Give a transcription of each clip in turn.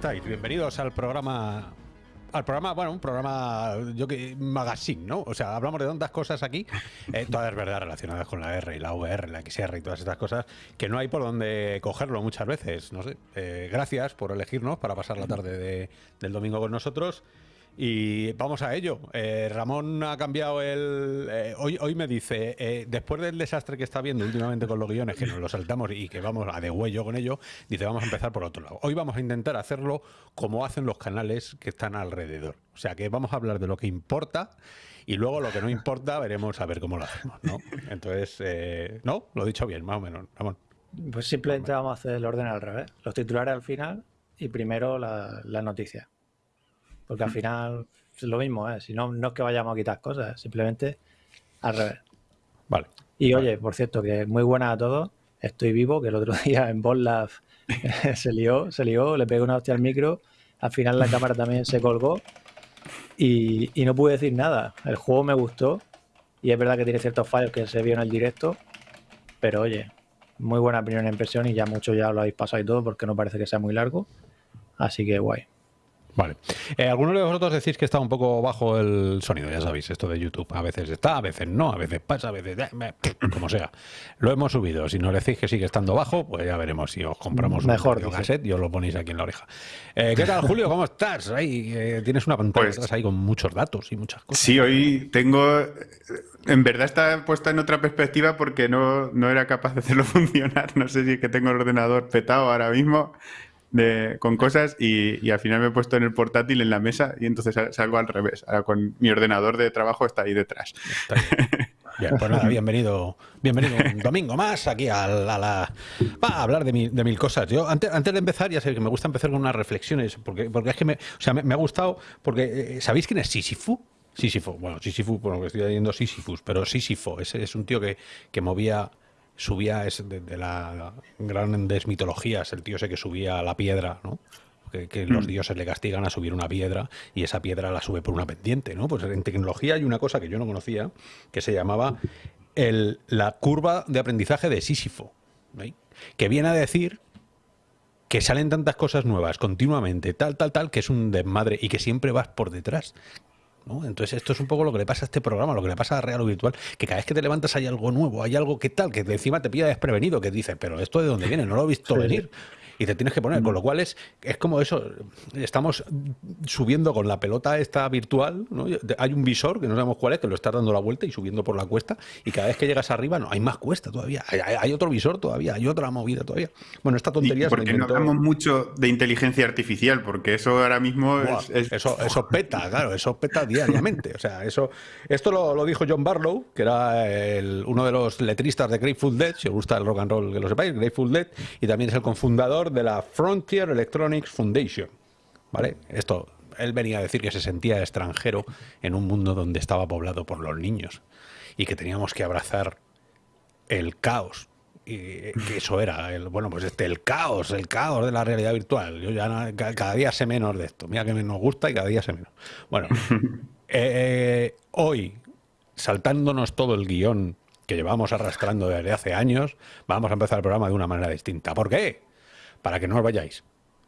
estáis? Bienvenidos al programa. Al programa, bueno, un programa, yo que, magazine, ¿no? O sea, hablamos de tantas cosas aquí, eh, todas verdad relacionadas con la R y la VR, la XR y todas estas cosas, que no hay por dónde cogerlo muchas veces, no sé. Eh, gracias por elegirnos para pasar la tarde de- del domingo con nosotros. Y vamos a ello. Eh, Ramón ha cambiado el. eh, hoy, hoy me dice, eh, después del desastre que está viendo últimamente con los guiones, que nos lo saltamos y que vamos a de huello con ello, dice, vamos a empezar por otro lado. Hoy vamos a intentar hacerlo como hacen los canales que están alrededor. O sea, que vamos a hablar de lo que importa y luego lo que no importa veremos a ver cómo lo hacemos, ¿no? Entonces, eh, ¿no? Lo he dicho bien, más o menos, Ramón. Pues simplemente vamos a hacer el orden al revés. Los titulares al final y primero la- las noticias. Porque al final es lo mismo, ¿eh? Si no, no es que vayamos a quitar cosas, simplemente al revés. Vale. Y oye, por cierto, que muy buenas a todos. Estoy vivo, que el otro día en Botlab se lió, se lió, le pegué una hostia al micro. Al final la cámara también se colgó y, y no pude decir nada. El juego me gustó y es verdad que tiene ciertos fallos que se vio en el directo, pero oye, muy buena primera impresión y ya mucho ya lo habéis pasado y todo porque no parece que sea muy largo. Así que guay. Vale. Eh, Algunos de vosotros decís que está un poco bajo el sonido, ya sabéis, esto de YouTube. A veces está, a veces no, a veces pasa, a veces... eh, como sea. Lo hemos subido. Si nos decís que sigue estando bajo, pues ya veremos si os compramos Mejor, un cassette y os lo ponéis aquí en la oreja. Eh, ¿Qué tal, Julio? ¿Cómo estás? Ahí, eh, tienes una pantalla Pues- atrás ahí con muchos datos y muchas cosas. Sí, hoy tengo. En verdad está puesta en otra perspectiva porque no, no era capaz de hacerlo funcionar. No sé si es que tengo el ordenador petado ahora mismo con cosas y, al final me he puesto en el portátil en la mesa y entonces sal- salgo al revés. Ahora con mi ordenador de trabajo está ahí detrás. Pues nada, bienvenido, bienvenido un domingo más aquí a la, va a hablar de, mil- cosas. Yo antes, antes de empezar, ya sé que me gusta empezar con unas reflexiones, porque, porque es que me, o sea, me, me ha gustado, porque eh, ¿sabéis quién es Sísifo? Sísifo, bueno, Sísifo, bueno, que estoy leyendo Sísifus, pero Sísifo, ese es un tío que, que movía, subía, es de, de las grandes mitologías, el tío ese que subía a la piedra, ¿no? que, que los dioses le castigan a subir una piedra y esa piedra la sube por una pendiente, ¿no? Pues en tecnología hay una cosa que yo no conocía que se llamaba el- la curva de aprendizaje de Sísifo, ¿veis? que viene a decir que salen tantas cosas nuevas continuamente, tal, tal, tal, que es un desmadre y que siempre vas por detrás. ¿No? Entonces esto es un poco lo que le pasa a este programa, lo que le pasa a Real o Virtual, que cada vez que te levantas hay algo nuevo, hay algo que tal, que de encima te pilla desprevenido, que dices, pero esto de dónde viene, no lo he visto Sí, venir. Y te tienes que poner, con lo cual es, es como eso, estamos subiendo con la pelota esta virtual, ¿no? hay un visor que no sabemos cuál es, que lo estás dando la vuelta y subiendo por la cuesta, y cada vez que llegas arriba no, hay más cuesta todavía, hay, otro visor todavía, hay otra movida todavía. Bueno, esta tontería la porque no hablamos mucho de inteligencia artificial, porque eso ahora mismo Buah, es, es- Eso, eso peta, claro, eso peta diariamente. O sea, eso, esto lo, lo dijo John Barlow, que era el- uno de los letristas de Grateful Dead, si os gusta el rock and roll, que lo sepáis, Grateful Dead, y también es el de la Frontier Electronics Foundation. ¿Vale? Esto, él venía a decir que se sentía extranjero en un mundo donde estaba poblado por los niños y que teníamos que abrazar el caos. Y que eso era, el, bueno, pues este, el caos, el caos de la realidad virtual. Yo ya cada día sé menos de esto. Mira que me- nos gusta y cada día sé menos. Bueno, eh, hoy, saltándonos todo el guion que llevamos arrastrando desde hace años, vamos a empezar el programa de una manera distinta. ¿Por qué? Para que no os vayáis.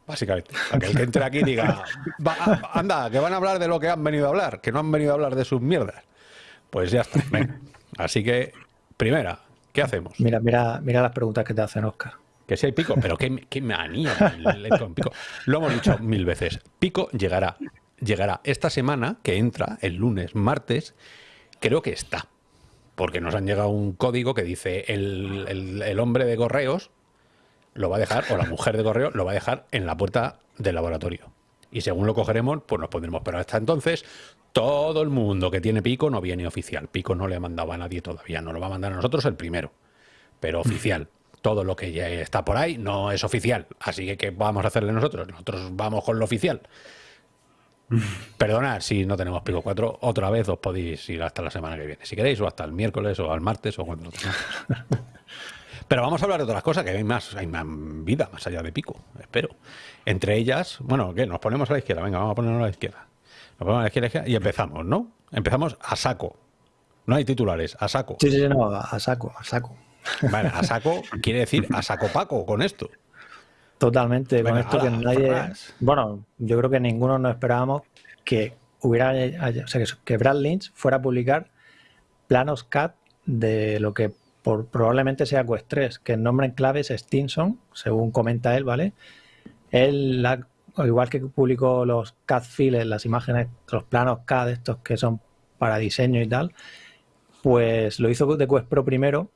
Básicamente, para que el que entre aquí diga, "Va, a- anda, que van a hablar de lo que han venido a hablar, que no han venido a hablar de sus mierdas. Pues ya está. venga. Así que, primera, ¿qué hacemos? Mira, mira, mira las preguntas que te hacen Oscar. Que si hay pico, pero qué, qué manía el- pico. Lo hemos dicho mil veces. Pico llegará. Llegará esta semana, que entra el lunes, martes, creo que está. Porque nos han llegado un código que dice el, el- el hombre de correos lo va a dejar, o la mujer de correo lo va a dejar en la puerta del laboratorio. Y según lo cogeremos, pues nos pondremos. Pero hasta entonces, todo el mundo que tiene pico no viene oficial. Pico no le ha mandado a nadie todavía. Nos lo va a mandar a nosotros el primero. Pero oficial. Todo lo que ya está por ahí no es oficial. Así que, ¿qué vamos a hacerle nosotros? Nosotros vamos con lo oficial. Perdonad si no tenemos pico 4. Otra vez os podéis ir hasta la semana que viene. Si queréis, o hasta el miércoles, o al martes, o cuando. Pero vamos a hablar de otras cosas, que hay más, hay más vida más allá de Pico, espero. Entre ellas, bueno, ¿qué? Nos ponemos a la izquierda, venga, vamos a ponernos a la izquierda. Nos ponemos a la izquierda y empezamos, ¿no? Empezamos a saco. No hay titulares, a saco. Sí, sí, no, a saco, a saco. Vale, a saco quiere decir a saco paco con esto. Totalmente, con esto que nadie. Bueno, yo creo que ninguno nos esperábamos que hubiera. O sea, que Brad Lynch fuera a publicar planos CAD de lo que por, probablemente sea Quest 3, que el nombre en clave es Stinson, según comenta él, ¿vale? Él, igual que publicó los CAD files, las imágenes, los planos CAD estos que son para diseño y tal, pues lo hizo de Quest Pro primero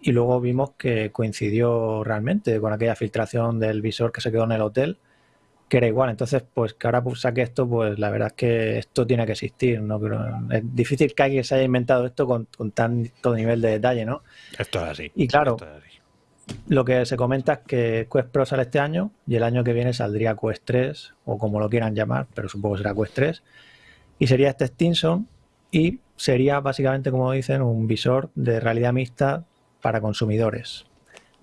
y luego vimos que coincidió realmente con aquella filtración del visor que se quedó en el hotel, que era igual. Entonces, pues que ahora saque esto, pues la verdad es que esto tiene que existir. ¿no? es difícil que alguien se haya inventado esto con, tanto nivel de detalle, ¿no? Esto es así. Y claro, lo que se comenta es que Quest Pro sale este año y el año que viene saldría Quest 3, o como lo quieran llamar, pero supongo que será Quest 3. Y sería este Stinson y sería básicamente, como dicen, un visor de realidad mixta para consumidores.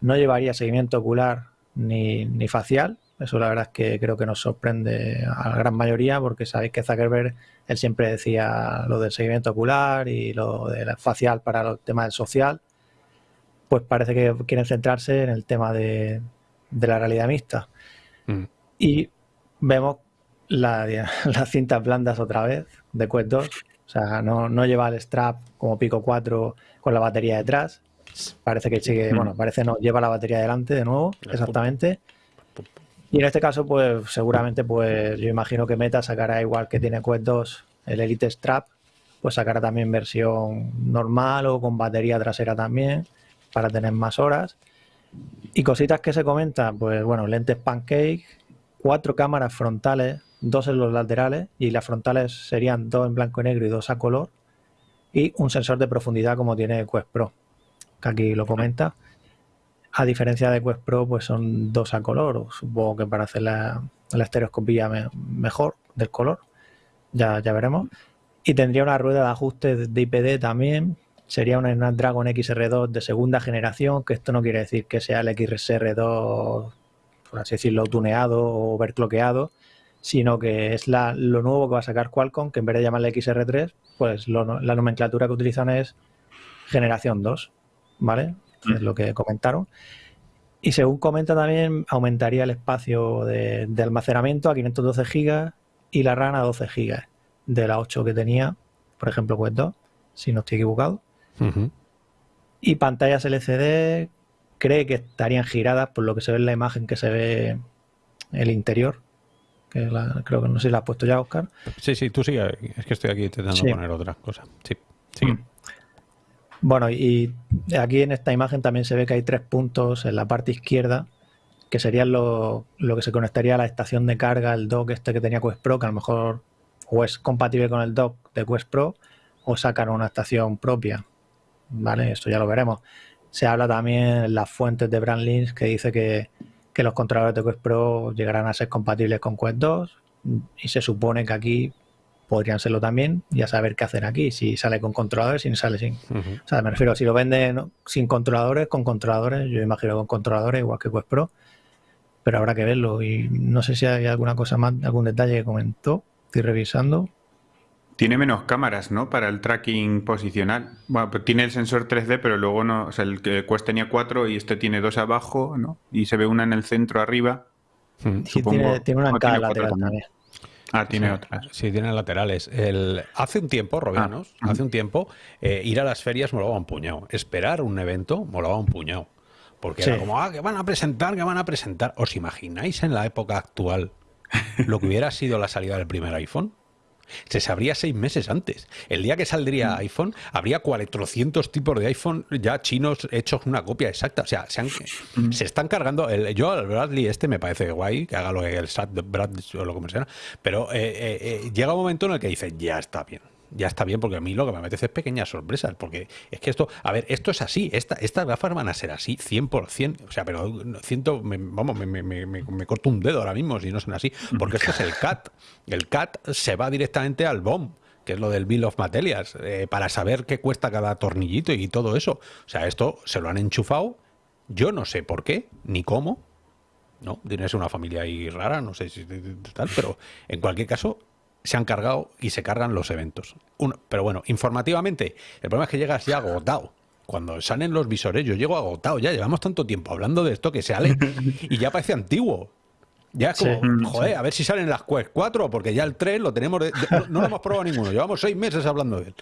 No llevaría seguimiento ocular ni, ni, facial. Eso la verdad es que creo que nos sorprende a la gran mayoría porque sabéis que Zuckerberg, él siempre decía lo del seguimiento ocular y lo del facial para el tema del social. Pues parece que quieren centrarse en el tema de, la realidad mixta. Mm. Y vemos la, las cintas blandas otra vez de Quest 2. O sea, no, no lleva el strap como Pico 4 con la batería detrás, Parece que sigue, mm. bueno, parece no, lleva la batería delante de nuevo, exactamente. Y en este caso, pues seguramente, pues yo imagino que Meta sacará igual que tiene Quest 2 el Elite Strap, pues sacará también versión normal o con batería trasera también, para tener más horas. Y cositas que se comentan, pues bueno, lentes pancake, cuatro cámaras frontales, dos en los laterales, y las frontales serían dos en blanco y negro y dos a color, y un sensor de profundidad como tiene Quest Pro que aquí lo comenta. A diferencia de Quest Pro, pues son dos a color, supongo que para hacer la, estereoscopía mejor del color, ya, ya veremos. Y tendría una rueda de ajuste de IPD también, sería una Snapdragon XR2 de segunda generación, que esto no quiere decir que sea el XR2, por así decirlo, tuneado o overcloqueado, sino que es la, lo nuevo que va a sacar Qualcomm, que en vez de llamarle XR3, pues la nomenclatura que utilizan es generación 2. ¿vale? Es lo que comentaron. Y según comenta también, aumentaría el espacio de, almacenamiento a 512 GB y la RAM a 12 GB de la 8 que tenía, por ejemplo, Quest 2, si no estoy equivocado. Y pantallas LCD cree que estarían giradas por lo que se ve en la imagen que se ve el interior. Que creo que no sé si la has puesto ya, Oscar. Sí, sí, tú sigue. Es que estoy aquí intentando poner otras cosas. Sí, sí. Mm. Bueno, y aquí en esta imagen también se ve que hay tres puntos en la parte izquierda, que serían lo, que se conectaría a la estación de carga, el dock este que tenía Quest Pro, que a lo mejor o es compatible con el dock de Quest Pro o sacan una estación propia. ¿Vale? Esto ya lo veremos. Se habla también en las fuentes de Brandlins que dice que, que los controladores de Quest Pro llegarán a ser compatibles con Quest 2 y se supone que aquí podrían serlo también y a saber qué hacer aquí, si sale con controladores, si no sale sin. O sea, me refiero, si lo venden sin controladores, con controladores, yo imagino con controladores, igual que Quest Pro, pero habrá que verlo. Y no sé si hay alguna cosa más, algún detalle que comentó, estoy revisando. Tiene menos cámaras, ¿no? Para el tracking posicional. Bueno, pues tiene el sensor 3D, pero luego no. O sea, el Quest tenía cuatro y este tiene dos abajo, ¿no? Y se ve una en el centro arriba. Sí, tiene, una en cada lateral también. Ah, tiene otras. Sí, tiene laterales. El, hace un tiempo, Robianos, ah, hace un tiempo, eh, ir a las ferias molaba un puñado. Esperar un evento molaba un puñado. Porque era como, ah, que van a presentar, que van a presentar. ¿Os imagináis en la época actual lo que hubiera sido la salida del primer iPhone? Se sabría seis meses antes. El día que saldría mm. iPhone, habría 400 tipos de iPhone ya chinos hechos una copia exacta. O sea, se, mm. están cargando. El, yo al Bradley este me parece guay, que haga lo que el SAT Bradley o lo que sea. Pero eh, eh, eh, llega un momento en el que dice, ya está bien ya está bien, porque a mí lo que me apetece es pequeñas sorpresas, porque es que esto, a ver, esto es así, esta, estas gafas van a ser así, 100%, o sea, pero vamos, me, me, me, corto un dedo ahora mismo si no son así, porque esto es el CAT, el CAT se va directamente al BOM, que es lo del Bill of Materials, eh, para saber qué cuesta cada tornillito y todo eso. O sea, esto se lo han enchufado Yo no sé por qué, ni cómo. No, tienes una familia ahí rara, no sé si tal, pero en cualquier caso se han cargado y se cargan los eventos. pero bueno, informativamente, el problema es que llegas ya agotado. Cuando salen los visores, yo llego agotado, ya llevamos tanto tiempo hablando de esto que se sale y ya parece antiguo. Ya es como, mm, joder, a ver si salen las Quest 4, porque ya el 3 lo tenemos, no, lo hemos probado ninguno, llevamos seis meses hablando de él.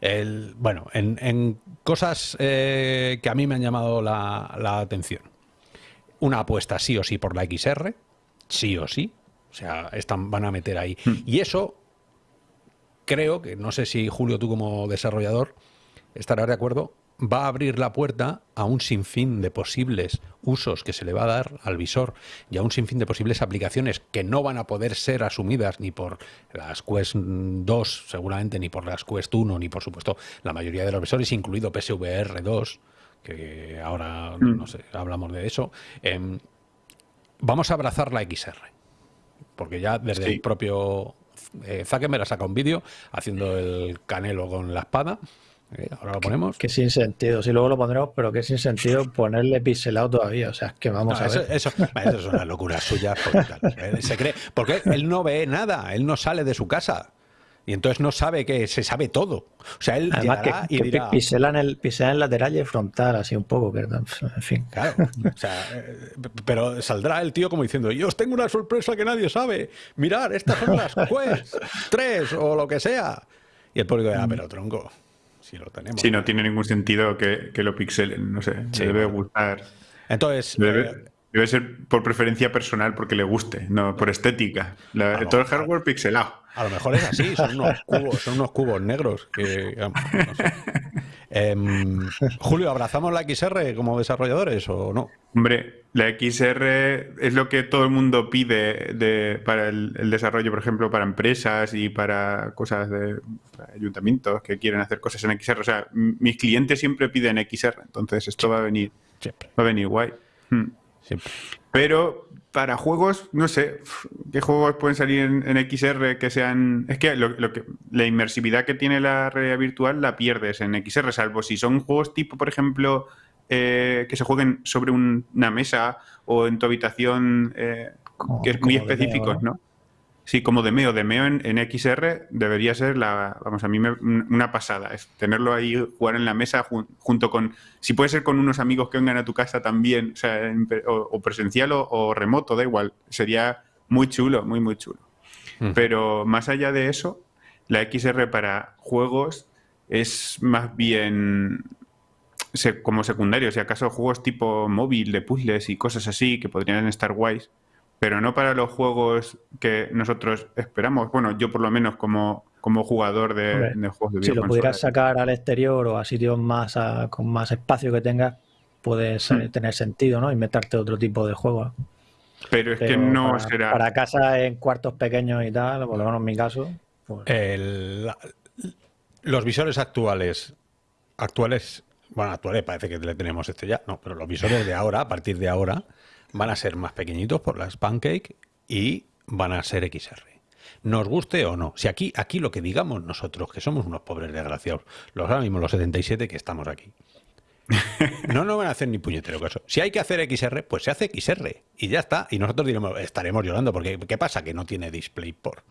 El, bueno, en, cosas eh, que a mí me han llamado la, atención. Una apuesta sí o sí por la XR, sí o sí. O sea, están, van a meter ahí. Hmm. Y eso, creo que, no sé si Julio, tú como desarrollador, estarás de acuerdo, va a abrir la puerta a un sinfín de posibles usos que se le va a dar al visor y a un sinfín de posibles aplicaciones que no van a poder ser asumidas ni por las Quest 2, seguramente, ni por las Quest 1, ni por supuesto la mayoría de los visores, incluido PSVR 2, que ahora mm. no sé, hablamos de eso. Em, vamos a abrazar la XR, porque ya desde el propio eh, Zuckerberg ha sacado un vídeo haciendo el canelo con la espada Ahora lo ponemos. Que, sin sentido, si luego lo pondremos, pero que sin sentido ponerle pixelado todavía. O sea, que vamos a ver. Eso, es una locura suya. Porque, se cree, porque él no ve nada, él no sale de su casa. Y entonces no sabe que se sabe todo. O sea, él Además que, y dirá... en el, pisela en lateral y frontal, así un poco, que, en fin. Claro. O sea, eh, pero saldrá el tío como diciendo, yo os tengo una sorpresa que nadie sabe. Mirar, estas son las Quest 3 o lo que sea. Y el público dirá, mm. pero tronco si lo tenemos. Sí, no tiene ningún sentido que, lo pixelen, no sé, debe gustar. Entonces... Eh, debe, ser por preferencia personal porque le guste, no por estética. todo el hardware pixelado. A lo mejor es así, son unos cubos, son unos cubos negros que... Em, Julio, ¿abrazamos la XR como desarrolladores o no? Hombre, la XR es lo que todo el mundo pide para el, desarrollo, por ejemplo, para empresas y para cosas de ayuntamientos que quieren hacer cosas en XR. O sea, mis clientes siempre piden XR, entonces esto va a venir, va a venir guay. Hmm. Pero para juegos, no sé, ¿qué juegos pueden salir en, XR que sean... Es que, lo, que la inmersividad que tiene la realidad virtual la pierdes en XR, salvo si son juegos tipo, por ejemplo, eh, que se jueguen sobre una mesa o en tu habitación, eh, que es muy específicos, ¿no? Sí, como Demeo. Demeo en, en XR debería ser la, vamos, a mí me, una pasada. Es tenerlo ahí, jugar en la mesa junto con, si puede ser con unos amigos que vengan a tu casa también, o, sea, o, presencial o, remoto, da igual. Sería muy chulo, muy, muy chulo. Mm. Pero más allá de eso, la XR para juegos es más bien como secundario. Si acaso juegos tipo móvil, de puzzles y cosas así que podrían estar guays pero no para los juegos que nosotros esperamos. Bueno, yo por lo menos como, como jugador de, juegos de Si lo pudieras sacar al exterior o a sitios más con más espacio que tengas, puedes hmm. tener sentido, ¿no? Inventarte otro tipo de juego. Pero es que no será. Para casa en cuartos pequeños y tal, por lo menos en mi caso. Pues los visores actuales, actuales, bueno, actuales parece que le tenemos este ya, no, pero los visores de ahora, a partir de ahora, van a ser más pequeñitos por las Pancake y van a ser XR. Nos guste o no. Si aquí, aquí lo que digamos nosotros, que somos unos pobres desgraciados, los ahora mismo los 77 que estamos aquí, no nos van a hacer ni puñetero caso. Si hay que hacer XR, pues se hace XR y ya está. Y nosotros diremos, estaremos llorando porque ¿qué pasa? Que no tiene DisplayPort.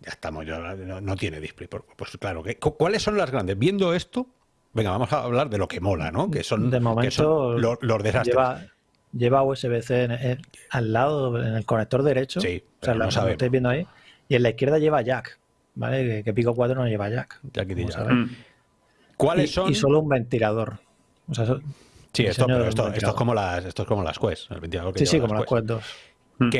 Ya estamos llorando, no, tiene DisplayPort. Pues claro, ¿cuáles son las grandes? Viendo esto, venga, vamos a hablar de lo que mola, ¿no? Que son, de momento, los, desastres lleva USB-C al lado, en el conector derecho. Sí, o sea, lo, estáis viendo ahí. Y en la izquierda lleva jack, ¿vale? Que, Pico 4 no lleva jack. Mm. ¿Cuáles son? Y solo un ventilador. sí, esto, es como las, esto es como las Quest, el ventilador que Sí, sí, como las Quest 2. Mm.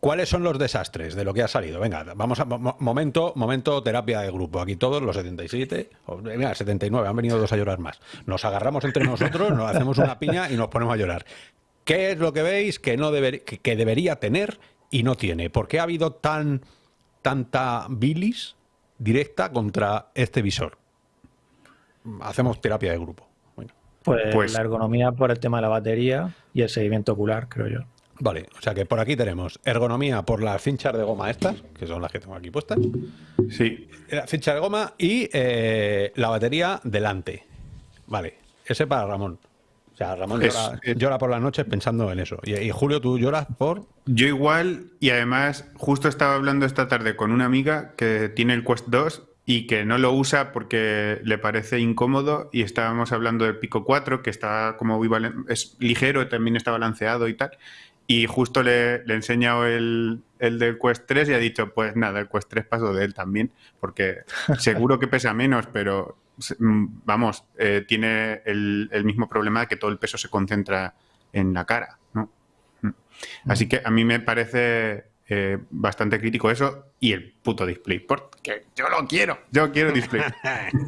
¿Cuáles son los desastres de lo que ha salido? Venga, vamos a momento, momento terapia de grupo. Aquí todos los 77, mira, 79, han venido dos a llorar más. Nos agarramos entre nosotros, nos hacemos una piña y nos ponemos a llorar. ¿Qué es lo que veis que, no que, debería tener y no tiene? ¿Por qué ha habido tan, tanta bilis directa contra este visor? Hacemos terapia de grupo. Pues, pues, la ergonomía por el tema de la batería y el seguimiento ocular, creo yo. Vale, o sea que por aquí tenemos ergonomía por las cinchas de goma estas, que son las que tengo aquí puestas. Sí. La cincha de goma y eh, la batería delante. Vale, ese para Ramón sea, Ramón llora, por las noches pensando en eso. Y, Julio, ¿tú lloras por...? Yo igual, y además justo estaba hablando esta tarde con una amiga que tiene el Quest 2 y que no lo usa porque le parece incómodo y estábamos hablando del Pico 4 que está como es ligero, también está balanceado y tal. Y justo le, le he enseñado el, el del Quest 3 y ha dicho, pues nada, el Quest 3 paso de él también, porque seguro que pesa menos, pero vamos, eh, tiene el, mismo problema de que todo el peso se concentra en la cara, ¿no? Mm. Así que a mí me parece eh, bastante crítico eso y el puto DisplayPort, que yo lo quiero, yo quiero Display.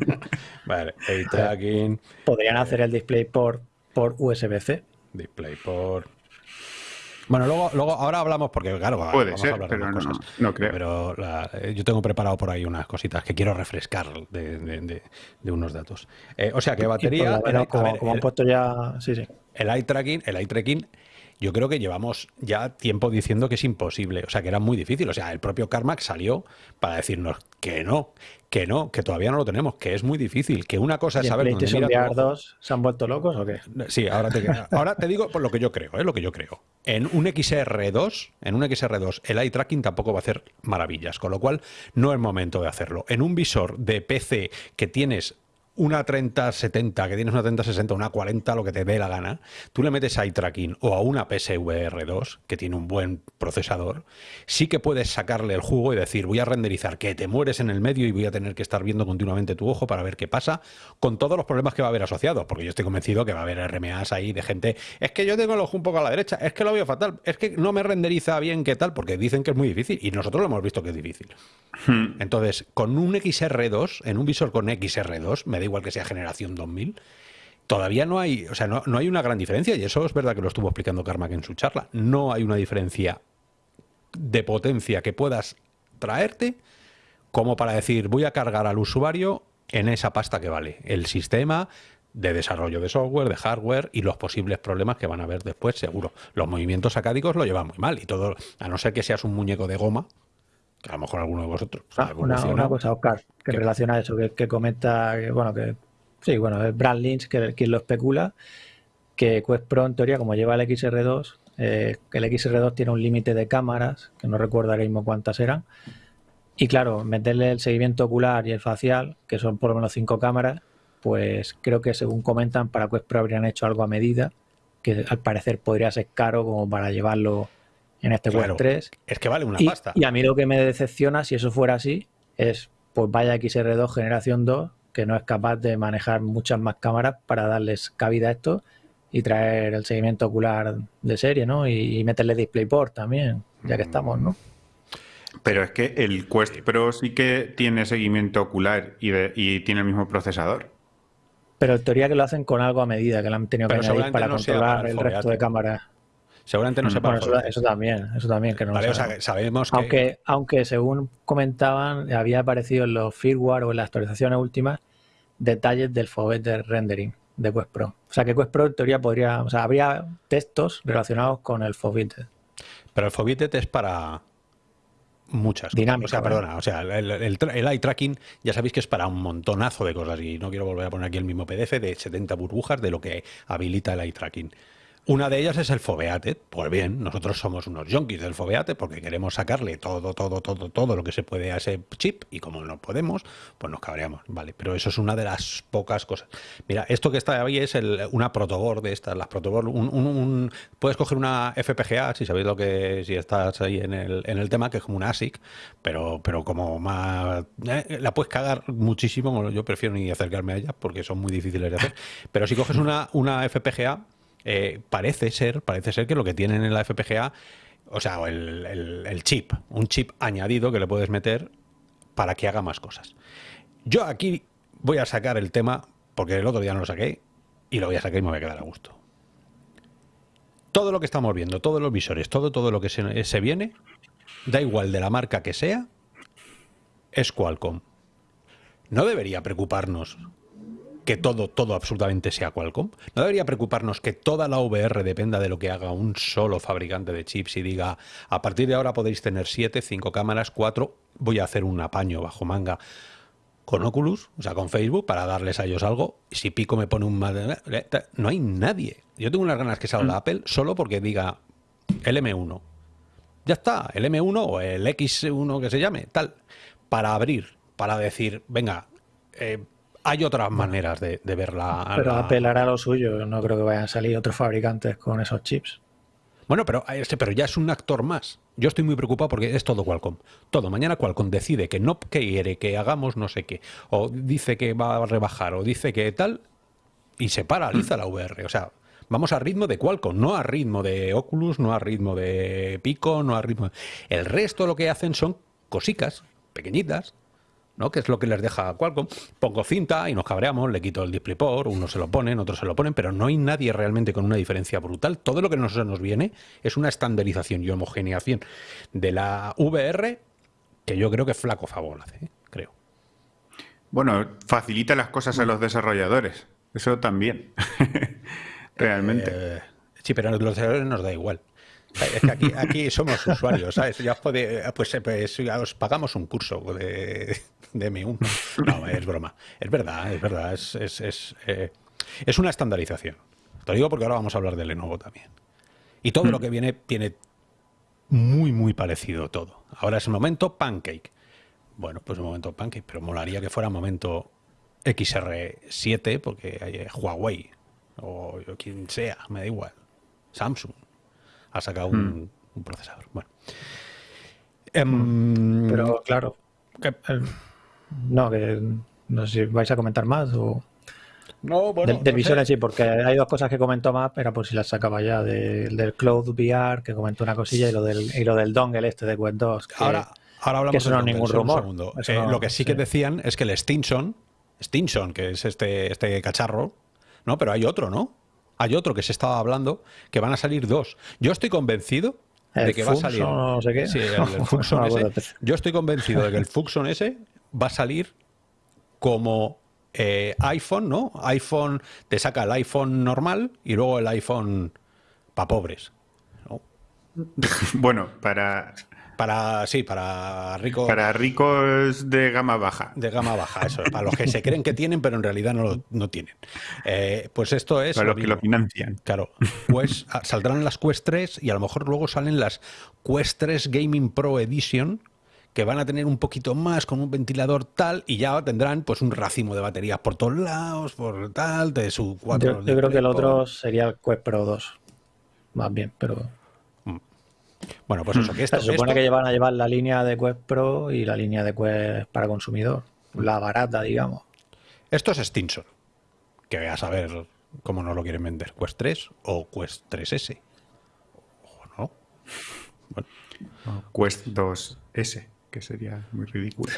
vale, tracking. Podrían hacer el DisplayPort por USB-C. DisplayPort. Bueno, luego, luego ahora hablamos, porque claro, Puede ser, pero no, creo. Pero eh, yo tengo preparado por ahí unas cositas que quiero refrescar de, unos datos. Eh, o sea que batería. como, han puesto ya. Sí, sí. El eye tracking, el eye tracking yo creo que llevamos ya tiempo diciendo que es imposible, o sea, que era muy difícil. O sea, el propio Carmack salió para decirnos que no, que no, que todavía no lo tenemos, que es muy difícil, que una cosa es saber dónde mira 2 se han vuelto locos o qué? Sí, ahora te, ahora te digo por lo que yo creo, ¿eh? lo que yo creo. En un XR2, en un XR2, el eye tracking tampoco va a hacer maravillas, con lo cual no es momento de hacerlo. En un visor de PC que tienes una 3070, que tienes una 3060, una 40, lo que te dé la gana, tú le metes eye tracking o a una PSVR 2, que tiene un buen procesador, sí que puedes sacarle el jugo y decir, voy a renderizar que te mueres en el medio y voy a tener que estar viendo continuamente tu ojo para ver qué pasa, con todos los problemas que va a haber asociados, porque yo estoy convencido que va a haber RMAs ahí de gente, es que yo tengo el ojo un poco a la derecha, es que lo veo fatal, es que no me renderiza bien qué tal, porque dicen que es muy difícil y nosotros lo hemos visto que es difícil. Hmm. Entonces, con un XR2, en un visor con XR2, me da igual que sea generación 2000, todavía no hay, o sea, no, hay una gran diferencia, y eso es verdad que lo estuvo explicando Carmack en su charla. No hay una diferencia de potencia que puedas traerte como para decir voy a cargar al usuario en esa pasta que vale. El sistema de desarrollo de software, de hardware y los posibles problemas que van a haber después, seguro. Los movimientos acádicos lo llevan muy mal y todo, a no ser que seas un muñeco de goma, que a lo mejor alguno de vosotros. Ah, una, cosa, Oscar, que relaciona eso, que, comenta, que, bueno, que sí, bueno, es Brad Lynch que, quien lo especula, que Quest Pro en teoría, como lleva el XR2, eh, el XR2 tiene un límite de cámaras, que no recuerdo ahora mismo cuántas eran, y claro, meterle el seguimiento ocular y el facial, que son por lo menos cinco cámaras, pues creo que según comentan, para Quest Pro habrían hecho algo a medida, que al parecer podría ser caro como para llevarlo en este Quest 3. Es que vale una pasta. Y a mí lo que me decepciona, si eso fuera así, es pues vaya XR2 generación 2, que no es capaz de manejar muchas más cámaras para darles cabida a esto y traer el seguimiento ocular de serie, ¿no? Y, meterle DisplayPort también, ya que estamos, ¿no? Pero es que el Quest Pro sí que tiene seguimiento ocular y, y tiene el mismo procesador. Pero en teoría que lo hacen con algo a medida, que lo han tenido que añadir para controlar el resto de cámaras. Seguramente no mm, sepa. eso, también, eso también que no sabemos que... Aunque, aunque según comentaban, había aparecido en los firmware o en las actualizaciones últimas detalles del de rendering de Quest Pro. O sea que Quest Pro en teoría podría, o sea, habría textos relacionados con el Foveated. Pero el Foveated es para muchas Dinámico, O sea, perdona, o sea, el, el, eye tracking ya sabéis que es para un montonazo de cosas y no quiero volver a poner aquí el mismo PDF de 70 burbujas de lo que habilita el eye tracking. Una de ellas es el Foveate. Pues bien, nosotros somos unos junkies del Foveate porque queremos sacarle todo, todo, todo, todo lo que se puede a ese chip y como no podemos, pues nos cabreamos. Vale, pero eso es una de las pocas cosas. Mira, esto que está ahí es el, una protoboard de estas, las protoboard. Un, puedes coger una FPGA, si sabéis lo que, si estás ahí en el, en el tema, que es como una ASIC, pero, pero como más. Eh, la puedes cagar muchísimo. Yo prefiero ni acercarme a ella porque son muy difíciles de hacer. Pero si coges una, una FPGA eh, parece ser, parece ser que lo que tienen en la FPGA, o sea, el, chip, un chip añadido que le puedes meter para que haga más cosas. Yo aquí voy a sacar el tema, porque el otro día no lo saqué, y lo voy a sacar y me voy a quedar a gusto. Todo lo que estamos viendo, todos los visores, todo, todo lo que se, se viene, da igual de la marca que sea, es Qualcomm. No debería preocuparnos que todo, todo absolutamente sea Qualcomm? ¿No debería preocuparnos que toda la VR dependa de lo que haga un solo fabricante de chips y diga, a partir de ahora podéis tener siete, cinco cámaras, cuatro, voy a hacer un apaño bajo manga? con Oculus, o sea, con Facebook, para darles a ellos algo. Si Pico me pone un... No hay nadie. Yo tengo unas ganas que salga mm. Apple solo porque diga el M1. Ya está, el M1 o el X1 que se llame, tal. Para abrir, para decir, venga, eh, hay otras maneras de, de verla. Pero Apple hará lo suyo. No creo que vayan a salir otros fabricantes con esos chips. Bueno, pero, este, pero ya es un actor más. Yo estoy muy preocupado porque es todo Qualcomm. Todo. Mañana Qualcomm decide que no quiere que hagamos no sé qué. O dice que va a rebajar. O dice que tal. Y se paraliza la VR. O sea, vamos a ritmo de Qualcomm. No a ritmo de Oculus, no a ritmo de Pico, no a ritmo... El resto lo que hacen son cosicas pequeñitas ¿no? que es lo que les deja Qualcomm. Pongo cinta y nos cabreamos, le quito el DisplayPort, unos se lo ponen, otros se lo ponen, pero no hay nadie realmente con una diferencia brutal. Todo lo que nos, nos viene es una estandarización y homogeneización de la VR que yo creo que flaco favor hace, ¿eh? creo. Bueno, facilita las cosas a los desarrolladores, eso también, realmente. Eh, sí, pero a los desarrolladores nos da igual. Es que aquí, aquí somos usuarios, ¿sabes? Ya os pues, pues os pagamos un curso de, de M1. No, es broma. Es verdad, es verdad. Es, es, es, eh, es una estandarización. Te lo digo porque ahora vamos a hablar de Lenovo también. Y todo lo que viene tiene muy, muy parecido todo. Ahora es el momento Pancake. Bueno, pues el momento Pancake, pero molaría que fuera momento XR7 porque hay Huawei o quien sea, me da igual. Samsung ha sacado un, hmm. procesador. Bueno. Em, Pero claro, no, que no sé si vais a comentar más o... No, bueno, del, del sí, porque hay dos cosas que comentó más, pero por si las sacaba ya, del Cloud VR, que comentó una cosilla, y lo del, y lo del dongle este de Quest 2. Que, ahora, ahora hablamos que eso no es ningún rumor. Eh, lo que sí, que decían es que el Stinson, Stinson, que es este, este cacharro, ¿no? Pero hay otro, ¿no? hay otro que se estaba hablando, que van a salir dos. Yo estoy convencido de que va a salir. No sé qué. Sí, el, Fuxon ese. Yo estoy convencido de que el Fuxon ese va a salir como eh, iPhone, ¿no? iPhone te saca el iPhone normal y luego el iPhone para pobres. Bueno, para para, sí, para ricos. Para ricos de gama baja. De gama baja, eso. Para los que se creen que tienen, pero en realidad no, no tienen. Eh, pues esto es. Para los que lo financian. Claro. Pues ah, saldrán las Quest 3 y a lo mejor luego salen las Quest 3 Gaming Pro Edition que van a tener un poquito más con un ventilador tal y ya tendrán pues un racimo de baterías por todos lados, por tal, de su 4. Yo, yo creo que el otro sería el Quest Pro 2. Más bien, pero bueno, pues eso, que esto... Se supone que van a llevar la línea de Quest Pro y la línea de Quest para consumidor, la barata, digamos. Esto es Stinson, que voy a saber cómo nos lo quieren vender, Quest 3 o Quest 3S. O no. Bueno. Quest 2S, que sería muy ridículo.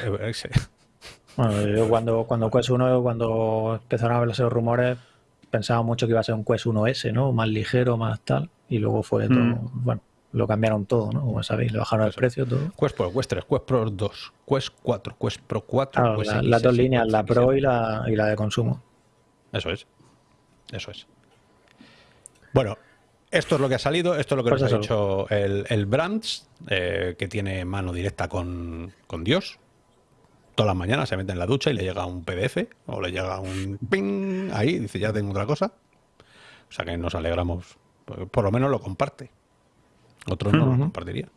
Bueno, yo cuando, cuando Quest 1, cuando empezaron a ver los rumores, pensaba mucho que iba a ser un Quest 1S, ¿no? Más ligero, más tal. Y luego fue todo, mm. bueno, lo cambiaron todo, ¿no? Como sabéis, le bajaron el precio todo. Quest Pro, Quest 3, Quest Pro 2, Quest 4, Quest Pro 4. las dos líneas, la Pro y la, y la de consumo. Eso es. Eso es. Bueno, esto es lo que ha salido, esto es lo que pues nos ha dicho el, el Brands, eh, que tiene mano directa con, con Dios. Todas las mañanas se mete en la ducha y le llega un PDF o le llega un ping ahí, dice ya tengo otra cosa. O sea que nos alegramos, por lo menos lo comparte. Otros no lo compartirían.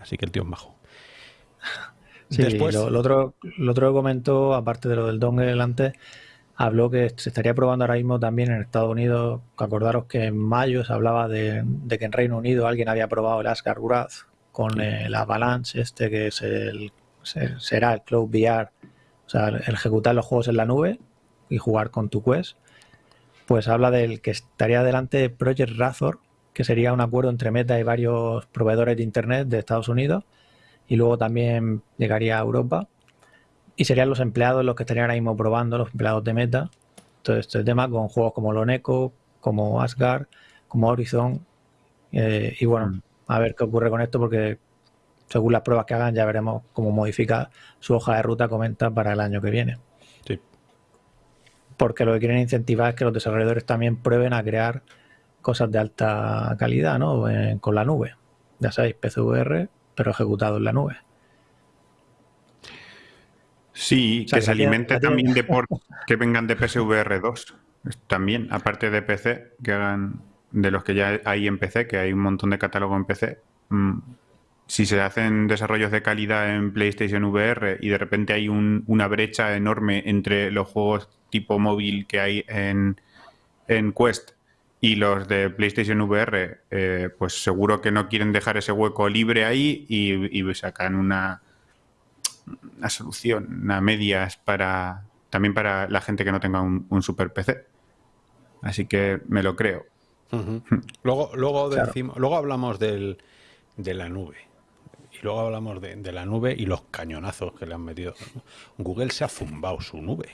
Así que el tío es bajo. Sí, Después... lo, otro, lo otro que comentó, aparte de lo del dongle antes, habló que se estaría probando ahora mismo también en Estados Unidos. Acordaros que en mayo se hablaba de, que en Reino Unido alguien había probado el Asgard Wrath con el Avalanche, este que es el, será el Cloud VR, o sea, el ejecutar los juegos en la nube y jugar con tu Quest. Pues habla del que estaría delante Project Razor, que sería un acuerdo entre Meta y varios proveedores de Internet de Estados Unidos y luego también llegaría a Europa y serían los empleados los que estarían ahora mismo probando, los empleados de Meta, todo este tema con juegos como Loneco, como Asgard, como Horizon eh, y bueno, mm. a ver qué ocurre con esto porque según las pruebas que hagan ya veremos cómo modifica su hoja de ruta comenta para el año que viene. Sí. Porque lo que quieren incentivar es que los desarrolladores también prueben a crear cosas de alta calidad, ¿no? con la nube. Ya sabéis, PCVR, pero ejecutado en la nube. Sí, que se alimente también de ports que vengan de PSVR 2. También, aparte de PC, que hagan de los que ya hay en PC, que hay un montón de catálogo en PC. Mm, si se hacen desarrollos de calidad en PlayStation VR y de repente hay una brecha enorme entre los juegos tipo móvil que hay en, en Quest y los de PlayStation VR, eh, pues seguro que no quieren dejar ese hueco libre ahí y, y sacan una, una solución, una medias para también para la gente que no tenga un, super PC. Así que me lo creo. Luego, luego, luego hablamos del, de la nube. Y luego hablamos de, de, la nube y los cañonazos que le han metido. Google se ha zumbado su nube.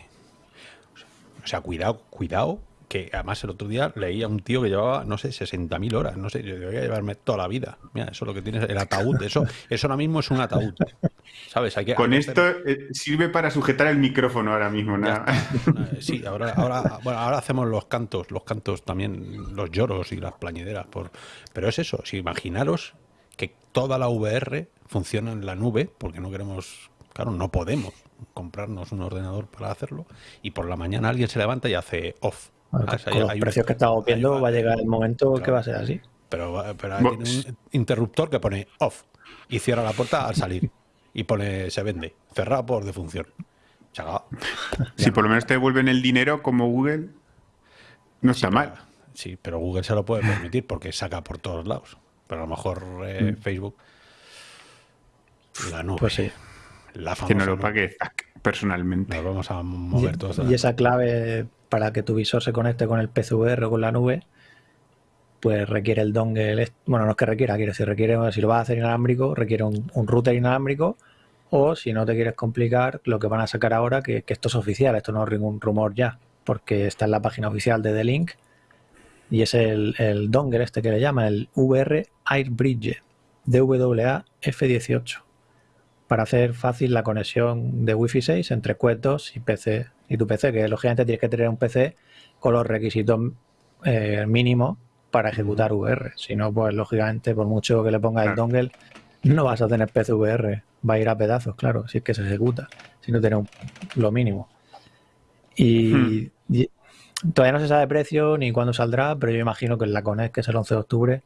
O sea, cuidado, cuidado que además el otro día leía un tío que llevaba, no sé, 60.000 horas, no sé, yo debería llevarme toda la vida. Mira, eso es lo que tienes, el ataúd, eso, eso ahora mismo es un ataúd. ¿Sabes? Hay que, Con esto eh, sirve para sujetar el micrófono ahora mismo, nada. Sí, ahora, ahora, bueno, ahora hacemos los cantos, los cantos también, los lloros y las plañideras. Por... Pero es eso, si imaginaros que toda la VR funciona en la nube, porque no queremos, claro, no podemos comprarnos un ordenador para hacerlo, y por la mañana alguien se levanta y hace off Ah, con los precios que estamos viendo va a llegar el momento que va a ser así. Pero, pero tiene un interruptor que pone off y cierra la puerta al salir. Y pone se vende, cerrado por defunción. si por lo menos te devuelven el dinero como Google, no está mal. sí, pero Google se lo puede permitir porque saca por todos lados. Pero a lo mejor eh, mm. Facebook, la nube. Pues sí. La que no lo pague personalmente. Nos vamos a mover todos. Y esa clave para que tu visor se conecte con el PCVR o con la nube, pues requiere el dongle, bueno, no es que requiera, quiere decir, requiere, si lo vas a hacer inalámbrico, requiere un, router inalámbrico, o si no te quieres complicar, lo que van a sacar ahora, que, esto es oficial, esto no es ningún rumor ya, porque está en la página oficial de The Link, y es el, el dongle este que le llaman, el VR Airbridge DWA F18, para hacer fácil la conexión de Wi-Fi 6 entre Quest 2 y PC y tu PC, que lógicamente tienes que tener un PC con los requisitos eh, mínimos para ejecutar VR. Si no, pues lógicamente, por mucho que le pongas el dongle, no vas a tener PC VR. Va a ir a pedazos, claro, si es que se ejecuta, si no tiene lo mínimo. Y, todavía no se sabe precio ni cuándo saldrá, pero yo imagino que en la Connect, que es el 11 de octubre,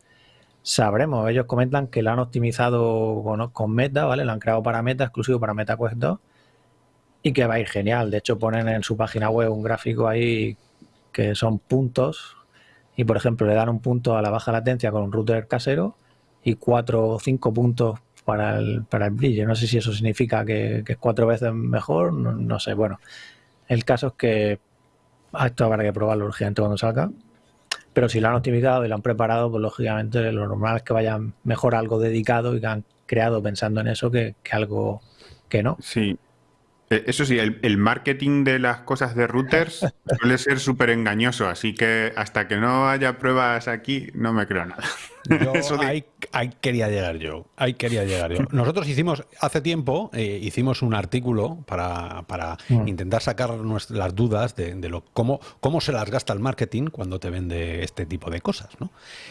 sabremos. Ellos comentan que lo han optimizado con, con Meta, ¿vale? Lo han creado para Meta, exclusivo para Meta Quest 2 y que va a ir genial. De hecho, ponen en su página web un gráfico ahí que son puntos y, por ejemplo, le dan un punto a la baja latencia con un router casero y cuatro o cinco puntos para el, para el brillo. No sé si eso significa que, es cuatro veces mejor, no, sé. Bueno, el caso es que esto habrá que probarlo urgente cuando salga. Pero si lo han optimizado y lo han preparado, pues lógicamente lo normal es que vayan mejor algo dedicado y que han creado pensando en eso que, que algo que no. Sí, eso sí, el, marketing de las cosas de routers suele ser súper engañoso, así que hasta que no haya pruebas aquí, no me creo nada. ahí, quería llegar yo, ahí quería llegar yo. Nosotros hicimos, hace tiempo, eh, hicimos un artículo para, mm. intentar sacar las dudas de, lo, cómo, cómo se las gasta el marketing cuando te vende este tipo de cosas. ¿no?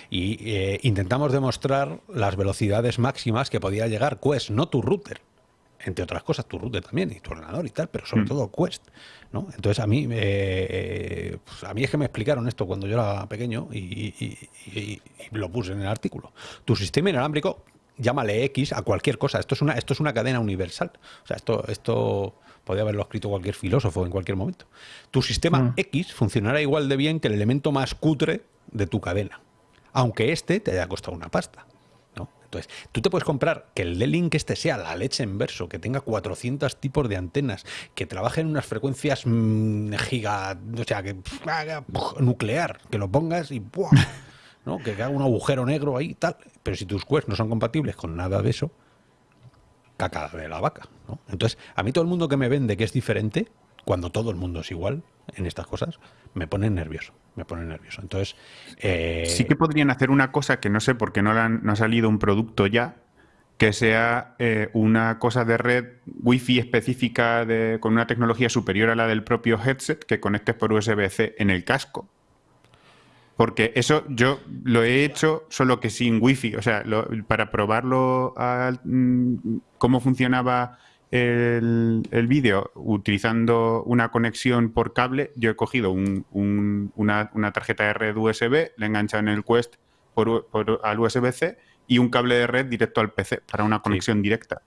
Y eh, intentamos demostrar las velocidades máximas que podía llegar Quest, no tu router entre otras cosas, tu router también y tu ordenador y tal, pero sobre mm. todo Quest. ¿no? Entonces a mí, eh, pues a mí es que me explicaron esto cuando yo era pequeño y, lo puse en el artículo. Tu sistema inalámbrico, llámale X a cualquier cosa. Esto es una, esto es una cadena universal. O sea, esto, esto podría haberlo escrito cualquier filósofo en cualquier momento. Tu sistema mm. X funcionará igual de bien que el elemento más cutre de tu cadena, aunque este te haya costado una pasta. Entonces, tú te puedes comprar que el D-Link este sea la leche en verso, que tenga 400 tipos de antenas, que trabaje en unas frecuencias mm, giga, o sea, que nuclear, que lo pongas y ¿no? que haga un agujero negro ahí y tal. Pero si tus quests no son compatibles con nada de eso, caca de la vaca. Entonces, a mí todo el mundo que me vende que es diferente, cuando todo el mundo es igual en estas cosas, me pone nervioso. Me pone nervioso. Entonces. Eh, sí que podrían hacer una cosa que no sé por qué no, no ha salido un producto ya, que sea eh, una cosa de red wifi específica de, con una tecnología superior a la del propio headset que conectes por USB-C en el casco. Porque eso yo lo he hecho solo que sin wifi. O sea, para probarlo, mm, cómo funcionaba el, el vídeo utilizando una conexión por cable, yo he cogido un- un- una, una tarjeta de red USB, le he enganchado en el Quest por, por- al USB-C y un cable de red directo al PC para una conexión directa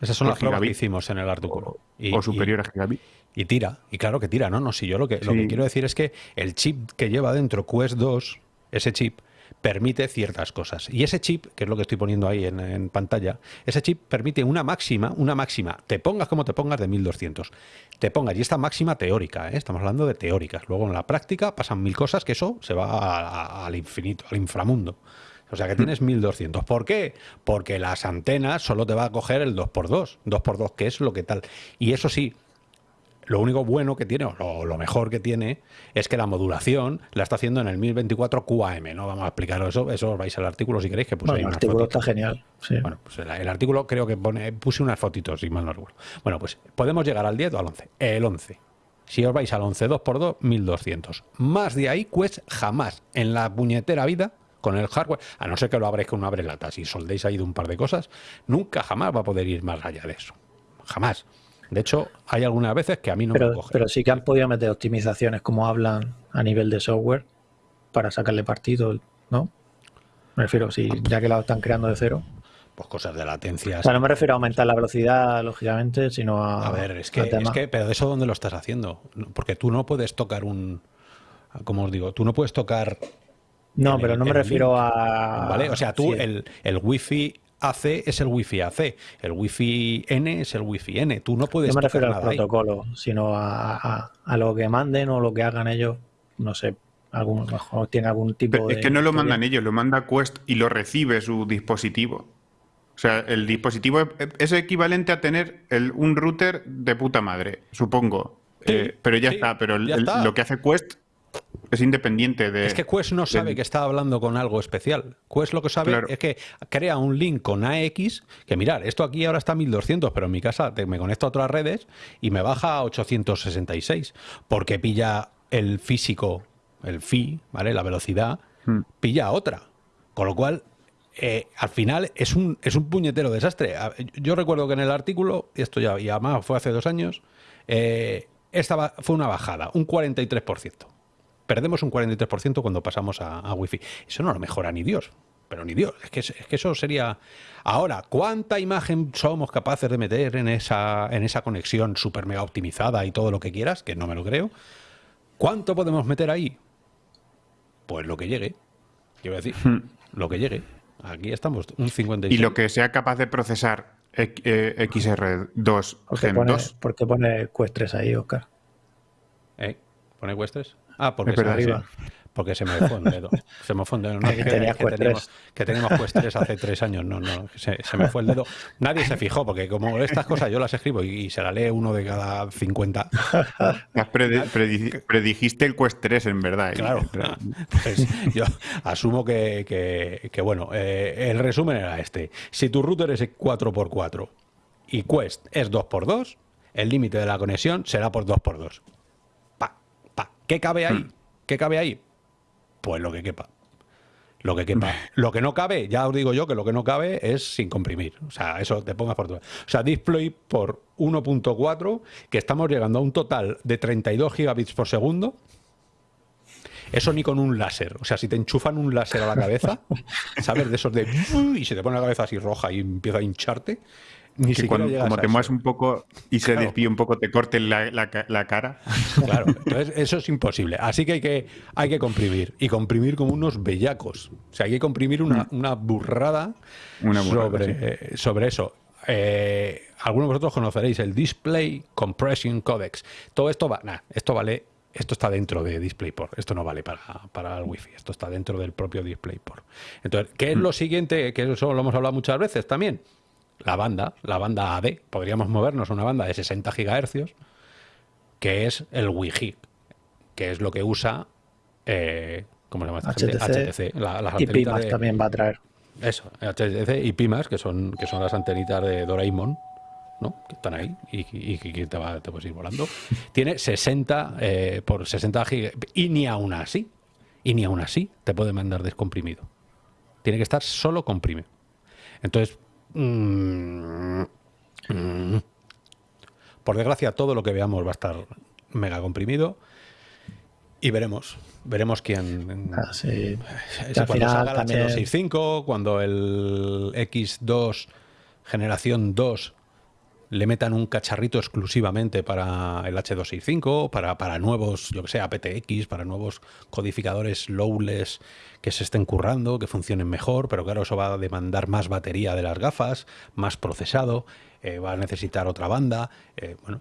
Esas son las pruebas que hicimos en el artículo. Y- o y- superior a gigabit. Y tira, y claro que tira, ¿no? No, si yo lo que, lo que quiero decir es que el chip que lleva dentro Quest 2, ese chip, permite ciertas cosas. Y ese chip, que es lo que estoy poniendo ahí en, en pantalla, ese chip permite una máxima, una máxima, te pongas como te pongas de 1200. Te pongas, y esta máxima teórica, ¿eh? estamos hablando de teóricas. Luego en la práctica pasan mil cosas que eso se va a- a- al infinito, al inframundo. O sea que tienes 1200. ¿Por qué? Porque las antenas solo te va a coger el 2x2. 2x2, que es lo que tal. Y eso sí, lo único bueno que tiene, o lo, mejor que tiene, es que la modulación la está haciendo en el 1024 QAM. No vamos a explicaros eso, eso os vais al artículo si queréis, que puse Bueno, ahí el artículo fotitos. está genial. sí. Bueno, pues el, el artículo creo que pone, puse unas fotitos, si mal no recuerdo. Bueno, pues podemos llegar al 10 o al 11. El 11. Si os vais al 11 2x2, 1200. Más de ahí, Quest jamás en la puñetera vida, con el hardware, a no ser que lo abréis con una abrelata, si soldéis ahí de un par de cosas, nunca jamás va a poder ir más allá de eso. Jamás. De hecho, hay algunas veces que a mí no me pero, coge. pero sí que han podido meter optimizaciones como hablan a nivel de software para sacarle partido, ¿no? Me refiero, si ya que la están creando de cero. Pues cosas de latencia. O sea, no me refiero a aumentar la velocidad, lógicamente, sino a. A ver, es que, es que, pero de eso dónde lo estás haciendo? Porque tú no puedes tocar un, como os digo, tú no puedes tocar, No, pero el- no me refiero link, a. ¿vale? O sea, tú sí, el, el Wi-Fi AC es el Wi-Fi AC, el Wi-Fi N es el Wi-Fi N. Tú no puedes No me refiero al ahí. protocolo, sino a, a- a lo que manden o lo que hagan ellos. No sé, algún, mejor tiene algún tipo Pero de. es que no lo mandan ellos, lo manda Quest y lo recibe su dispositivo. O sea, el dispositivo es- es equivalente a tener el- un router de puta madre, supongo. Sí, Eh, pero ya sí, está, pero el- ya el- está. lo que hace Quest es independiente de... Es que Quest no sabe que está hablando con algo especial. Quest lo que sabe Claro. es que crea un link con AX, que mirar, esto aquí ahora está a 1200, pero en mi casa te- me conecto a otras redes y me baja a 866, porque pilla el físico, el phi, ¿vale? La velocidad, Hmm. pilla otra. Con lo cual, eh, al final es un, es un puñetero desastre. A- Yo recuerdo que en el artículo, y esto ya, y además fue hace dos años, eh, esta fue una bajada, un 43%. Perdemos un 43% cuando pasamos a, a Wi-Fi. Eso no lo mejora ni Dios. Pero ni Dios. Es que, es que eso sería. Ahora, ¿cuánta imagen somos capaces de meter en esa, en esa conexión super mega optimizada y todo lo que quieras? Que no me lo creo. ¿Cuánto podemos meter ahí? Pues lo que llegue. Quiero decir, lo que llegue. Aquí estamos, un 56. Y lo que sea capaz de procesar X- eh, XR2 ¿Por qué Gen pone, 2. por qué pone Quest 3 ahí, Oscar? ¿Eh? ¿Pone Questres? Ah, porque, se, sí. porque se me fue un dedo. Se me fue un dedo. No, Que que, tenías que Quest teníamos, 3. que teníamos Quest 3 hace tres años. No, no, se, se me fue el dedo. Nadie se fijó, porque como estas cosas yo las escribo y, y se la lee uno de cada 50. Has predi- predi- predijiste el Quest 3, en verdad. ¿eh? Claro, pues yo asumo que, que- que, bueno, eh, el resumen era este. Si tu router es 4x4 y Quest es 2x2, el límite de la conexión será por 2x2. ¿Qué cabe ahí? ¿Qué cabe ahí? Pues lo que quepa. Lo que quepa. Lo que no cabe, ya os digo yo que lo que no cabe es sin comprimir. O sea, eso te pongas por todo. O sea, display por 1.4, que estamos llegando a un total de 32 gigabits por segundo. Eso ni con un láser. O sea, si te enchufan un láser a la cabeza, ¿sabes? De esos de... Y se te pone la cabeza así roja y empieza a hincharte. Ni Que siquiera cuando, como te eso. mueves un poco y se Claro. desvíe un poco, te corte la, la ca- la cara. Claro, entonces eso es imposible. Así que hay que, hay que comprimir. Y comprimir como unos bellacos. O sea, hay que comprimir una, una burrada, Mm. Una burrada, sobre, sí. sobre eso. Eh, algunos de vosotros conoceréis el Display Compression Codex. Todo esto va, nah, esto vale, esto está dentro de DisplayPort. Esto no vale para, para el Wi-Fi. Esto está dentro del propio DisplayPort. Entonces, ¿qué Mm. es lo siguiente? Que eso lo hemos hablado muchas veces también. La banda, la banda AD. Podríamos movernos a una banda de 60 gigahercios que es el Wi-Fi, que es lo que usa, eh, ¿cómo se llama esta gente? HTC. la- las Y Pimas de- también va a traer. Eso, HTC y Pimas, que son, que son las antenitas de Doraemon, ¿no? Que están ahí y, que te, va, te puedes ir volando. Tiene 60 eh, por 60 gigas. Y ni aún así, y ni aún así te puede mandar descomprimido. Tiene que estar solo comprimido. Entonces, Por desgracia, todo lo que veamos va a estar mega comprimido y veremos. Veremos quién. Ah, sí. cuando final salga el también- H265, cuando el X2 generación 2 le metan un cacharrito exclusivamente para el H265, para, para nuevos, yo que sé, aptX, para nuevos codificadores lowless que se estén currando, que funcionen mejor, pero claro, eso va a demandar más batería de las gafas, más procesado, eh, va a necesitar otra banda. eh, bueno,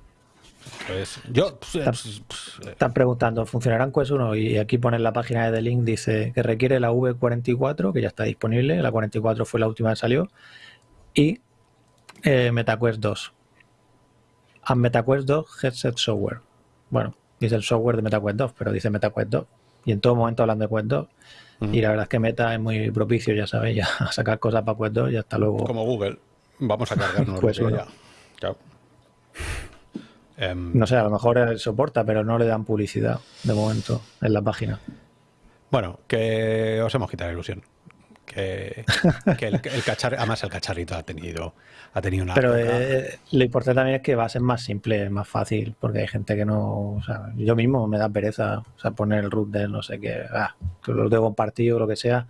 pues yo. pues, pues, eh, Están preguntando, ¿funcionarán Quest 1? Y aquí ponen la página de The Link, dice que requiere la V44, que ya está disponible, la 44 fue la última que salió, y eh, MetaQuest 2. A MetaQuest 2 Headset Software. Bueno, dice el software de MetaQuest 2, pero dice MetaQuest 2. Y en todo momento hablan de Quest 2. Y la verdad es que Meta es muy propicio, ya sabéis, ya a sacar cosas para Quest 2 y hasta luego. como Google. Vamos a cargarnos Pues lo que uno. haya. Claro. Em, No sé, a lo mejor él soporta, pero no le dan publicidad de momento en la página. Bueno, que os hemos quitado la ilusión. Que, que el, el cacharrito, además el cacharrito ha tenido, ha tenido una. Pero eh, lo importante también es que va a ser más simple, más fácil, porque hay gente que no. O sea, yo mismo me da pereza, o sea, poner el root del no sé qué, ah, que lo tengo compartido o lo que sea.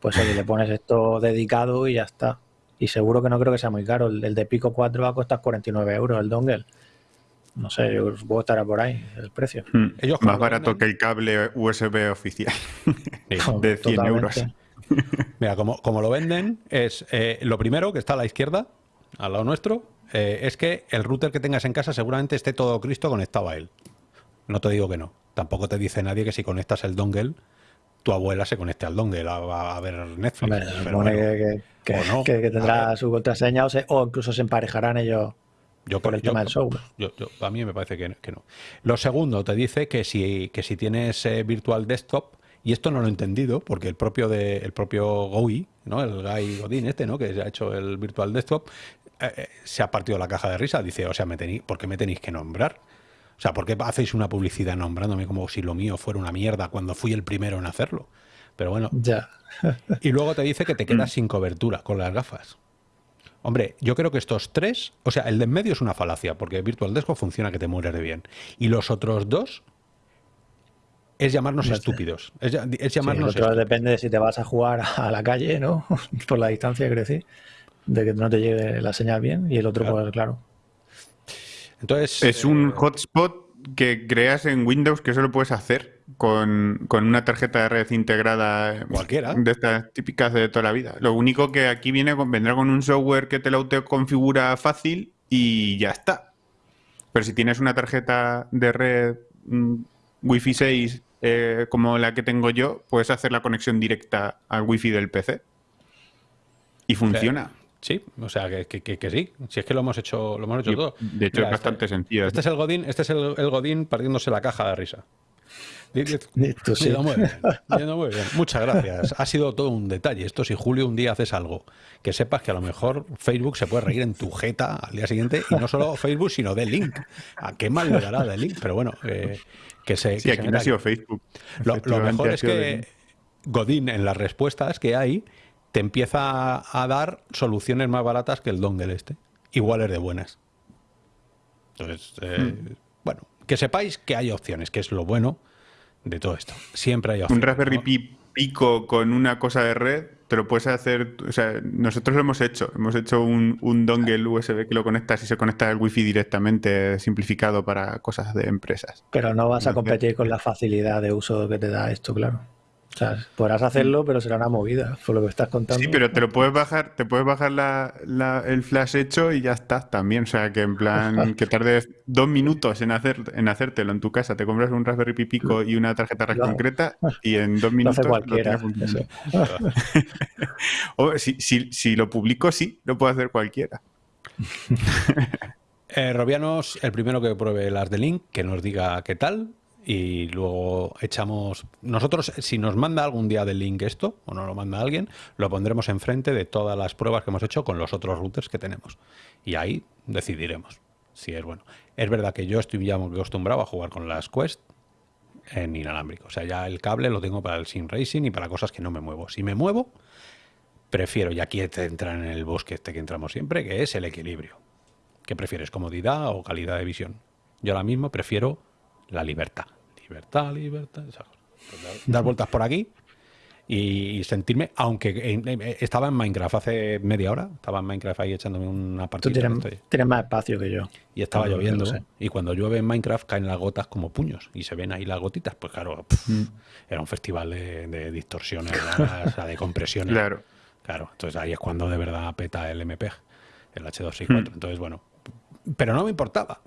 Pues oye, le pones esto dedicado y ya está. Y seguro que no creo que sea muy caro. El, el de Pico 4 va a costar 49 euros el dongle. No sé, yo supongo que estará por ahí el precio. Mm, Ellos como Más barato venden- que el cable USB oficial de 100 Totalmente. euros. Mira, como, como lo venden, es eh, lo primero que está a la izquierda, al lado nuestro, eh, es que el router que tengas en casa seguramente esté todo Cristo conectado a él. No te digo que no. Tampoco te dice nadie que si conectas el dongle, tu abuela se conecte al dongle a, a ver Netflix. Hombre, Pero bueno, que, que- o no. que- que A tendrá su contraseña o, se- o incluso se emparejarán ellos yo por el tema yo- del software. yo- yo- a mí me parece que, que no. Lo segundo, te dice que si, que si tienes eh, Virtual Desktop, y esto no lo he entendido, porque el propio de, el propio GOI, ¿no? el Guy Godin este, ¿no? que se ha hecho el Virtual Desktop, eh, eh, se ha partido la caja de risa. Dice, o sea, me tenéis, ¿por qué me tenéis que nombrar? O sea, ¿por qué hacéis una publicidad nombrándome como si lo mío fuera una mierda cuando fui el primero en hacerlo? Pero bueno, Ya. y luego te dice que te quedas sin cobertura con las gafas. Hombre, yo creo que estos tres, o sea, el de en medio es una falacia, porque Virtual Desktop funciona que te mueres de bien. Y los otros dos es llamarnos estúpidos. Es, Sí, el llamarnos otro estúpidos. depende de si te vas a jugar a la calle, ¿no? Por la distancia, quiero decir, de que no te llegue la señal bien. Y el otro, Claro. pues claro. Entonces, Es un eh, hotspot que creas en Windows que solo puedes hacer con, con una tarjeta de red integrada Cualquiera. de estas típicas de toda la vida. Lo único que aquí viene con, vendrá con un software que te lo autoconfigura fácil y ya está. Pero si tienes una tarjeta de red mm, Wi-Fi 6 eh, como la que tengo yo, puedes hacer la conexión directa al Wi-Fi del PC. Y funciona. Sí, o sea, que, que- que- que sí. Si es que lo hemos hecho, lo hemos hecho Y, todo. de hecho, Mira, es bastante este, sencillo. Este es el Godín, este es el, el Godín partiéndose la caja de risa. Listo, sí. Muy bien, yendo muy bien. Muchas gracias. Ha sido todo un detalle. Esto si Julio un día haces algo, que sepas que a lo mejor Facebook se puede reír en tu jeta al día siguiente y no solo Facebook, sino de Link. ¿A qué mal le dará de Link? Pero bueno, eh, que se. Sí, que se aquí no ha sido Facebook. lo, mejor es que de- Godín en las respuestas que hay te empieza a dar soluciones más baratas que el dongle este. Iguales de buenas. Entonces, eh, Hmm. bueno, que sepáis que hay opciones, que es lo bueno de todo esto. Siempre hay Un opciones. Raspberry ¿no? Pi Pico con una cosa de red, te lo puedes hacer. O sea, nosotros lo hemos hecho. Hemos hecho un, un dongle USB que lo conectas y se conecta al Wi-Fi directamente, simplificado para cosas de empresas. Pero no vas a competir con la facilidad de uso que te da esto, claro. O sea, podrás hacerlo, pero será una movida, por lo que estás contando. Sí, pero te lo puedes bajar, te puedes bajar la- la- el flash hecho y ya está también. O sea, que en plan, que tardes dos minutos en hacer, en hacértelo en tu casa. Te compras un Raspberry Pi Pico y una tarjeta concreta y en dos Lo minutos hace lo cualquiera. eso. O si, si- si lo publico, sí, lo puede hacer cualquiera. Eh, Robianos, el primero que pruebe las de Link, que nos diga qué tal. Y luego echamos. Nosotros, si nos manda algún día de Link esto, o no lo manda alguien, lo pondremos enfrente de todas las pruebas que hemos hecho con los otros routers que tenemos. Y ahí decidiremos si es bueno. Es verdad que yo estoy ya acostumbrado a jugar con las Quest en inalámbrico. O sea, ya el cable lo tengo para el Sim Racing y para cosas que no me muevo. Si me muevo, prefiero, y aquí te entra en el bosque este que entramos siempre, que es el equilibrio. ¿Qué prefieres, comodidad o calidad de visión? Yo ahora mismo prefiero la libertad. Libertad, libertad. esa cosa. Pues dar- dar vueltas por aquí y sentirme, aunque en- en- estaba en Minecraft hace media hora, estaba en Minecraft ahí echándome una Tú partida. tienes, estoy- tienes más espacio que yo. y estaba lloviendo. sé. Y cuando llueve en Minecraft caen las gotas como puños. Y se ven ahí las gotitas. Pues claro, Mm. era un festival de, de distorsiones, raras, o sea, de compresiones. Claro. Claro, entonces ahí es cuando de verdad peta el MPEG, el H264. Hmm. Entonces, bueno, pero no me importaba.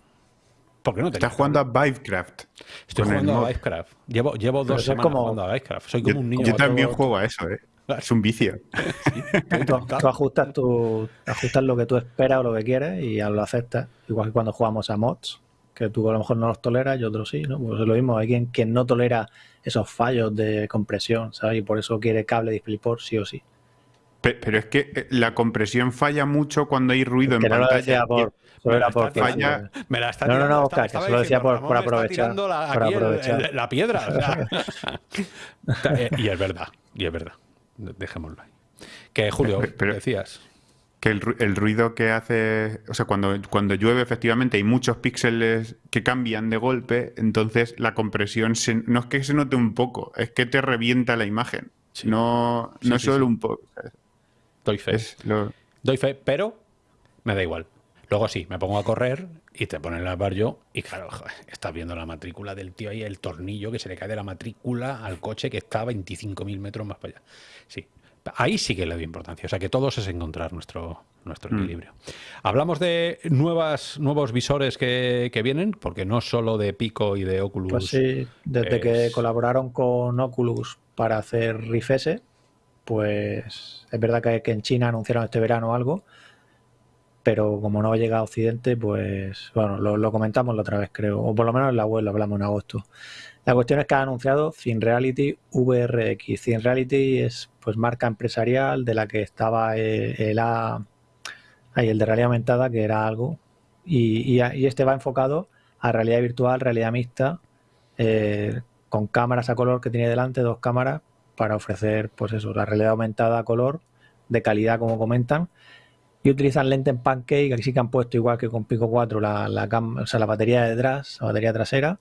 Porque no. Estás jugando a Vivecraft. Estoy jugando a. Vivecraft. Llevo, llevo dos semanas como- jugando a Vivecraft. Soy Yo, como un niño. yo también todo- juego a eso, ¿eh? Es un vicio. Tú, tú ajustas, tu, ajustas lo que tú esperas o lo que quieres y ya lo aceptas. Igual que cuando jugamos a mods, que tú a lo mejor no los toleras y otros sí, ¿no? Pues es lo mismo. Hay quien, quien no tolera esos fallos de compresión, ¿sabes? Y por eso quiere cable DisplayPort sí o sí. Pe- Pero es que eh, la compresión falla mucho cuando hay ruido en Que no lo pantalla. decía por... Me Solo la era está por... tirando, falla. Me la está No, no, no, Oscar, que estaba se lo decía por- por aprovechar, la, por aquí el- aprovechar. el- la piedra. o sea. Eh, y es verdad, y es verdad. De- Dejémoslo ahí. Que Julio, Pero- pero- decías. Que el, ru- el ruido que hace, o sea, cuando, cuando llueve efectivamente hay muchos píxeles que cambian de golpe, entonces la compresión se- no es que se note un poco, es que te revienta la imagen. Sí. No, Sí, no sí, solo sí. un poco. Doy fe. Es lo- Doy fe, pero me da igual. Luego sí, me pongo a correr y te ponen el barrio y claro, estás viendo la matrícula del tío ahí, el tornillo que se le cae de la matrícula al coche que está a 25.000 metros más para allá. Sí, ahí sí que le doy importancia. O sea que todos es encontrar nuestro, nuestro Mm. equilibrio. Hablamos de nuevas, nuevos visores que, que vienen, porque no solo de Pico y de Oculus. Pues sí, desde es- que colaboraron con Oculus para hacer Rift S, pues es verdad que, que en China anunciaron este verano algo, pero como no llega a Occidente, pues bueno, lo, comentamos la otra vez creo, o por lo menos en la web lo hablamos en agosto. La cuestión es que han anunciado Reality VRX. Reality es pues marca empresarial de la que estaba el, el A- el de realidad aumentada, que era algo, y, y y este va enfocado a realidad virtual, realidad mixta, eh, con cámaras a color que tiene delante, dos cámaras, para ofrecer, pues eso, la realidad aumentada a color, de calidad, como comentan. Y utilizan lente en pancake, aquí sí que han puesto, igual que con Pico 4, la, la, cam- o sea, la batería de detrás, la batería trasera.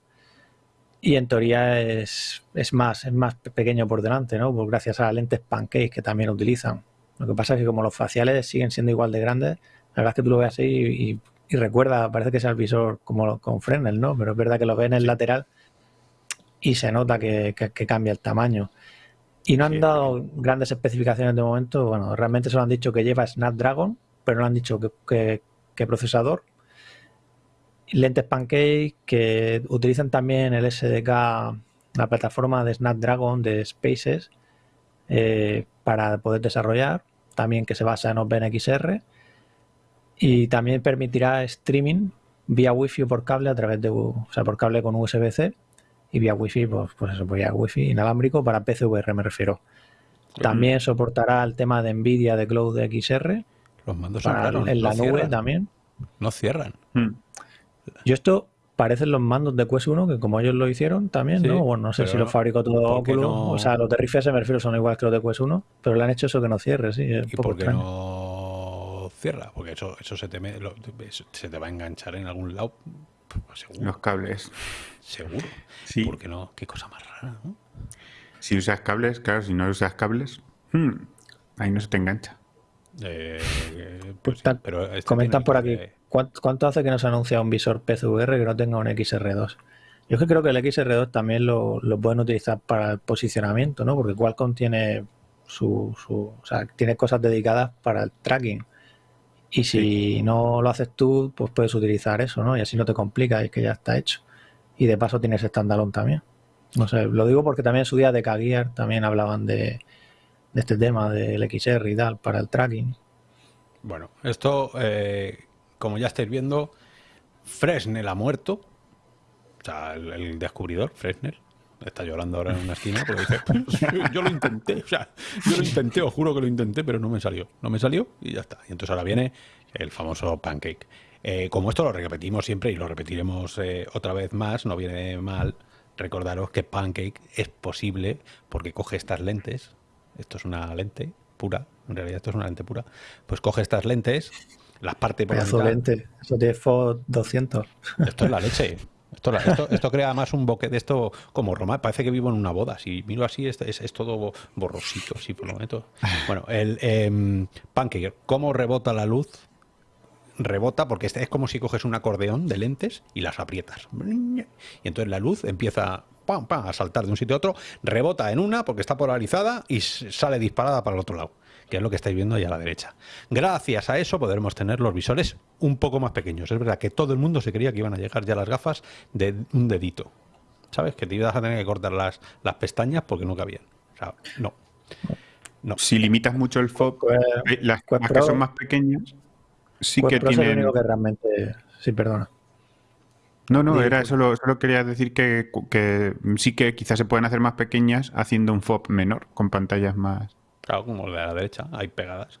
Y en teoría es, es más, es más pe- pequeño por delante, ¿no? Pues gracias a las lentes pancake que también utilizan. Lo que pasa es que como los faciales siguen siendo igual de grandes, la verdad es que tú lo ves así y, y- y recuerda, parece que es el visor como con Fresnel, ¿no? Pero es verdad que lo ves en el lateral y se nota que, que- que cambia el tamaño. Y no han Sí, dado grandes especificaciones de momento. Bueno, realmente solo han dicho que lleva Snapdragon, pero no han dicho qué procesador. Lentes Pancake que utilizan también el SDK, la plataforma de Snapdragon de Spaces eh, para poder desarrollar. También que se basa en OpenXR. Y también permitirá streaming vía Wi-Fi o por cable a través de, o sea, por cable con USB-C y vía Wi-Fi, pues, pues eso, vía Wi-Fi inalámbrico para PCVR me refiero. También soportará el tema de Nvidia de Cloud XR Los mandos son para, raros, en no la nube cierran, también. No cierran. Mm. Yo esto parecen los mandos de Quest 1 que como ellos lo hicieron también, Sí, ¿no? Bueno, no sé si lo fabricó todo ¿por qué Oculus, no? o sea, los de Rift S me refiero son iguales que los de Quest 1, pero le han hecho eso que no cierre, sí, es ¿Y por qué no cierra? Porque eso, eso se, te me- lo- eso se te va a enganchar en algún lado. Pues seguro. Los cables. Seguro. Sí. ¿Por qué no? Qué cosa más rara, ¿no? Si usas cables, claro, si no usas cables, hmm, ahí no se te engancha. Eh, pues sí, pero este Comentan por que- aquí, ¿cuánto, cuánto hace que no se anuncia un visor PCVR que no tenga un XR2? Yo es que creo que el XR2 también lo, lo pueden utilizar para el posicionamiento, ¿no? Porque Qualcomm tiene su, su- o sea, tiene cosas dedicadas para el tracking. Y si no lo haces tú, pues puedes utilizar eso, ¿no? Y así no te complica, es que ya está hecho. Y de paso tienes standalone también. No sé, lo digo porque también en su día de K-Gear también hablaban de, de este tema del XR y tal para el tracking. Bueno, esto, eh, como ya estáis viendo, Fresnel ha muerto. O sea, el, descubridor, Fresnel, está llorando ahora en una esquina porque dice, "Pues, yo lo intenté, o sea, yo lo intenté, os juro que lo intenté, pero no me salió. No me salió y ya está. Y entonces ahora viene el famoso pancake. Eh, como esto lo repetimos siempre y lo repetiremos eh, otra vez más, no viene mal recordaros que Pancake es posible porque coge estas lentes, esto es una lente pura, en realidad esto es una lente pura, pues coge estas lentes las partes por la mitad. lente. Eso tiene FOD 200. Esto es la leche. Esto, esto- esto crea más un boque de esto como Roma. Parece que vivo en una boda. Si miro así, es, es- es todo borrosito. Así por lo menos. Bueno, el em, Pancake, ¿cómo rebota la luz? Rebota porque es como si coges un acordeón de lentes y las aprietas. Y entonces la luz empieza pam, pam, a saltar de un sitio a otro, rebota en una porque está polarizada y sale disparada para el otro lado, que es lo que estáis viendo ahí a la derecha. Gracias a eso podremos tener los visores un poco más pequeños. Es verdad que todo el mundo se creía que iban a llegar ya las gafas de un dedito. ¿Sabes? Que te ibas a tener que cortar las, las pestañas porque no cabían. O sea, no. No. Si limitas mucho el FOB, Pues, eh, las, que son más pequeñas, sí que Pro es el tienen... único que realmente. Sí, perdona. No, no, era solo, solo quería decir que, que sí que quizás se pueden hacer más pequeñas haciendo un FOB menor, con pantallas más... Claro, como el de la derecha, hay pegadas.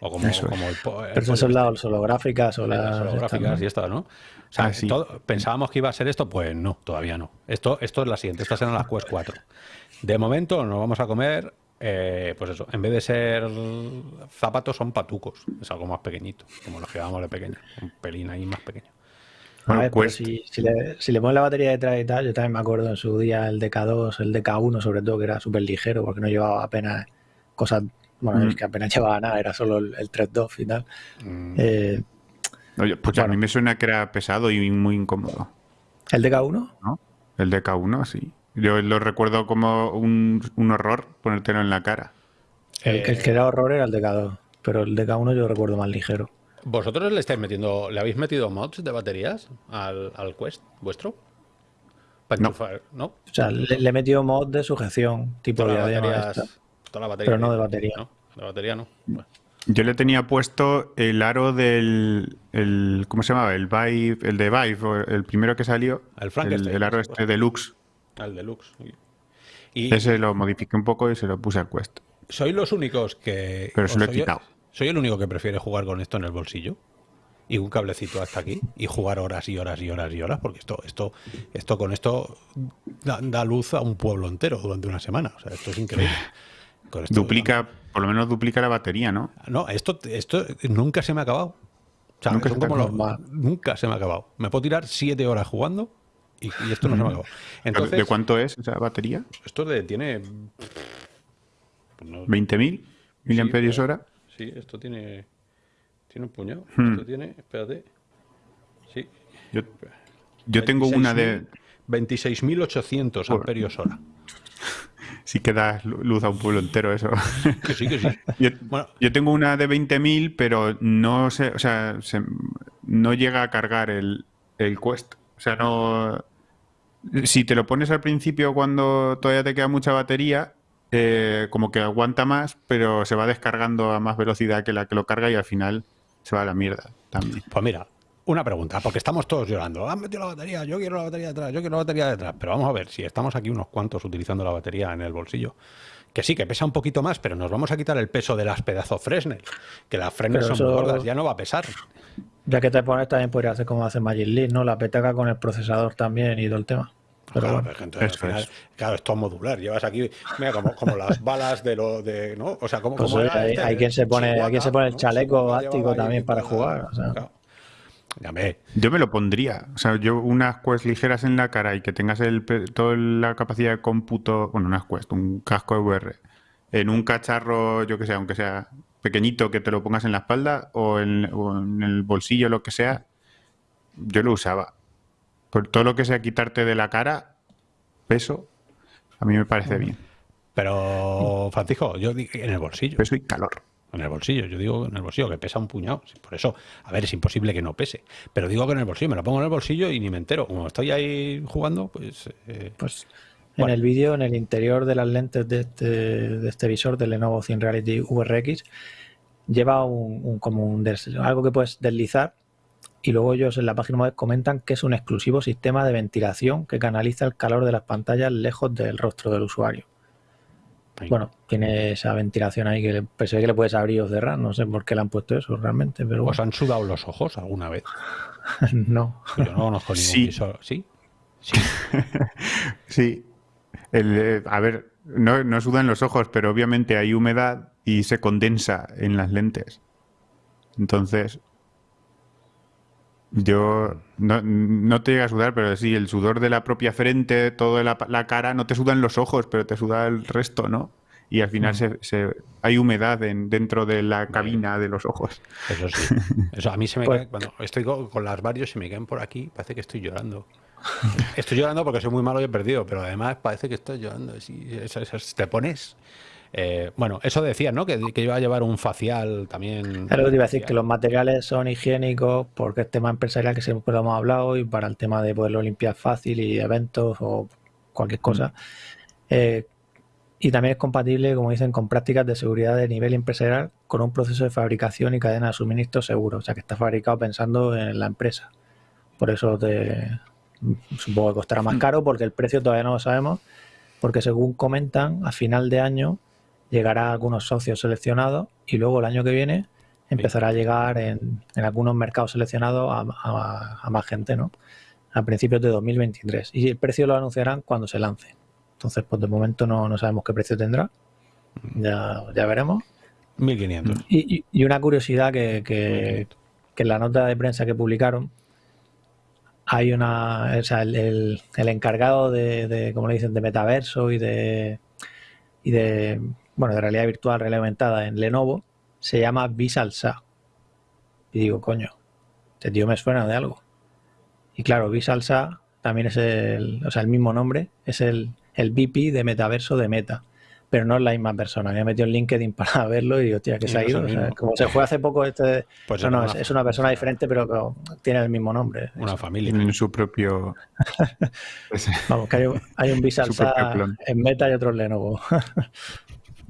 O como, Eso es. como el, po- el Pero son las holográficas o las las. holográficas estas, y ¿no? esto, ¿no? O sea, Ah, sí. todo- pensábamos que iba a ser esto, pues no, todavía no. Esto, esto es la siguiente, estas eran las Quest 4. De momento nos vamos a comer, eh, pues eso, en vez de ser zapatos son patucos, es algo más pequeñito, como los que llevamos de pequeño, un pelín ahí más pequeño. Bueno, a ver, Quest- si, si le, si le pones la batería detrás y tal, yo también me acuerdo en su día el DK2, el DK1 sobre todo, que era súper ligero porque no llevaba apenas cosas, bueno, Mm. es que apenas llevaba nada, era solo el, el 3.2 y tal. Mm, Eh, Oye, pues a Bueno. mí me suena que era pesado y muy incómodo, ¿El DK1? ¿no? El de K1, sí. Yo lo recuerdo como un, un horror ponértelo en la cara. El, Eh, el que era horror era el DK2, pero el DK1 yo lo recuerdo más ligero. ¿Vosotros le estáis metiendo, le habéis metido mods de baterías al, al Quest vuestro? Para No. enchufar, ¿no? O sea, le, le he metido mod de sujeción, tipo diadema baterías, esta. toda la batería Pero no de batería. ¿no? De batería no. Bueno. Yo le tenía puesto el aro del. El, ¿Cómo se llamaba? El Vive, el de Vive, el primero que salió. El Frankenstein, El, aro este deluxe. Al deluxe. Y Ese lo modifiqué un poco y se lo puse al Quest. soy los únicos que. Pero se lo he soy- quitado. Soy el único que prefiere jugar con esto en el bolsillo. Y un cablecito hasta aquí. Y jugar horas y horas y horas y horas. Porque esto, esto, esto con esto da, da luz a un pueblo entero durante una semana. O sea, esto es increíble. Con esto- Duplica, por lo menos duplica la batería, ¿no? No, esto, esto nunca se me ha acabado. O sea, Nunca son se como los- nunca se me ha acabado. Me puedo tirar siete horas jugando y, y esto no se me ha acabado. Entonces, ¿De cuánto es esa batería? esto de- tiene. pues no- ¿20.000 miliamperios hora? Sí, esto tiene. Tiene un puñado. Hmm. Esto tiene. Espérate. Sí. Yo, yo tengo una de... 26.800 Joder. amperios hora. Sí que da lu- luz a un pueblo entero eso. Que sí, que sí. Yo, Bueno. yo tengo una de 20.000, pero no sé, o sea, se- no llega a cargar el, el Quest. O sea, no... Si te lo pones al principio cuando todavía te queda mucha batería, eh, como que aguanta más, pero se va descargando a más velocidad que la que lo carga y al final se va a la mierda también. Pues mira, una pregunta, porque estamos todos llorando. Han metido la batería, yo quiero la batería detrás, yo quiero la batería detrás. Pero vamos a ver, si estamos aquí unos cuantos utilizando la batería en el bolsillo, que sí, que pesa un poquito más, pero nos vamos a quitar el peso de las pedazos Fresnel, que las Fresnel Pero son muy eso- gordas, ya no va a pesar. Ya que te pones, también podría hacer como hace Magic Leap, ¿no? La petaca con el procesador también y todo el tema. Pero Claro, bueno, entonces, al final, es. claro, esto es modular. Llevas aquí, mira, como, como las balas de lo de, ¿no? O sea, como, Pues como oye, era hay- este, hay quien se pone- Chihuahua, hay quien se pone el ¿no? chaleco ahí también para jugar, o sea. claro. Ya ve, Yo me lo pondría. O sea, yo unas Quest ligeras en la cara y que tengas el, toda la capacidad de cómputo, bueno, unas Quest, un casco de VR, en un cacharro, yo que sé, aunque sea pequeñito, que te lo pongas en la espalda o en, o en el bolsillo, lo que sea, yo lo usaba. Por todo lo que sea quitarte de la cara, peso, a mí me parece bien. pero Francisco, yo di- en el bolsillo. Peso y calor. En el bolsillo, yo digo en el bolsillo, que pesa un puñado. Por eso, a ver, es imposible que no pese. Pero digo que en el bolsillo, me lo pongo en el bolsillo y ni me entero. Como estoy ahí jugando, pues. eh, pues Bueno. en el vídeo, en el interior de las lentes de este, de este visor del Lenovo Thin Reality VRX, lleva un, un- como un des- algo que puedes deslizar y luego ellos en la página web comentan que es un exclusivo sistema de ventilación que canaliza el calor de las pantallas lejos del rostro del usuario. ahí. Bueno, tiene esa ventilación ahí que ve que le puedes abrir o cerrar, no sé por qué le han puesto eso realmente, pero ¿Os bueno, han sudado los ojos alguna vez? no. Yo no conozco ningún Sí. visor. ¿Sí? Sí. Sí. El, eh, a ver, no, no sudan los ojos, pero obviamente hay humedad y se condensa en las lentes. Entonces, Yo no, te llega a sudar, pero sí, el sudor de la propia frente, toda la, cara, no te sudan los ojos, pero te suda el resto, ¿no? Y al final mm. se, hay humedad en, dentro de la cabina de los ojos. Eso sí. Eso a mí se me pues cae, cuando estoy con, las varios y me caen por aquí, parece que estoy llorando. Estoy llorando porque soy muy malo y he perdido, pero además parece que estoy llorando. Si, te pones eh, bueno, eso decía, ¿no? Que, iba a llevar un facial también. Claro, te iba a decir que los materiales son higiénicos porque es tema empresarial que siempre lo hemos hablado y para el tema de poderlo limpiar fácil y eventos o cualquier cosa. Eh, y también es compatible, como dicen, con prácticas de seguridad de nivel empresarial con un proceso de fabricación y cadena de suministro seguro. O sea, que está fabricado pensando en la empresa. Por eso te, supongo que costará más mm. caro porque el precio todavía no lo sabemos. Porque según comentan, a final de año llegará a algunos socios seleccionados y luego el año que viene empezará a llegar en, algunos mercados seleccionados a, más gente, ¿no? A principios de 2023. Y el precio lo anunciarán cuando se lance. Entonces, pues de momento no, sabemos qué precio tendrá. Ya, ya veremos. 1500. Y, y, una curiosidad que, que, en la nota de prensa que publicaron hay una, o sea, el, encargado de, de, como le dicen, de metaverso y de, y de bueno, de realidad virtual, realidad aumentada en Lenovo, se llama Visual Y digo, coño, este tío me suena de algo. Y claro, Visual también es el, o sea, el mismo nombre, es el, el VP de metaverso de Meta. Pero no es la misma persona. Me he metido en LinkedIn para verlo y digo, tía, que se ha ido. como se fue hace poco este. Pues no, no, es, una persona diferente, pero tiene el mismo nombre. Una familia. En su propio. Vamos, que hay, hay un Visual en Meta y otro en Lenovo.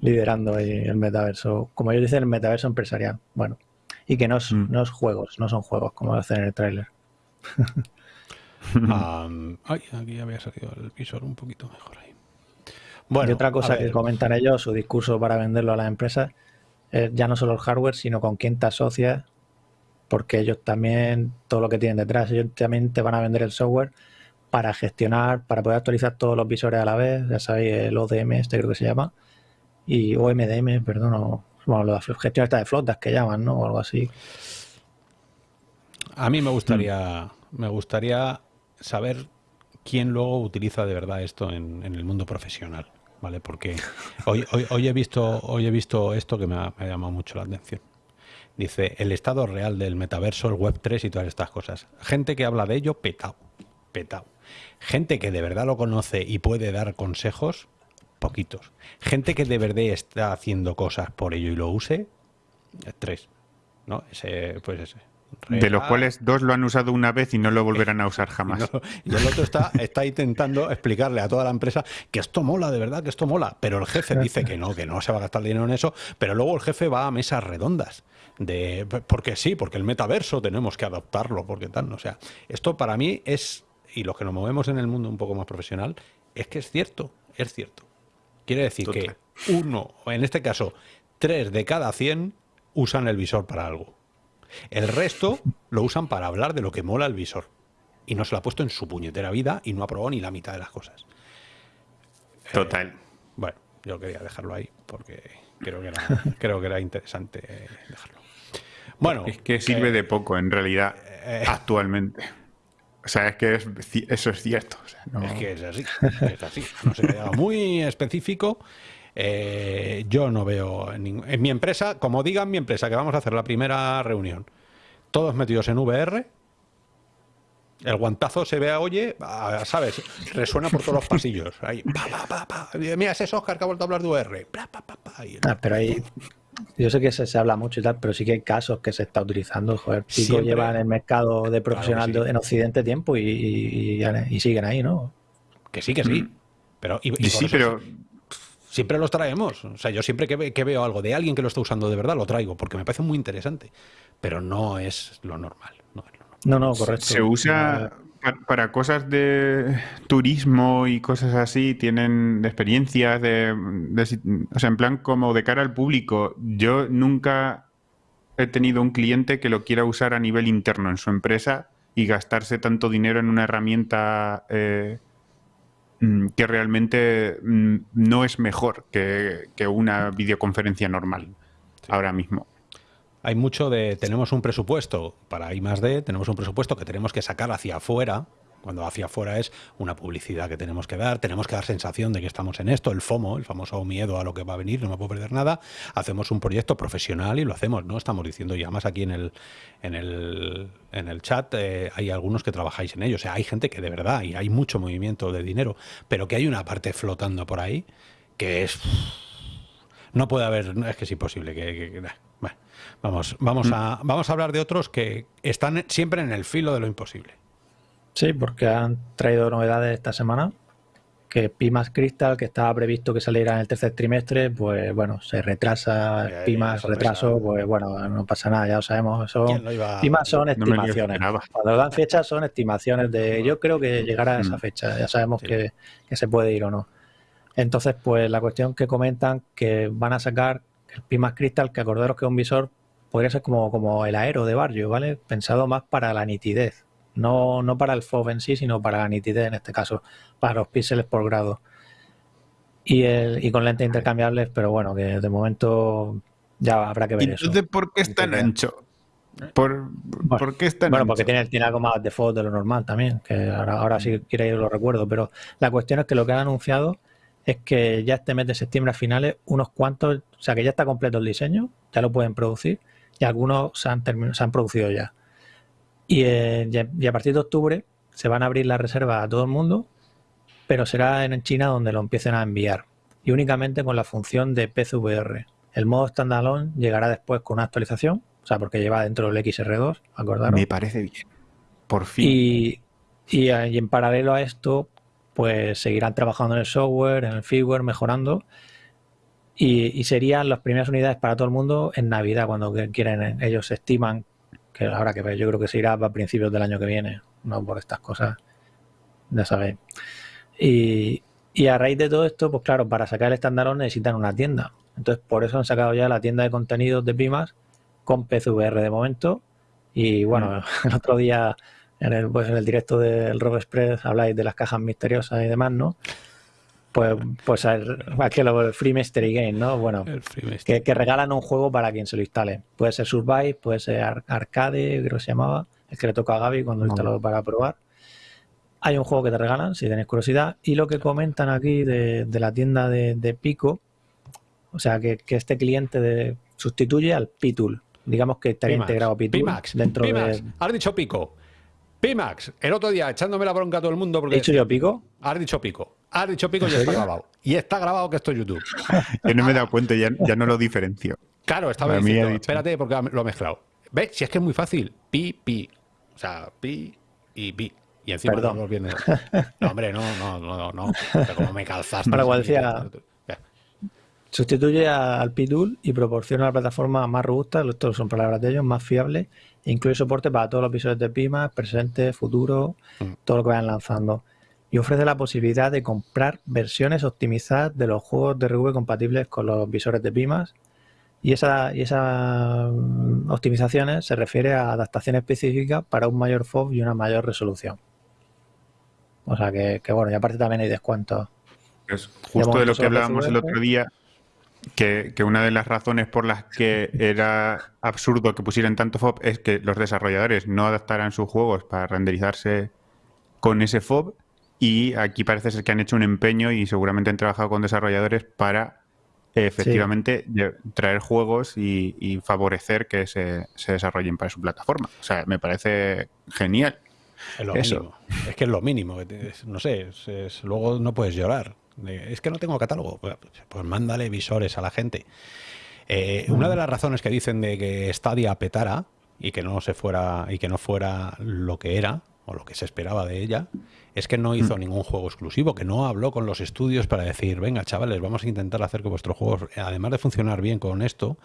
Liderando ahí el metaverso, como ellos dicen, el metaverso empresarial. Bueno, y que no es, mm. no es juegos, no son juegos, como hacen en el tráiler. ay, aquí había salido el visor un poquito mejor ahí. Bueno, y otra cosa que comentan ellos, su discurso para venderlo a las empresas, es ya no solo el hardware, sino con quién te asocias, porque ellos también, todo lo que tienen detrás, ellos también te van a vender el software para gestionar, para poder actualizar todos los visores a la vez, ya sabéis, el ODM, este creo que se llama, y OMDM, perdón, o, bueno, la gestión esta de flotas que llaman, ¿no? O algo así. A mí me gustaría, me gustaría saber quién luego utiliza de verdad esto en, el mundo profesional, ¿vale? Porque hoy, hoy, he visto, hoy he visto esto que me ha, llamado mucho la atención. Dice, el estado real del metaverso, el Web 3 y todas estas cosas. Gente que habla de ello, petao, petao. Gente que de verdad lo conoce y puede dar consejos, poquitos. Gente que de verdad está haciendo cosas por ello y lo use, tres. ¿No? Ese, pues ese. de los cuales dos lo han usado una vez y no lo volverán a usar jamás. y el otro está, está intentando explicarle a toda la empresa que esto mola, de verdad, que esto mola. Pero el jefe dice que no, que no se va a gastar dinero en eso. Pero luego el jefe va a mesas redondas. De, porque sí, porque el metaverso tenemos que adaptarlo, porque tal. O sea, esto para mí es, y los que nos movemos en el mundo un poco más profesional, es que es cierto, es cierto. Quiere decir que uno, o en este caso, tres de cada cien usan el visor para algo. El resto lo usan para hablar de lo que mola el visor. Y no se lo ha puesto en su puñetera vida y no ha probado ni la mitad de las cosas. Total. Eh, bueno, yo quería dejarlo ahí porque creo que era, creo que era interesante dejarlo. Bueno, es que sirve eh, de poco en realidad eh, actualmente. O sea, es que eso es cierto. Es que es así, es así. No sé, muy específico. Eh, yo no veo en, en, mi empresa, como digan mi empresa, que vamos a hacer la primera reunión, todos metidos en VR, el guantazo se vea, oye, ¿sabes? Resuena por todos los pasillos. Ahí, pa, pa, pa, Mira, ese es Oscar que ha vuelto a hablar de VR. Ah, pero ahí yo sé que se, habla mucho y tal, pero sí que hay casos que se está utilizando. Joder, Pico lleva en el mercado de profesional en Occidente tiempo y, siguen ahí, ¿no? Que sí, que sí. Mm. Pero, y, sí, pero... Siempre los traemos. O sea, yo siempre que, veo algo de alguien que lo está usando de verdad, lo traigo, porque me parece muy interesante. Pero no es lo normal. No, es lo normal. no, no, correcto. Se usa para cosas de turismo y cosas así, tienen experiencias de, O sea, en plan como de cara al público. Yo nunca he tenido un cliente que lo quiera usar a nivel interno en su empresa y gastarse tanto dinero en una herramienta eh, mm, que realmente mm, no es mejor que, una videoconferencia normal ahora mismo. Hay mucho de tenemos un presupuesto para I más D, tenemos un presupuesto que tenemos que sacar hacia afuera. Cuando hacia afuera es una publicidad que tenemos que dar, tenemos que dar sensación de que estamos en esto, el FOMO, el famoso miedo a lo que va a venir, no me puedo perder nada. Hacemos un proyecto profesional y lo hacemos, ¿no? Estamos diciendo, y además aquí en el, en el, en el chat eh, hay algunos que trabajáis en ello. O sea, hay gente que de verdad, y hay mucho movimiento de dinero, pero que hay una parte flotando por ahí que es. No puede haber, es que es imposible. Que, que- que- vamos, vamos, a, vamos a hablar de otros que están siempre en el filo de lo imposible. Sí, porque han traído novedades esta semana. Que Pimax Crystal, que estaba previsto que saliera en el tercer trimestre, pues bueno, se retrasa. Pimax sorpresa. retraso, pues bueno, no pasa nada, ya lo sabemos. Son, ¿Quién lo iba Pimax son No estimaciones. Cuando dan fechas son estimaciones de yo creo que llegará a esa Mm. fecha, ya sabemos Sí. que, que se puede ir o no. Entonces, pues la cuestión que comentan que van a sacar el Pimax Crystal, que acordaros que es un visor podría ser como, como el aero de barrio, ¿vale? Pensado más para la nitidez, no, no para el FOV en sí, sino para la nitidez en este caso, para los píxeles por grado. Y, el, y con lentes intercambiables, pero bueno, que de momento ya habrá que ver eso. Entonces, ¿por qué es tan ancho? ¿Por, ¿por qué es tan Bueno, ancho? porque tiene, tiene algo más de default de lo normal también, que ahora, ahora sí quiere lo recuerdo, pero la cuestión es que lo que han anunciado es que ya este mes de septiembre a finales, unos cuantos, o sea que ya está completo el diseño, ya lo pueden producir, y algunos se han, se han producido ya. Y, eh, ya- y a partir de octubre se van a abrir las reservas a todo el mundo, pero será en China donde lo empiecen a enviar, y únicamente con la función de PCVR. El modo standalone llegará después con una actualización, o sea, porque lleva dentro del XR2, acordaros. Me parece bien. Por fin. Y, y, y en paralelo a esto, pues seguirán trabajando en el software, en el firmware, mejorando. Y, y serían las primeras unidades para todo el mundo en Navidad, cuando quieren. eh, Ellos estiman que habrá que. Yo creo que se irá a principios del año que viene, no por estas cosas. Ya sabéis. Y, y a raíz de todo esto, pues claro, para sacar el standalone necesitan una tienda. Entonces, por eso han sacado ya la tienda de contenidos de Pimas con PCVR de momento. Y bueno, el otro día en el, pues en el directo del Rob Express habláis de las cajas misteriosas y demás, ¿no? Pues, pues el, aquí lo- el Free Mystery Game, ¿no? Bueno, que, que regalan un juego para quien se lo instale. Puede ser Survive, puede ser Ar- Arcade, creo que se llamaba, el que le toca a Gaby cuando lo instaló para probar. Hay un juego que te regalan si tenéis curiosidad. Y lo que comentan aquí de, de la tienda de, de Pico, o sea, que, que este cliente de, sustituye al Pitul. Digamos que estaría integrado Pitul Pimax, dentro Pimax, de. has dicho pico. Pimax, el otro día echándome la bronca a todo el mundo ¿He porque dicho yo Pico? has dicho pico. Has dicho pico y está grabado. Y está grabado que esto es YouTube. Yo no me he dado cuenta, ya, ya no lo diferencio. Claro, estaba Para diciendo, espérate porque lo he mezclado. ¿Ves? Si es que es muy fácil. Pi, pi. O sea, pi y pi. Y encima Perdón. no viene. No, hombre, no, no, no, no. Pero como me calzaste. Igual así, decía-. Sustituye al Pitul y proporciona una plataforma más robusta, esto son palabras de ellos, más fiable, incluye soporte para todos los visores de Pimax, presente, futuro, Mm. todo lo que vayan lanzando. Y ofrece la posibilidad de comprar versiones optimizadas de los juegos de RV compatibles con los visores de Pimax. Y esa, y esas mm, optimizaciones se refiere a adaptaciones específicas para un mayor FOV y una mayor resolución. O sea que, que bueno, y aparte también hay descuentos. Es justo de lo que solo hablábamos el otro día, que, que una de las razones por las que era absurdo que pusieran tanto FOB es que los desarrolladores no adaptaran sus juegos para renderizarse con ese FOB y aquí parece ser que han hecho un empeño y seguramente han trabajado con desarrolladores para eh, efectivamente traer juegos y, y favorecer que se, se desarrollen para su plataforma. O sea, me parece genial. Es lo Eso. mínimo. Es que es lo mínimo. es- No sé, es- es- luego no puedes llorar. De, Es que no tengo catálogo. Pues, pues mándale visores a la gente. Eh, Una de las razones que dicen de que Stadia petara y que no se fuera y que no fuera lo que era o lo que se esperaba de ella es que no hizo ningún juego exclusivo, que no habló con los estudios para decir, venga chavales, vamos a intentar hacer que vuestro juego, además de funcionar bien con esto,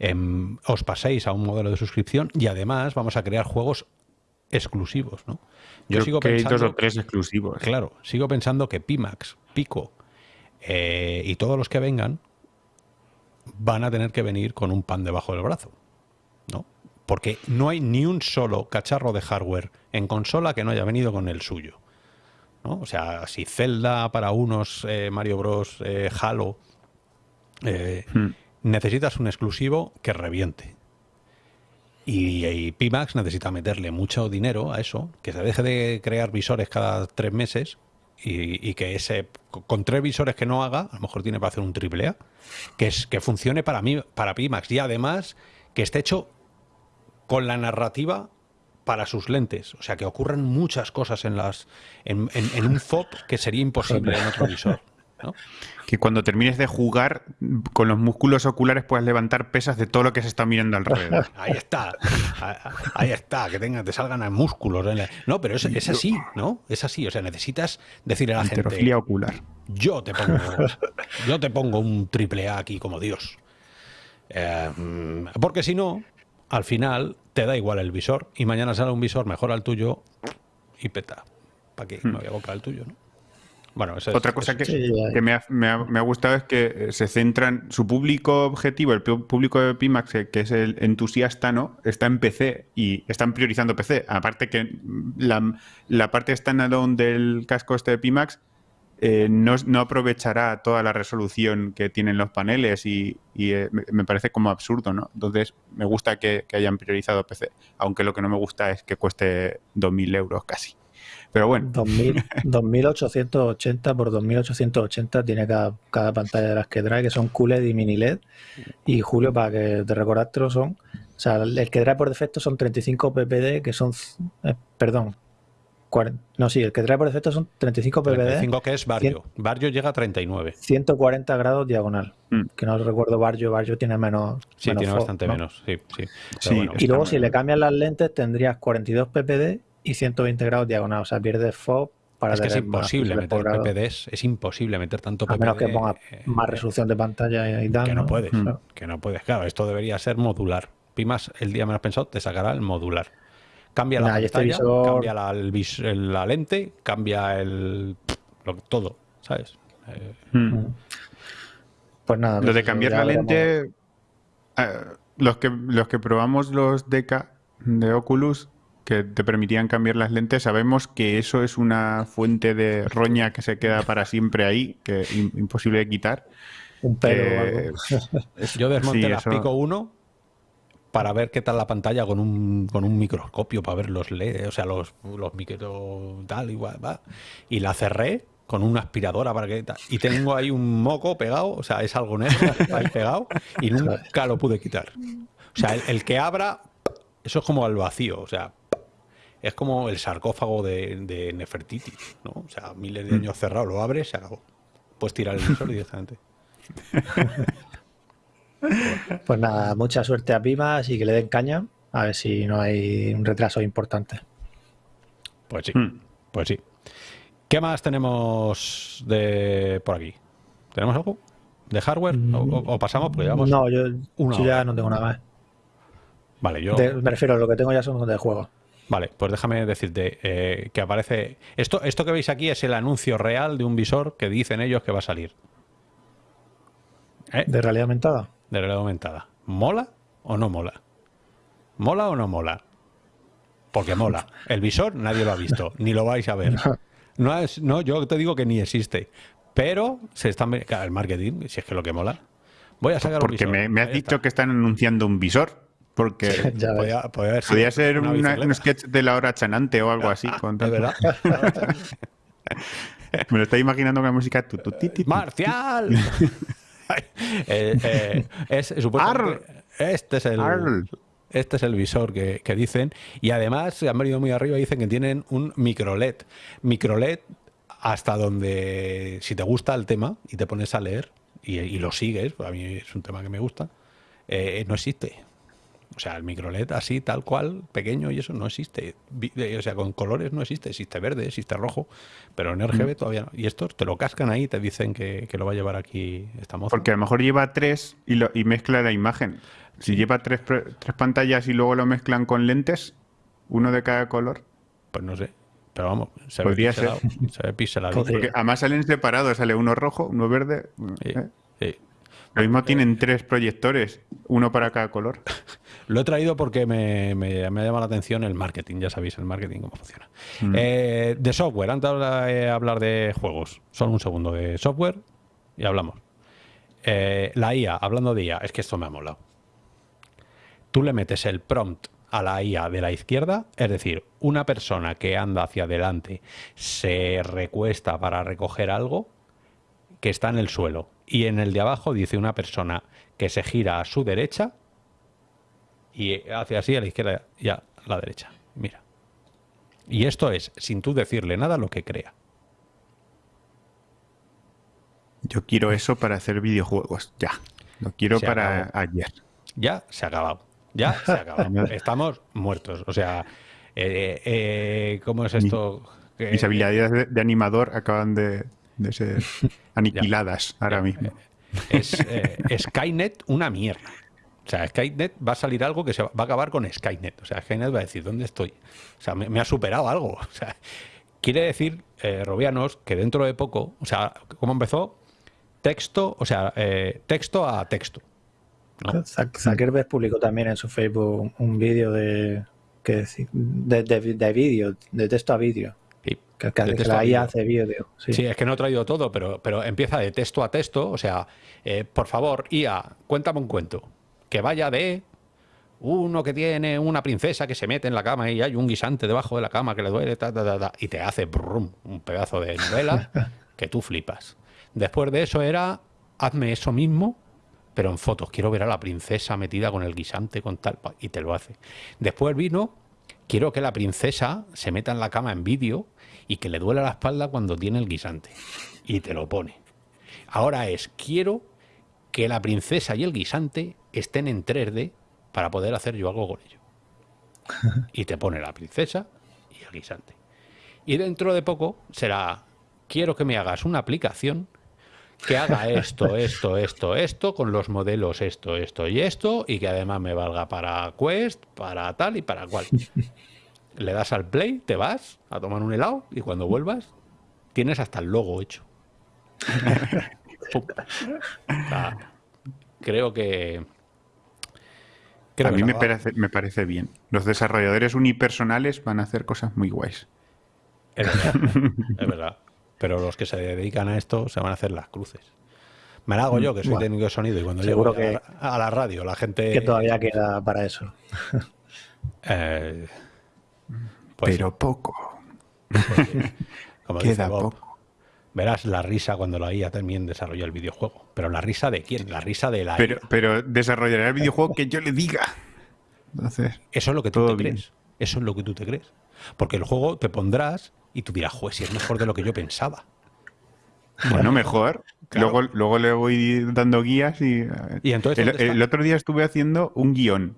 em, os paséis a un modelo de suscripción y además vamos a crear juegos exclusivos, ¿no? Yo Creo sigo que hay pensando, dos o tres exclusivos. claro, sigo pensando que Pimax, Pico eh, y todos los que vengan van a tener que venir con un pan debajo del brazo, ¿no? Porque no hay ni un solo cacharro de hardware en consola que no haya venido con el suyo, ¿no? O sea, si Zelda para unos, eh, Mario Bros, eh, Halo, Hmm. necesitas un exclusivo que reviente. Y, y Pimax necesita meterle mucho dinero a eso, que se deje de crear visores cada tres meses y, y que ese con tres visores que no haga, a lo mejor tiene para hacer un triple A, que es que funcione para mí, para Pimax y además que esté hecho con la narrativa para sus lentes. O sea, que ocurran muchas cosas en las en, en- en un FOB que sería imposible en otro visor. ¿No? Que cuando termines de jugar, con los músculos oculares puedas levantar pesas de todo lo que se está mirando alrededor. Ahí está, ahí- está, que tenga, te salgan músculos. en la- No, pero es, es así, ¿no? Es así. O sea, necesitas decirle a la gente, ocular. yo te pongo, yo te pongo un triple A aquí como Dios. Eh, porque si no, al final te da igual el visor y mañana sale un visor mejor al tuyo y peta. ¿Para qué? Me voy a comprar el tuyo, ¿no? Bueno, eso es- Otra cosa eso que, Sí, que me, ha, me ha- me ha gustado es que eh, se centran, su público objetivo, el público de Pimax, que es el entusiasta, ¿no? Está en PC y están priorizando PC. Aparte que mm, la, la parte standalone del casco este de Pimax eh, no, no aprovechará toda la resolución que tienen los paneles y, y, eh, me, me parece como absurdo, ¿no? Entonces me gusta que, que hayan priorizado PC, aunque lo que no me gusta es que cueste 2.000 euros casi. Pero bueno, 2000, 2880 por 2880 tiene cada, cada pantalla de las que trae, que son QLED y mini LED. Y Julio, para que te recordártelo, son. O sea, el que trae por defecto son 35 ppd, que son. eh, perdón. 40 no, sí, el que trae por defecto son 35 ppd, 35 que es Barrio. Barrio llega a 39. 140 grados diagonal. Mm. Que no recuerdo Barrio, Barrio tiene menos. Sí, menos tiene bastante ¿no? menos. Sí, sí. Sí, bueno, Y luego, si le bien. cambias las lentes, tendrías 42 ppd y 120 grados diagonal. O sea, pierdes FOB para es que es imposible meter. PPDs, es imposible meter tanto A menos que PPD, pongas eh, más resolución de pantalla y tal. que no puedes, Mm. Que no puedes. Claro, esto debería ser modular. Pimas, el día menos pensado, te sacará el modular. Cambia la Nah, este pantalla, visor- cambia la, el vis- el- la lente, cambia el lo- todo, ¿sabes? Eh, mm. Pues nada. Lo de cambiar la lente, eh, los, que, los que probamos los DK de Oculus, que te permitían cambiar las lentes, sabemos que eso es una fuente de roña que se queda para siempre ahí, que es im- imposible de quitar. Un pelo o Eh, algo. yo desmonté Sí, las eso- Pico 1 para ver qué tal la pantalla con un, con un microscopio, para ver los LED, o sea, los, los micro tal, igual, va. Y la cerré con una aspiradora para que tal. Y tengo ahí un moco pegado, o sea, es algo negro ahí pegado, y nunca lo pude quitar. O sea, el, el que abra, eso es como al vacío, o sea, es como el sarcófago de, de Nefertiti, ¿no? O sea, miles de años cerrado, lo abres, se acabó. Puedes tirar el visor directamente. Pues nada, mucha suerte a Pimas y que le den caña. A ver si no hay un retraso importante. Pues sí, Hmm. pues sí. ¿Qué más tenemos de por aquí? ¿Tenemos algo? ¿De hardware? ¿O, o- o pasamos? Porque llevamos... No, yo, una yo ya no tengo nada más. Vale, yo... De- me refiero a lo que tengo ya son de juegos. Vale, pues déjame decirte eh, que aparece... Esto, esto que veis aquí es el anuncio real de un visor que dicen ellos que va a salir. ¿Eh? De realidad aumentada. De realidad aumentada. ¿Mola o no mola? ¿Mola o no mola? Porque mola. El visor nadie lo ha visto, ni lo vais a ver. No, es, no, yo te digo que ni existe. Pero se están el marketing, si es que lo que mola. Voy a sacar Porque un visor. me, me has dicho que están anunciando un visor. Porque Ya podía, podía haber sido podía ser una una- bicicleta. un sketch de la hora chanante o algo así. con tanto- verdad. Me lo estoy imaginando con la música. tu, tu, ti, ti, ti. ¡Marcial! Eh, eh, es este es el Arl. este es el visor que, que dicen y además se han venido muy arriba y dicen que tienen un micro LED micro LED hasta donde si te gusta el tema y te pones a leer y, y lo sigues a mí es un tema que me gusta eh, no existe o sea, el micro LED así, tal cual, pequeño y eso no existe. O sea, con colores no existe. Existe verde, existe rojo, pero en RGB todavía no. Y estos te lo cascan ahí y te dicen que, que lo va a llevar aquí esta moza. Porque a lo mejor lleva tres y, lo- y mezcla la imagen. Si lleva tres, tres pantallas y luego lo mezclan con lentes, uno de cada color. Pues no sé. Pero vamos, se Podría ve pixelado. Se ve pixelado. Porque además salen separados, sale uno rojo, uno verde. Sí, ¿eh? sí. Lo mismo tienen tres proyectores, uno para cada color. Lo he traído porque me, me, me ha llamado la atención el marketing. Ya sabéis el marketing cómo funciona. Mm. Eh, de software, antes de hablar de juegos, solo un segundo de software y hablamos. Eh, la IA, hablando de IA, es que esto me ha molado. tú le metes el prompt a la IA de la izquierda, es decir, una persona que anda hacia adelante se recuesta para recoger algo que está en el suelo y en el de abajo dice una persona que se gira a su derecha y hace así a la izquierda y a la derecha. Mira. Y esto es, sin tú decirle nada, lo que crea. Yo quiero eso para hacer videojuegos, ya. Lo quiero para ayer. Ya se ha acabado. Ya se ha acabado. Estamos muertos. O sea, eh, eh, ¿cómo es esto? Mis habilidades de, animador acaban de, ser aniquiladas ahora mismo. Es eh, Skynet una mierda. O sea, Skynet va a salir algo que se va, a acabar con Skynet. O sea, Skynet va a decir, ¿dónde estoy? O sea, me, ha superado algo. O sea, quiere decir, Robianos, que dentro de poco, o sea, ¿cómo empezó? texto, o sea, eh, texto a texto. Zuckerberg publicó también en su Facebook un vídeo de, de, de, vídeo, de texto a vídeo. Sí, que, la IA hace vídeo. Sí. es que no he traído todo, pero, pero empieza de texto a texto. O sea, eh, por favor, IA, cuéntame un cuento. Que vaya de uno que tiene una princesa que se mete en la cama y hay un guisante debajo de la cama que le duele, y te hace un pedazo de novela que tú flipas. Después de eso era, hazme eso mismo, pero en fotos. Quiero ver a la princesa metida con el guisante, con tal, y te lo hace. Después vino, quiero que la princesa se meta en la cama en vídeo y que le duela la espalda cuando tiene el guisante. Y te lo pone. Ahora es, quiero que la princesa y el guisante estén en 3D para poder hacer yo algo con ello. Y te pone la princesa y el guisante. Y dentro de poco será, quiero que me hagas una aplicación que haga esto, esto, esto, esto, con los modelos esto, esto y esto, y que además me valga para Quest, para tal y para cual. Le das al play, te vas a tomar un helado y cuando vuelvas tienes hasta el logo hecho. creo que... a mí me parece, me parece bien. Los desarrolladores unipersonales van a hacer cosas muy guays. Es es verdad pero los que se dedican a esto se van a hacer las cruces. Me la hago yo, que soy técnico de sonido, y cuando llego que, a, la radio, la gente... Que todavía queda para eso. Eh, pues pero poco. Pues queda poco. Verás la risa cuando la IA también desarrolla el videojuego. Pero la risa de quién? La risa de la pero, Pero desarrollará el videojuego que yo le diga. Entonces, Eso es lo que tú te crees. Eso es lo que tú te crees. Porque el juego te pondrás y tú dirás, juez, si es mejor de lo que yo pensaba. Bueno, mejor. Luego, luego le voy dando guías y... ¿Y entonces, el, otro día estuve haciendo un guion.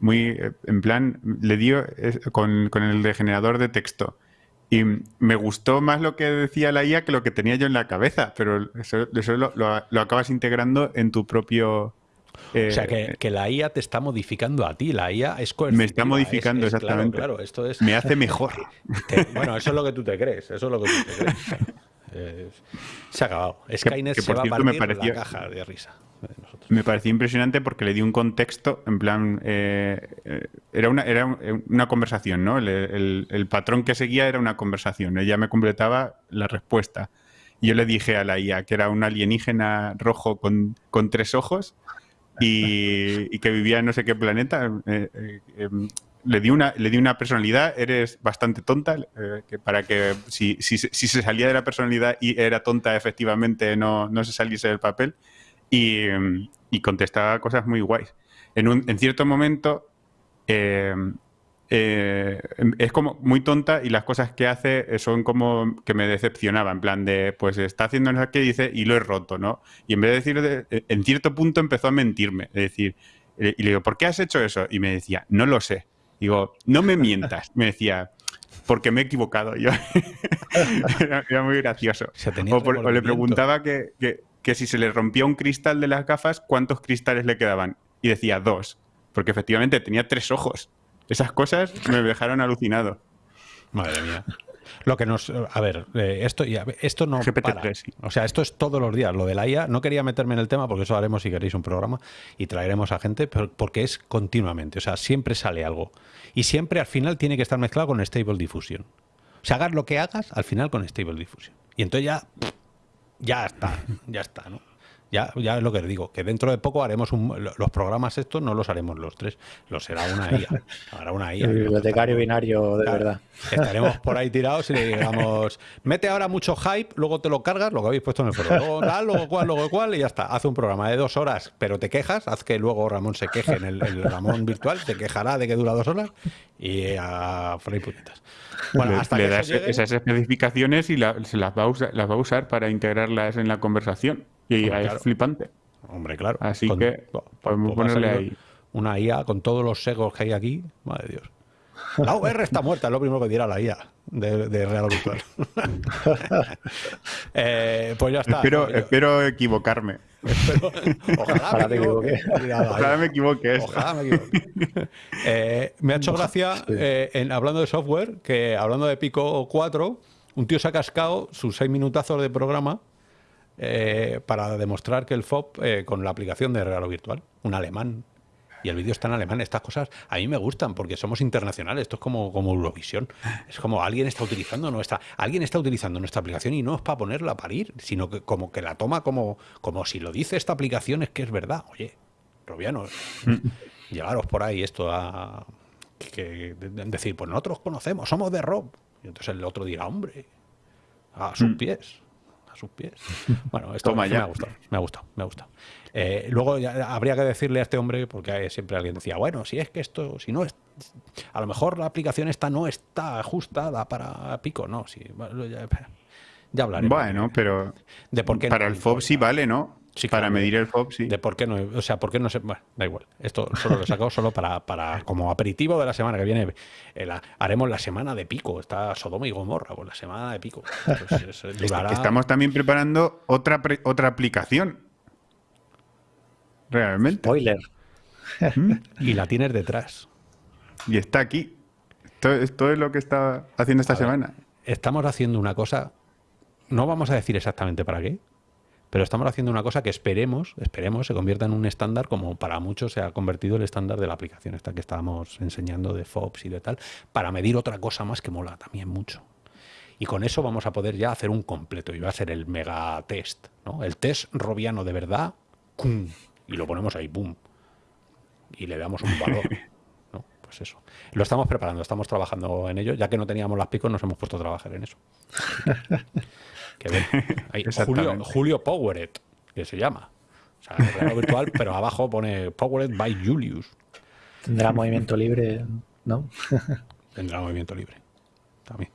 Muy, eh, en plan, le dio con, el degenerador de texto. Y me gustó más lo que decía la IA que lo que tenía yo en la cabeza, pero eso, lo, acabas integrando en tu propio... o sea, que, eh, la IA te está modificando a ti, la IA es Me está modificando, exactamente. Claro, esto es... Me hace mejor. bueno, eso es lo que tú te crees, eso es lo que tú te crees. Eh, se ha acabado. Skynet se va a partir me pareció, la caja de risa. Me pareció impresionante porque le di un contexto, en plan, eh, eh, era, una, era una conversación, ¿no? El, patrón que seguía era una conversación. Ella me completaba la respuesta. Yo le dije a la IA que era un alienígena rojo con, con tres ojos y, que vivía en no sé qué planeta. Em, le di una, le di una personalidad, eres bastante tonta, eh, que para que si, si, si, se salía de la personalidad y era tonta, efectivamente no, no se saliese del papel. Y, y, contestaba cosas muy guays. En, un, en cierto momento eh, eh, es como muy tonta y las cosas que hace son como que me decepcionaba, en plan de, pues está haciendo eso que dice y lo he roto, ¿no? Y en vez de decir, en cierto punto empezó a mentirme, es decir, y le digo, ¿por qué has hecho eso? Y me decía, no lo sé. Digo, no me mientas. Me decía, porque me he equivocado yo. era, muy gracioso. O, le preguntaba que, si se le rompía un cristal de las gafas, ¿cuántos cristales le quedaban? Y decía dos, porque efectivamente tenía tres ojos. Esas cosas me dejaron alucinado. Madre mía. Lo que nos. A ver, eh, esto, esto no. para. O sea, esto es todos los días. Lo de la IA, no quería meterme en el tema porque eso haremos si queréis un programa y traeremos a gente, pero porque es continuamente. O sea, siempre sale algo. Y siempre al final tiene que estar mezclado con Stable Diffusion. O sea, hagas lo que hagas, al final con Stable Diffusion. Y entonces ya. Ya está, ya está, ¿no? Ya, ya es lo que les digo, que dentro de poco haremos un, los programas estos, no los haremos los tres, los será una IA. Hará una IA. El bibliotecario binario de verdad. Estaremos por ahí tirados y le digamos, mete ahora mucho hype, luego te lo cargas, lo que habéis puesto en el foro. Luego tal, luego cual, luego cual, y ya está. Hace un programa de dos horas, pero te quejas, haz que luego Ramón se queje en el, Ramón virtual, te quejará de que dura dos horas y a Fray Putitas. Bueno, hasta le das esas especificaciones y se las va, a usar, las va a usar para integrarlas en la conversación. Y es flipante. Hombre, claro. Así que podemos ponerle ahí. Una IA con todos los segos que hay aquí. Madre Dios. La VR está muerta, es lo primero que dirá la IA de, Real Virtual. Eh, pues ya está. Espero, equivocarme. ojalá, me equivoque. ojalá me equivoque. Ojalá me equivoque. Eh, me ha hecho gracia, eh, en, hablando de software, que hablando de Pico 4, un tío se ha cascado sus seis minutazos de programa eh, para demostrar que el FOB eh, con la aplicación de regalo virtual, un alemán, y el vídeo está en alemán, estas cosas a mí me gustan porque somos internacionales, esto es como, como Eurovisión, es como alguien está utilizando nuestra, alguien está utilizando nuestra aplicación y no es para ponerla a parir, sino que como que la toma como, como si lo dice esta aplicación es que es verdad. Oye, Robianos, llevaros por ahí esto a decir, pues nosotros conocemos, somos de Rob. Y entonces el otro dirá, hombre, a sus mm. pies a sus pies. Bueno, esto me ha gustado, me ha gustado, me ha gustado. Eh, luego habría que decirle a este hombre, porque siempre alguien decía, bueno, si es que esto, si no es, a lo mejor la aplicación esta no está ajustada para Pico, no, sí, ya, ya hablaremos. Bueno, pero de por qué para el FOB sí vale, ¿no? Para medir el FOB, sí. De por qué no, o sea, por qué no se. Bueno, da igual. Esto solo lo he sacado solo para, para como aperitivo de la semana que viene. Eh, haremos la semana de pico. Está Sodoma y Gomorra, pues la semana de pico. Estamos también preparando otra, otra aplicación. Realmente. Spoiler. ¿Mm? y la tienes detrás. Y está aquí. Esto, es lo que está haciendo esta semana. estamos haciendo una cosa. No vamos a decir exactamente para qué, pero estamos haciendo una cosa que esperemos, esperemos, se convierta en un estándar como para muchos se ha convertido el estándar de la aplicación esta que estábamos enseñando de FOBS y de tal, para medir otra cosa más que mola también mucho. Y con eso vamos a poder ya hacer un completo y va a ser el mega test, ¿no? El test robiano de verdad, ¡cum! y lo ponemos ahí, ¡boom! Y le damos un valor. ¿no? Pues eso. Lo estamos preparando, estamos trabajando en ello. Ya que no teníamos las picos, nos hemos puesto a trabajar en eso. Que Julio, Julio Powered, que se llama. O sea, virtual, pero abajo pone Powered by Julius. Tendrá movimiento libre, ¿no? Tendrá movimiento libre. También.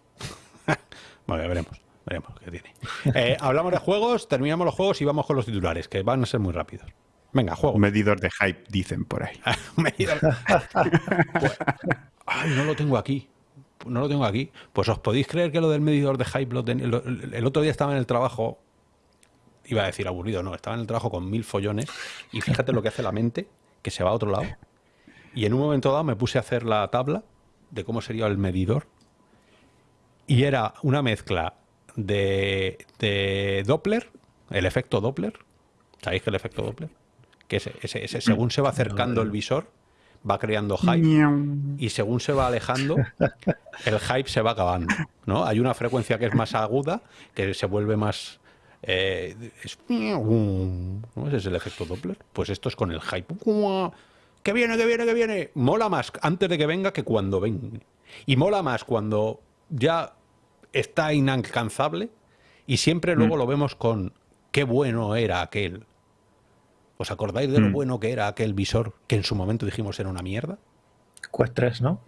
ya veremos. Veremos qué tiene. Eh, hablamos de juegos, terminamos los juegos y vamos con los titulares, que van a ser muy rápidos. Venga, juego. Medidor de hype, dicen por ahí. Medidor. Ay, no lo tengo aquí no lo tengo aquí. Pues os podéis creer que lo del medidor de hype, el otro día estaba en el trabajo, iba a decir aburrido, no, estaba en el trabajo con mil follones y fíjate lo que hace la mente, que se va a otro lado. Y en un momento dado me puse a hacer la tabla de cómo sería el medidor y era una mezcla de, de Doppler, el efecto Doppler. ¿Sabéis que el efecto Doppler? Que ese, ese, según se va acercando el visor, va creando hype y según se va alejando, el hype se va acabando. ¿no? Hay una frecuencia que es más aguda, que se vuelve más... Eh, es, ¿no? Ese es el efecto Doppler. Pues esto es con el hype. ¡Que viene, que viene, que viene! Mola más antes de que venga que cuando venga. Y mola más cuando ya está inalcanzable y siempre luego mm. lo vemos con qué bueno era aquel ¿Os acordáis de lo mm. bueno que era aquel visor que en su momento dijimos era una mierda? Quest 3, ¿no?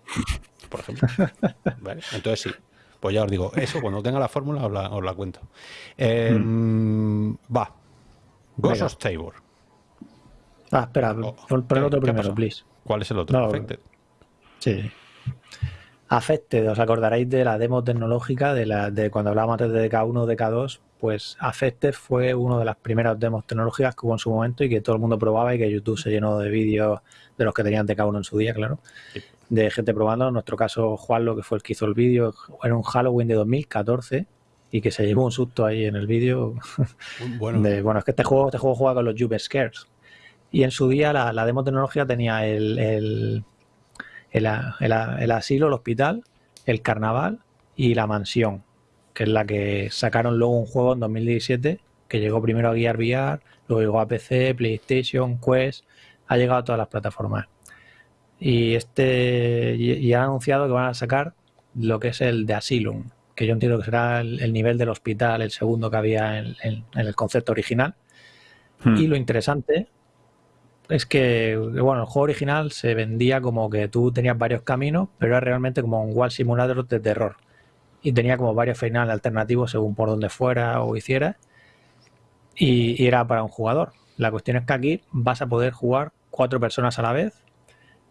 Por ejemplo. Entonces sí. Pues ya os digo, eso cuando tenga la fórmula os la, cuento. Eh, mm. Va. Ghost of Tabor. Ah, espera, oh, pon, el otro primero, please. ¿Cuál es el otro? Affected. Sí. Affected, os acordaréis de la demo tecnológica de, la, de cuando hablábamos antes de DK1 DK2, pues Affected fue una de las primeras demos tecnológicas que hubo en su momento y que todo el mundo probaba y que YouTube se llenó de vídeos de los que tenían DK1 en su día, claro, de gente probando. En nuestro caso, Juan, lo que fue el que hizo el vídeo, era un Halloween de 2014 y que se llevó un susto ahí en el vídeo. Bueno. bueno, es que este juego, este juego juega con los Jump Scares. Y en su día la, la demo tecnológica tenía el el, asilo, el hospital, el carnaval y la mansión, que es la que sacaron luego un juego en 2017 que llegó primero a Gear VR, luego llegó a PC, PlayStation, Quest, ha llegado a todas las plataformas. Y este y, han anunciado que van a sacar lo que es el de Asylum, que yo entiendo que será el, nivel del hospital, el segundo que había en, el concepto original. Hmm. Y lo interesante es que, bueno, el juego original se vendía como que tú tenías varios caminos, pero era realmente como un Wall Simulator de terror. Y tenía como varios finales alternativos según por donde fuera o hiciera. Y, era para un jugador. La cuestión es que aquí vas a poder jugar cuatro personas a la vez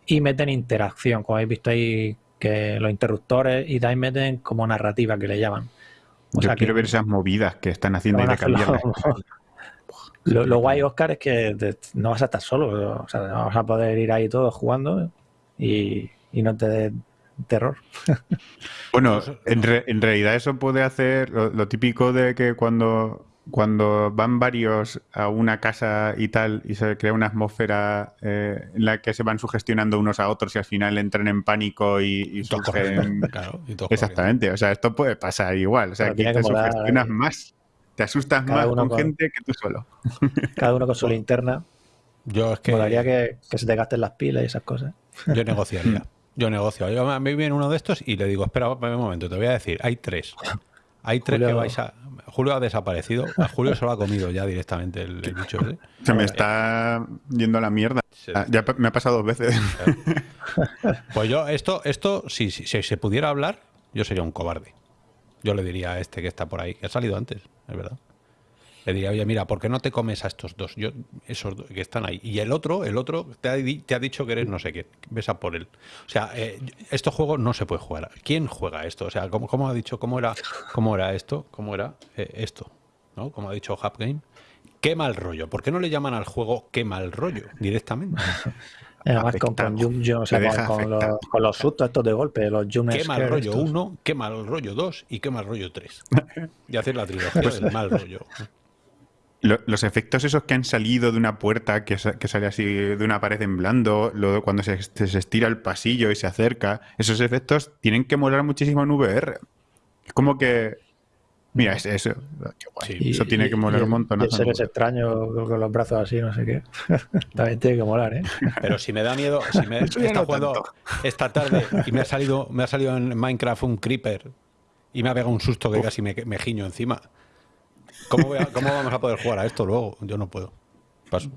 y meten interacción, como habéis visto ahí que los interruptores y también meten como narrativa que le llaman. O Yo quiero ver esas movidas que están haciendo de cambiar lo, guay, Oscar, es que no vas a estar solo. O sea, vas a poder ir ahí todos jugando y, no te terror. Bueno, en, realidad eso puede hacer lo, típico de que cuando, cuando van varios a una casa y tal y se crea una atmósfera eh, en la que se van sugestionando unos a otros y al final entran en pánico y, surgen... Exactamente, o sea, esto puede pasar igual. O sea, aquí te sugestionas más. Te asustas más con, gente que tú solo. Cada uno con su linterna. Yo es que. Molaría que, que se te gasten las pilas y esas cosas. Yo negociaría. Yo negocio. Yo, a mí viene uno de estos y le digo, espera un momento, te voy a decir, hay tres. Hay tres que vais a. Julio ha desaparecido. A Julio se lo ha comido ya directamente el, bicho Se me está yendo a la mierda. Ah, ya me ha pasado dos veces. Pues yo, esto, esto, si, si se pudiera hablar, yo sería un cobarde. Yo le diría a este que está por ahí, que ha salido antes, es verdad. Le diría, oye, mira, ¿por qué no te comes a estos dos? Yo, esos dos que están ahí. Y el otro, el otro te ha, te ha dicho que eres no sé qué. Ves a por él. O sea, eh, estos juegos no se puede jugar. ¿Quién juega esto? O sea, ¿cómo, cómo ha dicho? ¿Cómo era, cómo era esto? ¿Cómo era eh, esto? ¿No? Como ha dicho Game Qué mal rollo. ¿Por qué no le llaman al juego qué mal rollo directamente? Además, con, con, o sea, con, los, con, los, sustos estos de golpe, los jump Qué mal rollo 1, qué mal rollo 2 y qué mal rollo 3. Y hacer la trilogía del mal rollo. Los efectos esos que han salido de una puerta que, que sale así de una pared en blando, luego cuando se, se, estira el pasillo y se acerca, esos efectos tienen que molar muchísimo en VR. Es como que Mira, es eso. eso tiene que molar un montón. Y seres extraños con los brazos así, no sé qué. También tiene que molar, ¿eh? Pero si me da miedo, si me he jugando esta tarde y me ha salido, me ha salido en Minecraft un creeper y me ha pegado un susto que casi me, me giño encima. ¿Cómo, ¿Cómo, vamos a poder jugar a esto luego? Yo no puedo. Paso.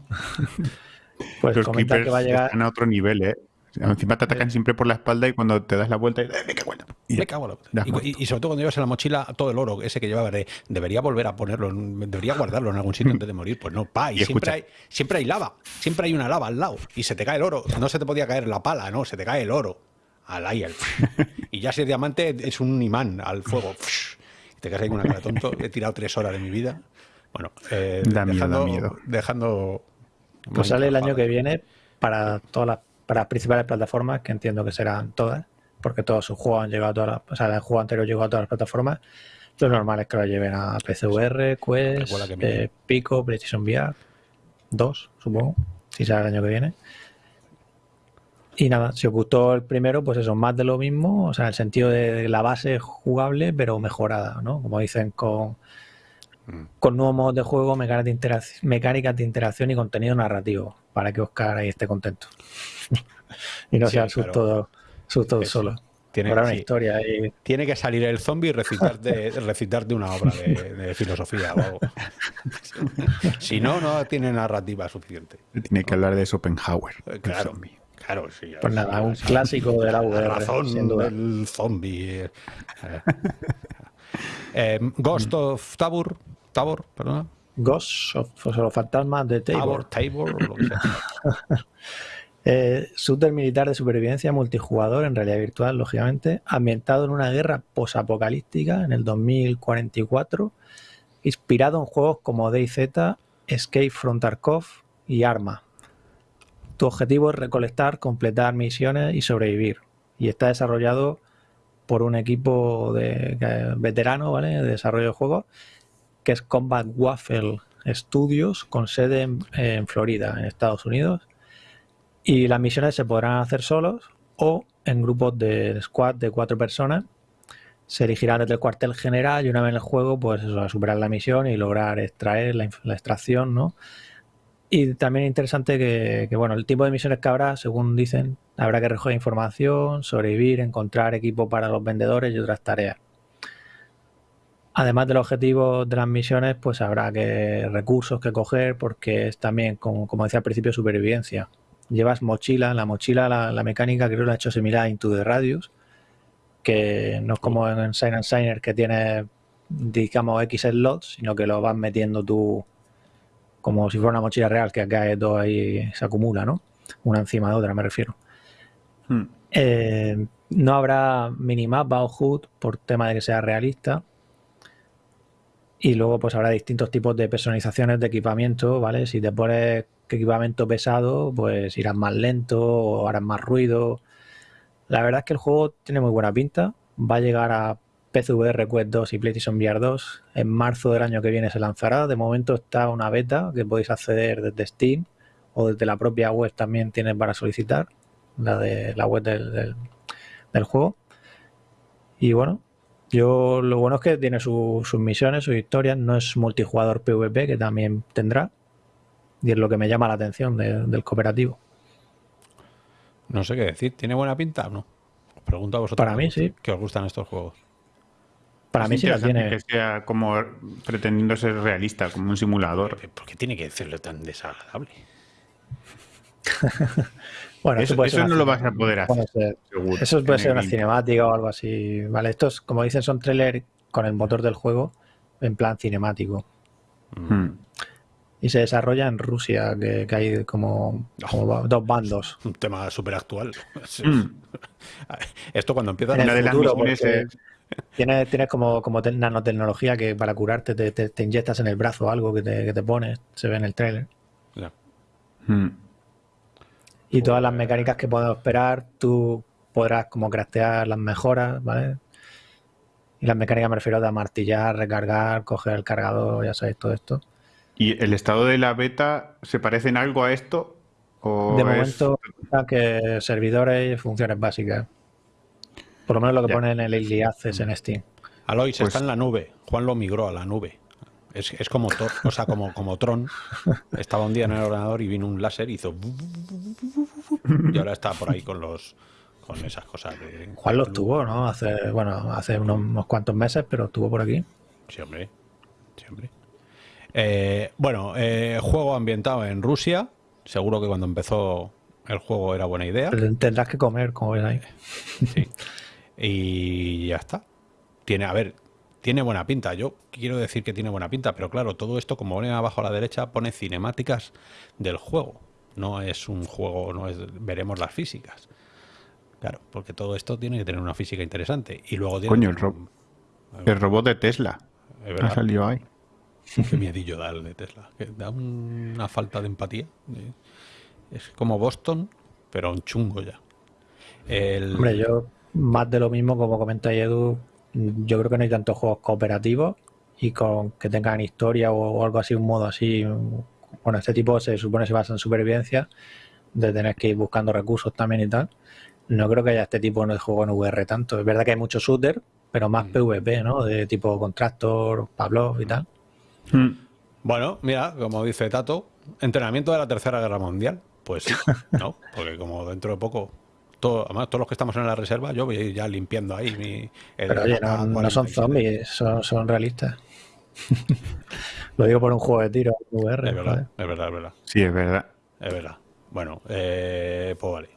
Pues los creepers que va a llegar... están a otro nivel, ¿eh? Encima te atacan siempre por la espalda y cuando te das la vuelta, me cago y, me cago y, sobre todo cuando llevas en la mochila todo el oro ese que llevaba, debería volver a ponerlo, debería guardarlo en algún sitio antes de morir. Pues no, pa, y, siempre, hay, siempre hay lava, siempre hay una lava al lado y se te cae el oro. No se te podía caer la pala, no, se te cae el oro al aire. Y ya si es diamante es un imán al fuego. Te quedas ahí con una cara tonto. He tirado tres horas de mi vida. Bueno, eh, dejando, miedo. dejando. Pues sale el año que viene para todas las para las principales plataformas, que entiendo que serán todas, porque todos sus juegos han llegado a todas las, o sea, el juego anterior llegó a todas las plataformas. Lo normal es que lo lleven a PCVR, Quest, eh, Pico, PlayStation VR 2, supongo, si sale el año que viene. Y nada, si os gustó el primero, pues eso, más de lo mismo, o sea, en el sentido de la base jugable, pero mejorada, ¿no? Como dicen con, mm. con nuevos modos de juego, mecánicas de, mecánicas de interacción y contenido narrativo, para que Oscar ahí esté contento. y no sea susto, susto solo. Tiene, una historia tiene que salir el zombie y recitarte, recitarte una obra de, filosofía o algo. si no, no tiene narrativa suficiente. Tiene que hablar de Schopenhauer. Claro, claro, sí. Pues nada, un clásico de la VR. razón del zombie. Eh, eh, Ghost of Tabor, Tabor, perdona. Ghost of los fantasmas de Tabor. Tabor, Tabor, lo que sea. Eh, militar de supervivencia multijugador en realidad virtual, lógicamente, ambientado en una guerra posapocalíptica en el 2044, inspirado en juegos como DayZ, Escape from Tarkov y Arma. Tu objetivo es recolectar, completar misiones y sobrevivir. Y está desarrollado por un equipo de, veterano ¿vale? de desarrollo de juegos que es Combat Waffle Studios con sede en Florida, en Estados Unidos y las misiones se podrán hacer solos o en grupos de squad de cuatro personas se dirigirán desde el cuartel general y una vez en el juego, pues eso, a superar la misión y lograr extraer la, la extracción, ¿no? Y también es interesante que, bueno, el tipo de misiones que habrá, según dicen, habrá que recoger información, sobrevivir, encontrar equipo para los vendedores y otras tareas. Además del objetivo de las misiones, pues habrá que recursos que coger porque es también, como, como decía al principio, supervivencia. Llevas mochila, la mochila, la, mecánica creo que la ha hecho similar a Into the Radius, que no es como en Sign and Signer que tiene, digamos, X slots, sino que lo vas metiendo tú como si fuera una mochila real, que acá todo ahí se acumula, ¿no? Una encima de otra, me refiero. Hmm. Eh, no habrá minimapa o HUD por tema de que sea realista. Y luego pues habrá distintos tipos de personalizaciones de equipamiento, ¿vale? Si te pones equipamiento pesado, pues irás más lento o harás más ruido. La verdad es que el juego tiene muy buena pinta. Va a llegar a PCVR Quest 2 y PlayStation VR 2. En marzo del año que viene se lanzará. De momento está una beta que podéis acceder desde Steam o desde la propia web también tienes para solicitar. La de la web del, del, del juego. Y bueno, yo lo bueno es que tiene su, sus misiones, sus historias. No es multijugador PvP, que también tendrá. Y es lo que me llama la atención de, del cooperativo. No sé qué decir. ¿Tiene buena pinta o no? Os pregunto a vosotros. Para mí sí. Que os gustan estos juegos. Para es mí sí la tiene. Que sea como pretendiendo ser realista, como un simulador. ¿Por qué tiene que serlo tan desagradable? bueno, eso, eso, eso no lo vas a poder hacer. Ser, seguro, eso puede ser una cinemática o algo así. Vale, estos, como dicen, son trailers con el motor del juego en plan cinemático. Mm. Y se desarrolla en Rusia, que, que hay como, como oh, dos bandos. Un tema súper actual. Mm. Esto cuando empieza en el futuro, porque tienes, tienes como, como nanotecnología que para curarte te, te, te, inyectas en el brazo algo que te, que te pones, se ve en el trailer. Yeah. Hmm. Y todas las mecánicas que podemos esperar, tú podrás como craftear las mejoras, ¿vale? Y las mecánicas me refiero a martillar, recargar, coger el cargador, ya sabéis, todo esto. ¿Y el estado de la beta se parece en algo a esto? ¿O de momento, es... que servidores y funciones básicas. Por lo menos lo que ya. pone en el Early Access en Steam. Alois pues... está en la nube. Juan lo migró a la nube. Es, es como Thor, o sea, como, como Tron. Estaba un día en el ordenador y vino un láser y hizo. Y ahora está por ahí con los con esas cosas. De, Juan los tuvo, ¿no? Hace, bueno, hace unos, unos cuantos meses, pero estuvo por aquí. Sí, hombre. Sí, hombre. Eh, bueno, eh, juego ambientado en Rusia. Seguro que cuando empezó el juego era buena idea. Pero tendrás que comer, como ven ahí. Sí. Y ya está. Tiene, a ver, tiene buena pinta. Yo quiero decir que tiene buena pinta, pero claro, todo esto, como pone abajo a la derecha, pone cinemáticas del juego. No es un juego, no es veremos las físicas. Claro, porque todo esto tiene que tener una física interesante. Y luego tiene Coño, el, ro el robot de Tesla. Ha salido ahí. Qué miedillo da el de Tesla. Que da una falta de empatía. Es como Boston, pero un chungo ya. El... Hombre, yo más de lo mismo, como comenta Edu, yo creo que no hay tantos juegos cooperativos y con que tengan historia o, o algo así, un modo así. Bueno, este tipo se supone se basa en supervivencia, de tener que ir buscando recursos también y tal. No creo que haya este tipo de juego en VR tanto. Es verdad que hay muchos shooter, pero más mm. PvP, ¿no? De tipo Contractor, Pablo y tal. Mm. Bueno, mira, como dice Tato, entrenamiento de la Tercera Guerra Mundial. Pues sí, ¿no? Porque como dentro de poco todo, además, todos los que estamos en la reserva, yo voy ya limpiando ahí mi. Pero oye, no, no son zombies, son, son realistas. Lo digo por un juego de tiro VR. Es verdad, es verdad, es verdad. Sí, es verdad. Es verdad. Bueno, eh, pues vale.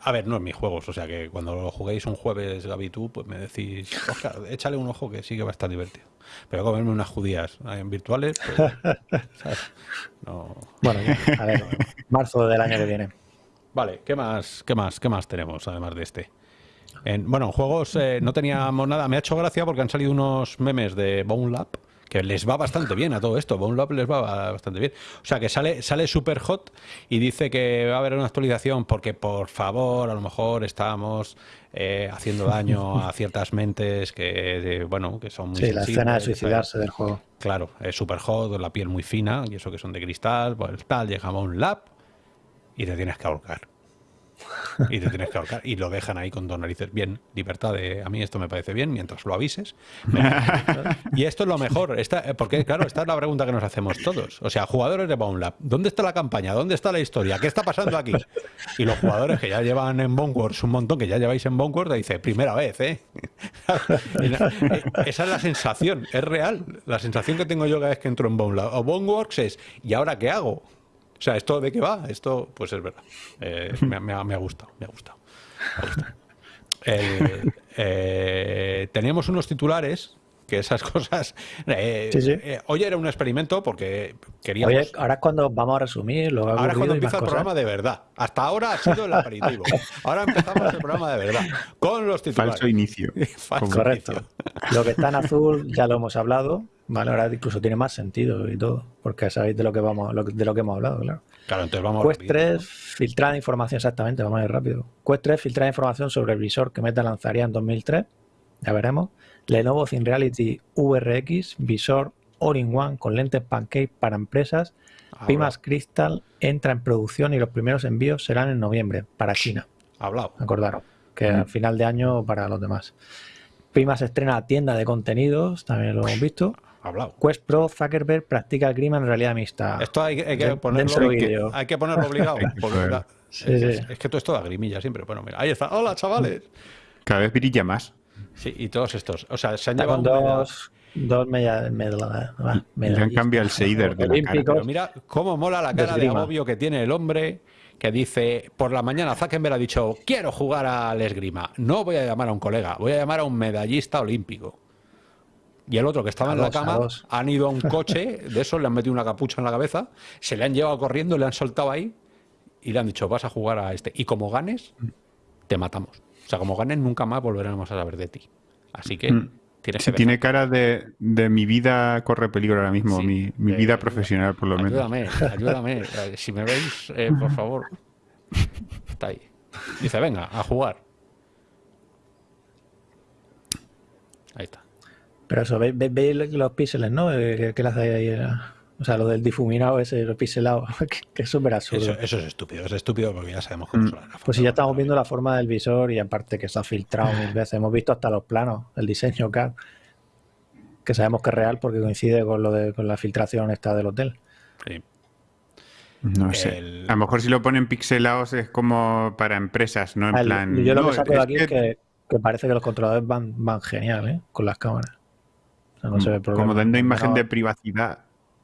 A ver, no es mis juegos, o sea que cuando lo juguéis un jueves, Gaby, tú, pues me decís, Oscar, échale un ojo que sí que va a estar divertido. Pero comerme unas judías en virtuales, pues, no. Bueno, a ver, marzo del año que viene. Vale, ¿qué más, qué más, qué más tenemos además de este? En, bueno, en juegos eh, no teníamos nada. Me ha hecho gracia porque han salido unos memes de Bone Lab que les va bastante bien a todo esto. Bone Lab les va bastante bien. O sea, que sale, sale super hot y dice que va a haber una actualización porque, por favor, a lo mejor estamos eh, haciendo daño a ciertas mentes que, eh, bueno, que son muy Sí, la escena de suicidarse del juego. Claro, es super hot, la piel muy fina y eso que son de cristal, pues tal, llega un lab y te tienes que ahorcar. Y te tienes que ahorcar. Y lo dejan ahí con dos narices. Bien, libertad de. A mí esto me parece bien mientras lo avises. y esto es lo mejor. Esta, porque, claro, esta es la pregunta que nos hacemos todos. O sea, jugadores de Boundlab, ¿dónde está la campaña? ¿Dónde está la historia? ¿Qué está pasando aquí? Y los jugadores que ya llevan en Boneworks un montón, que ya lleváis en Boneworks, te dice, primera vez, ¿eh? Esa es la sensación, es real. La sensación que tengo yo cada vez que entro en Boundlab o Boneworks es, ¿y ahora qué hago? O sea, ¿esto de qué va? Esto, pues es verdad. Eh, me, me, ha, gustado, me ha gustado. Eh, eh, teníamos unos titulares que esas cosas. Eh, hoy era un experimento porque queríamos. Oye, ahora es cuando vamos a resumir. Lo ahora es cuando empieza el programa de verdad. Hasta ahora ha sido el aperitivo. Ahora empezamos el programa de verdad. Con los titulares. Falso inicio. Correcto. Lo que está en azul ya lo hemos hablado. Vale, ahora incluso tiene más sentido y todo, porque sabéis de lo que vamos, de lo que hemos hablado, claro. Claro, entonces vamos Quest 3 filtrada información, exactamente, vamos a ir rápido. Quest 3 filtrada información sobre el visor que Meta lanzaría en 2003, ya veremos. Lenovo ThinReality VRX, visor all-in-one con lentes pancake para empresas. Pimas Crystal entra en producción y los primeros envíos serán en noviembre para China. Hablado. Acordaron que a final de año para los demás. Pimas estrena tienda de contenidos, también lo hemos visto hablado. Quest Pro Zuckerberg practica el grima en realidad mixta. Esto hay, que, ponerlo, hay que ponerlo obligado. es, que todo esto da grimilla siempre. Bueno, mira, ahí está. Hola, chavales. Cada vez brilla más. Sí, y todos estos. O sea, se han llevado dos, dos media, media, media, han cambiado el shader de la Pero mira cómo mola la cara de agobio que tiene el hombre que dice, por la mañana Zuckerberg ha dicho, quiero jugar al esgrima. No voy a llamar a un colega, voy a llamar a un medallista olímpico y el otro que estaba en la cama han ido a un coche de eso, le han metido una capucha en la cabeza, se le han llevado corriendo, le han soltado ahí y le han dicho, vas a jugar a este. Y como ganes, te matamos. O sea, como ganes, nunca más volveremos a saber de ti. Así que mm. tienes que Tiene cara de, mi vida corre peligro ahora mismo, mi, vida profesional por lo menos. Ayúdame, ayúdame. si me veis, eh, por favor. Está ahí. Dice, venga, a jugar. Ahí está. Pero eso, veis, los píxeles, ¿no? Eh, ¿Qué le hace ahí? O sea, lo del difuminado ese, lo pixelado, que, es súper absurdo. Eso, es estúpido, es estúpido porque ya sabemos cómo mm. son las Pues si ya estamos viendo la forma del visor y aparte que se ha filtrado mil veces, hemos visto hasta los planos, el diseño CAD, que sabemos que es real porque coincide con lo de con la filtración esta del hotel. Sí. No sé. A lo mejor si lo ponen pixelados es como para empresas, no en plan. Yo lo que saco de aquí es que, parece que los controladores van, van genial, ¿eh? Con las cámaras. Como dando imagen de privacidad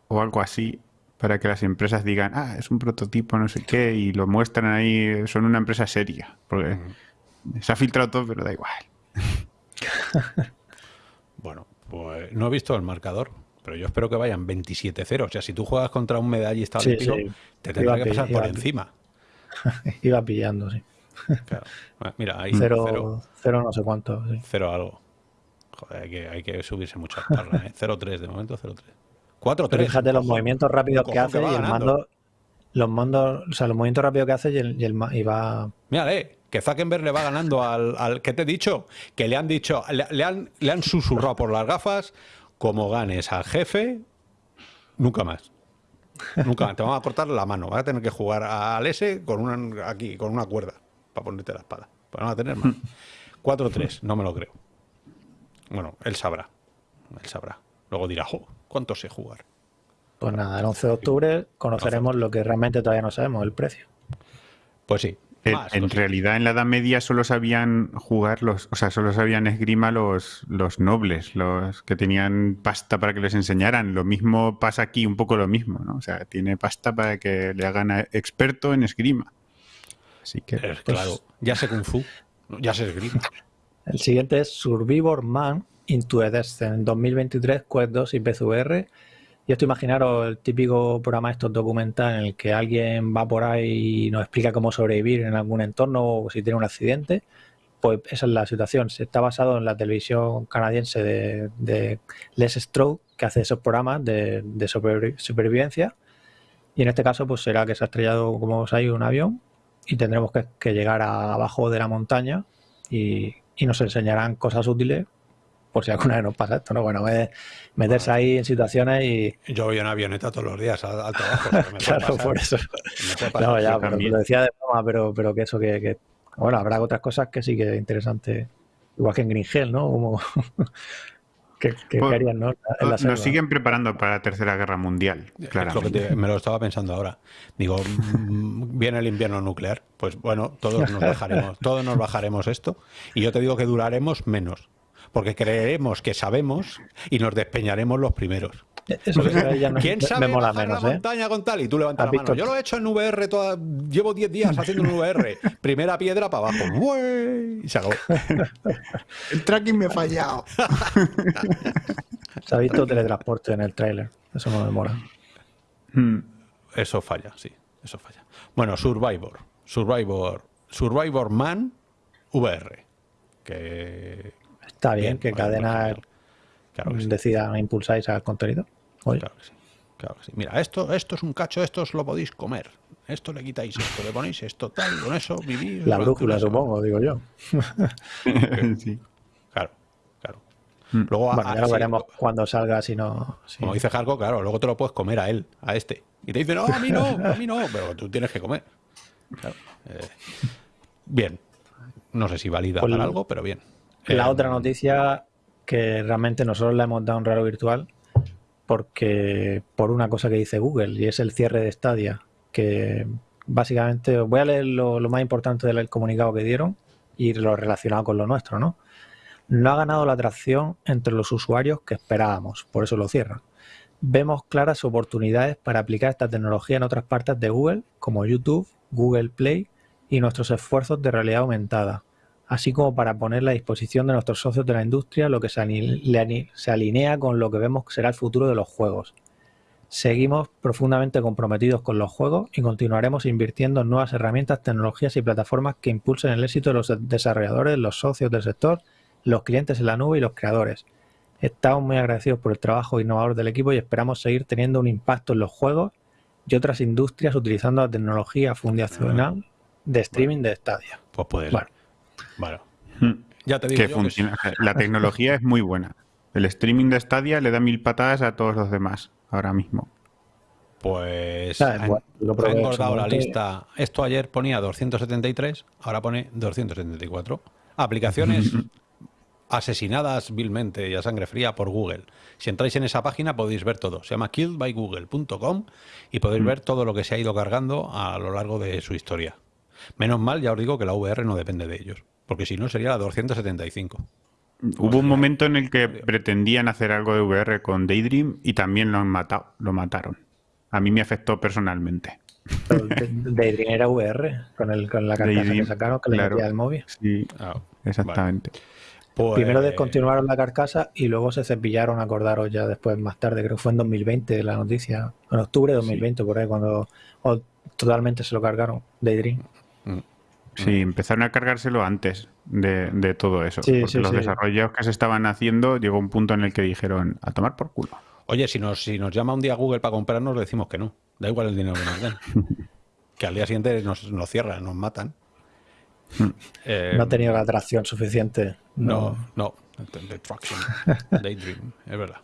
o algo así para que las empresas digan, ah, es un prototipo, no sé qué, y lo muestran ahí, son una empresa seria. Porque se ha filtrado todo, pero da igual. bueno, pues no he visto el marcador, pero yo espero que vayan 27-0. O sea, si tú juegas contra un medallista olímpico, te tendrá que pasar por encima. Iba pillando, sí. Mira, ahí cero, cero, no sé cuánto. Cero algo hay que, hay que subirse mucho a parra, ¿eh? 0-3, de momento 0-3. 4-3. Fíjate los movimientos rápidos que hace y el mando. Los mandos, o sea, los movimientos rápidos que hace y, el, y, va. Mírale, que Zuckerberg le va ganando al, al. ¿Qué te he dicho? Que le han dicho, le, han, le han susurrado por las gafas, como ganes al jefe, nunca más. Nunca más. Te van a cortar la mano. Vas a tener que jugar al S con una, aquí, con una cuerda, para ponerte la espada. Para no tener más. 4-3, no me lo creo. Bueno, él sabrá. Él sabrá. Luego dirá, ¿cuánto sé jugar? Pues nada, el 11 de octubre conoceremos lo que realmente todavía no sabemos, el precio. Pues sí. en realidad en la Edad Media solo sabían jugar los, o sea, solo sabían esgrima los, los nobles, los que tenían pasta para que les enseñaran. Lo mismo pasa aquí, un poco lo mismo, ¿no? O sea, tiene pasta para que le hagan experto en esgrima. Así que. Pues claro, ya sé Kung Fu, ya sé esgrima. El siguiente es Survivor Man Into the Descent 2023, Quest 2 y PCVR. Y esto imaginaros el típico programa estos documental en el que alguien va por ahí y nos explica cómo sobrevivir en algún entorno o si tiene un accidente. Pues esa es la situación. Se está basado en la televisión canadiense de, Les Stroke, que hace esos programas de, supervivencia. Y en este caso, pues será que se ha estrellado, como sabéis, un avión y tendremos que llegar abajo de la montaña y, y nos enseñarán cosas útiles por si alguna vez nos pasa esto, ¿no? Bueno, es meterse ahí en situaciones y... Yo voy en avioneta todos los días al, al trabajo. me claro, pasar. por eso. Me pasar. No, ya, pero lo decía de broma, pero, pero que eso que, que- Bueno, habrá otras cosas que sí que es interesante. Igual que en Green Hell, ¿no? Como... que, que Pues, harían, ¿no? En la Nos siguen preparando para la Tercera Guerra Mundial, te- me lo estaba pensando ahora. Digo, mm, viene el invierno nuclear. Pues bueno, todos nos bajaremos, todos nos bajaremos esto. Y yo te digo que duraremos menos. Porque creeremos que sabemos y nos despeñaremos los primeros. Eso que ya no- ¿Quién sabe me mola bajar menos, la ¿eh? montaña con tal? Y tú levantas ¿Has la mano. visto? Yo lo he hecho en VR, toda, llevo 10 días haciendo un VR. Primera piedra para abajo. ¡Uey! Y se acabó. El tracking me ha fallado. Se ha visto teletransporte en el tráiler. Eso no me mola. Mm. Eso falla, sí, eso falla. Bueno, Survivor. Survivor. Survivor Man VR. Que. Está bien, que vale, cadena. Claro que sí. decida impulsar ese contenido. Oye, Claro que sí. Claro que sí. Mira, esto, esto es un cacho, esto os lo podéis comer. Esto le quitáis esto, le ponéis esto, tal, y con eso vivís. la brújula, supongo, digo yo. Sí. Claro, claro. Mm. Luego, Bueno, ah, ya lo sí, veremos cuando salga, si no. Como dice Jarko, claro, luego te lo puedes comer a él, a este. Y te dice, no, a mí no, a mí no, pero tú tienes que comer. Claro. Eh, bien. No sé si valida Pues para algo, pero bien. La Eh, otra noticia que realmente nosotros le hemos dado un raro virtual porque por una cosa que dice Google y es el cierre de Stadia que básicamente voy a leer lo, lo más importante del comunicado que dieron y lo relacionado con lo nuestro, ¿no? No ha ganado la atracción entre los usuarios que esperábamos, por eso lo cierran. Vemos claras oportunidades para aplicar esta tecnología en otras partes de Google, como YouTube, Google Play y nuestros esfuerzos de realidad aumentada, así como para ponerla a disposición de nuestros socios de la industria, lo que se, alinea con lo que vemos que será el futuro de los juegos. Seguimos profundamente comprometidos con los juegos y continuaremos invirtiendo en nuevas herramientas, tecnologías y plataformas que impulsen el éxito de los desarrolladores, los socios del sector, los clientes en la nube y los creadores. Estamos muy agradecidos por el trabajo innovador del equipo y esperamos seguir teniendo un impacto en los juegos y otras industrias utilizando la tecnología fundacional de streaming de Stadia. Pues puede ser. Bueno. Bueno. Mm. Ya te digo Que yo que funciona. La tecnología es muy buena. El streaming de Stadia le da mil patadas a todos los demás ahora mismo. Pues ha, bueno, lo probé ha en su engordado la lista. Esto ayer ponía 273, ahora pone 274. Aplicaciones asesinadas vilmente y a sangre fría por Google. Si entráis en esa página podéis ver todo. Se llama killedbygoogle.com y podéis ver todo lo que se ha ido cargando a lo largo de su historia. Menos mal, ya os digo que la VR no depende de ellos, porque si no sería la 275. Hubo un momento en el que pretendían hacer algo de VR con Daydream y también lo han matado, lo mataron. A mí me afectó personalmente. Daydream era VR, con, el, con la carcasa Daydream, que sacaron, que le claro. metía el móvil. Sí, Ah, exactamente. pues- Primero descontinuaron la carcasa y luego se cepillaron, acordaros ya después, más tarde, creo que fue en 2020 la noticia, en octubre de 2020, por ahí, cuando o totalmente se lo cargaron, Daydream. Mm. Sí, empezaron a cargárselo antes de, de todo eso. Sí, porque sí, los sí. desarrollos que se estaban haciendo llegó un punto en el que dijeron a tomar por culo. Oye, si nos, si nos llama un día Google para comprarnos, le decimos que no. Da igual el dinero que nos den. que al día siguiente nos, nos cierran, nos matan. Eh, no ha tenido la atracción suficiente. No, no. Destruction. Daydream, es verdad.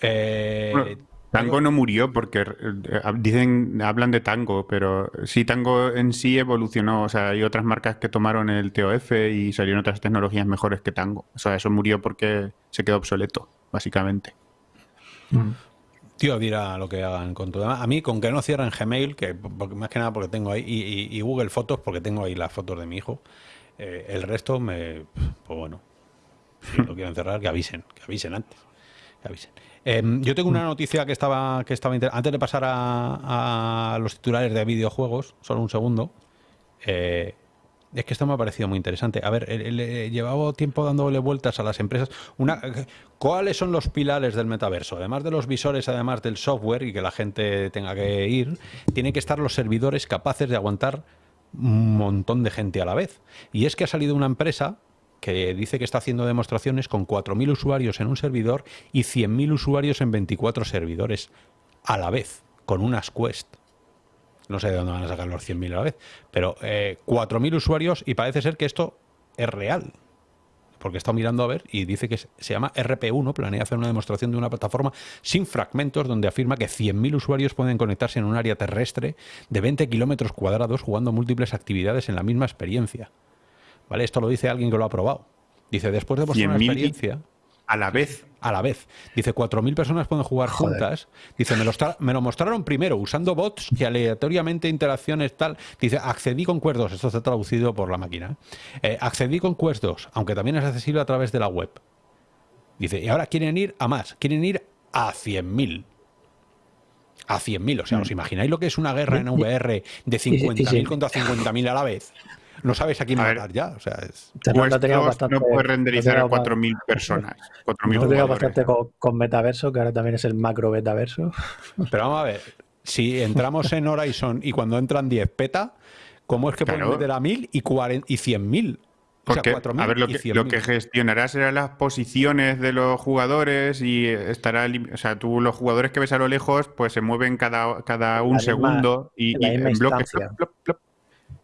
Eh, Bueno, Tango no murió porque eh, dicen, hablan de Tango, pero sí Tango en sí evolucionó. O sea, hay otras marcas que tomaron el TOF y salieron otras tecnologías mejores que Tango. O sea, eso murió porque se quedó obsoleto, básicamente. Mm. Tío, dirá lo que hagan con todo. A mí, con que no cierren Gmail, que porque- más que nada porque tengo ahí, y, y- y Google Fotos, porque tengo ahí las fotos de mi hijo. eh, el resto me. Pues bueno. Si lo quieren cerrar, que avisen. Que avisen antes. Em, yo tengo una noticia que estaba. que estaba Antes de pasar a, los titulares de videojuegos, solo un segundo. eh, es que esto me ha parecido muy interesante. A ver, eh, le- llevaba tiempo dándole vueltas a las empresas. Una, ¿Cuáles son los pilares del metaverso? Además de los visores, además del software y que la gente tenga que ir, tienen que estar los servidores capaces de aguantar un montón de gente a la vez. Y es que ha salido una empresa que dice que está haciendo demostraciones con 4.000 usuarios en un servidor y 100.000 usuarios en 24 servidores a la vez, con unas Quest. No sé de dónde van a sacar los 100.000 a la vez, pero eh, 4.000 usuarios y parece ser que esto es real. porque he estado mirando a ver y dice que se llama RP1, planea hacer una demostración de una plataforma sin fragmentos donde afirma que 100.000 usuarios pueden conectarse en un área terrestre de 20 kilómetros cuadrados jugando múltiples actividades en la misma experiencia. ¿Vale? Esto lo dice alguien que lo ha probado. Dice, después de vuestra experiencia... A la vez. A la vez. Dice, 4.000 personas pueden jugar juntas. Dice, me lo, me lo, mostraron primero usando bots que aleatoriamente interacciones tal. Dice, accedí con Quest Esto está traducido por la máquina. ¿eh? Eh, accedí con Quest aunque también es accesible a través de la web. Dice, y ahora quieren ir a más. Quieren ir a 100.000 a 100.000. O sea, ¿os mm. imagináis lo que es una guerra en VR de 50.000 contra 50.000 a la vez? No sabes a quién matar ya. O sea, es... no puede renderizar a 4.000 personas. 4.000 bastante con, metaverso, que ahora también es el macro metaverso. Pero vamos a ver, si entramos en Horizon y cuando entran 10 peta, ¿cómo es que pueden meter a 1.000 y, 40, y 100.000? Porque, a ver, lo que, lo que, gestionará será las posiciones de los jugadores y estará, o sea, tú los jugadores que ves a lo lejos, pues se mueven cada, cada un segundo y, en bloques.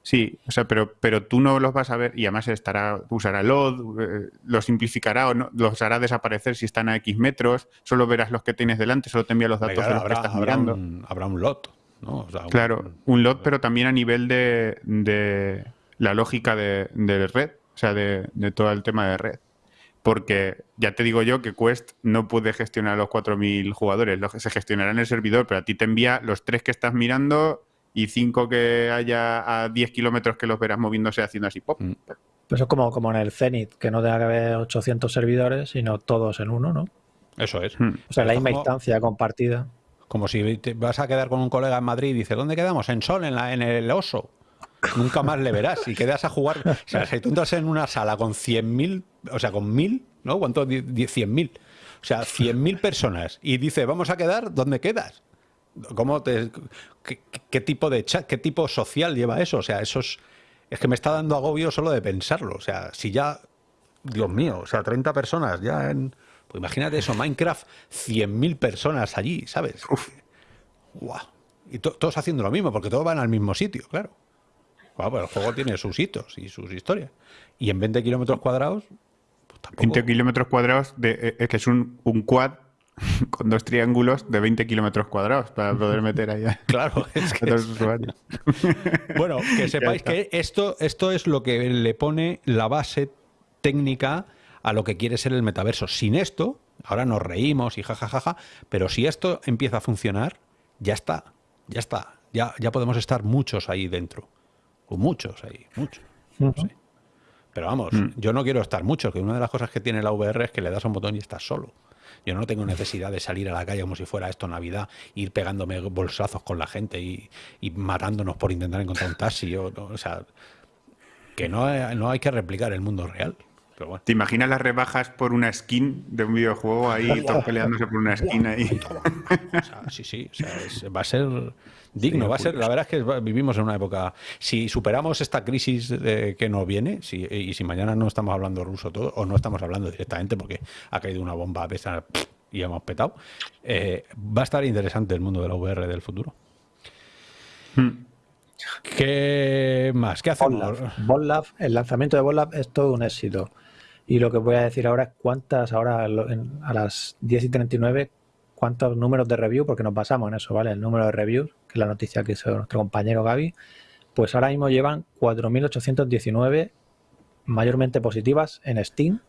Sí, o sea, pero, pero tú no los vas a ver y además estará, usará LOD, eh, lo simplificará o no, los hará desaparecer si están a X metros, solo verás los que tienes delante, solo te envía los datos de los que estás mirando. habrá un LOT, ¿no? claro, un, LOT, pero también a nivel de, de la lógica de, de, red, o sea, de, de todo el tema de red porque ya te digo yo que Quest no puede gestionar a los 4.000 jugadores, se gestionará en el servidor, pero a ti te envía los tres que estás mirando y cinco que haya a 10 kilómetros que los verás moviéndose haciendo así pop. Mm. Pues es como, como en el Zenith, que no tenga que haber 800 servidores, sino todos en uno, ¿no? Eso es. Hmm. O sea, la misma instancia compartida. Como si te vas a quedar con un colega en Madrid y dice, ¿dónde quedamos? En Sol, en, la, en el Oso. Nunca más le verás y quedas a jugar. O sea, si tú entras en una sala con 100.000, o sea, con 1.000, ¿no? ¿Cuánto? 100.000. O sea, 100.000 personas. Y dice, vamos a quedar, ¿dónde quedas? ¿Cómo te, qué, tipo de chat, qué tipo social lleva eso? O sea, eso es, es que me está dando agobio solo de pensarlo. O sea, si ya, Dios mío, o sea, 30 personas ya en... Pues imagínate eso, Minecraft, 100.000 personas allí, ¿sabes? Uf. Y todos haciendo lo mismo, porque todos van al mismo sitio, claro. El juego tiene sus hitos y sus historias. Y en 20 kilómetros cuadrados, pues tampoco... 20 kilómetros cuadrados de, eh, es que es un, un quad con dos triángulos de 20 kilómetros cuadrados para poder meter allá. Claro, es que Bueno, que sepáis que esto, esto es lo que le pone la base técnica a lo que quiere ser el metaverso. Sin esto, ahora nos reímos y jajajaja, pero si esto empieza a funcionar, ya está, ya está. Ya, ya podemos estar muchos ahí dentro. O muchos ahí, muchos. Pero vamos, mm. yo no quiero estar muchos, que una de las cosas que tiene la VR es que le das un botón y estás solo. Yo no tengo necesidad de salir a la calle como si fuera esto Navidad, ir pegándome bolsazos con la gente y, matándonos por intentar encontrar un taxi. o sea, que no, no hay que replicar el mundo real. ¿Te imaginas las rebajas por una skin de un videojuego ahí, todos peleándose por una skin ahí? sí, sí, va a ser digno, va a ser, la verdad es que vivimos en una época, si superamos esta crisis que nos viene, si, y si mañana no estamos hablando ruso todo, o no estamos hablando directamente porque ha caído una bomba a pesar y hemos petado, eh, va a estar interesante el mundo de la VR del futuro. Hmm. ¿Qué más? ¿Qué hacemos? Bollab, el lanzamiento de Bollab es todo un éxito. Y lo que voy a decir ahora es cuántas, ahora a las 10 y 39, cuántos números de review, porque nos basamos en eso, ¿vale? El número de reviews, que es la noticia que hizo nuestro compañero Gaby, pues ahora mismo llevan 4.819 mayormente positivas en Steam.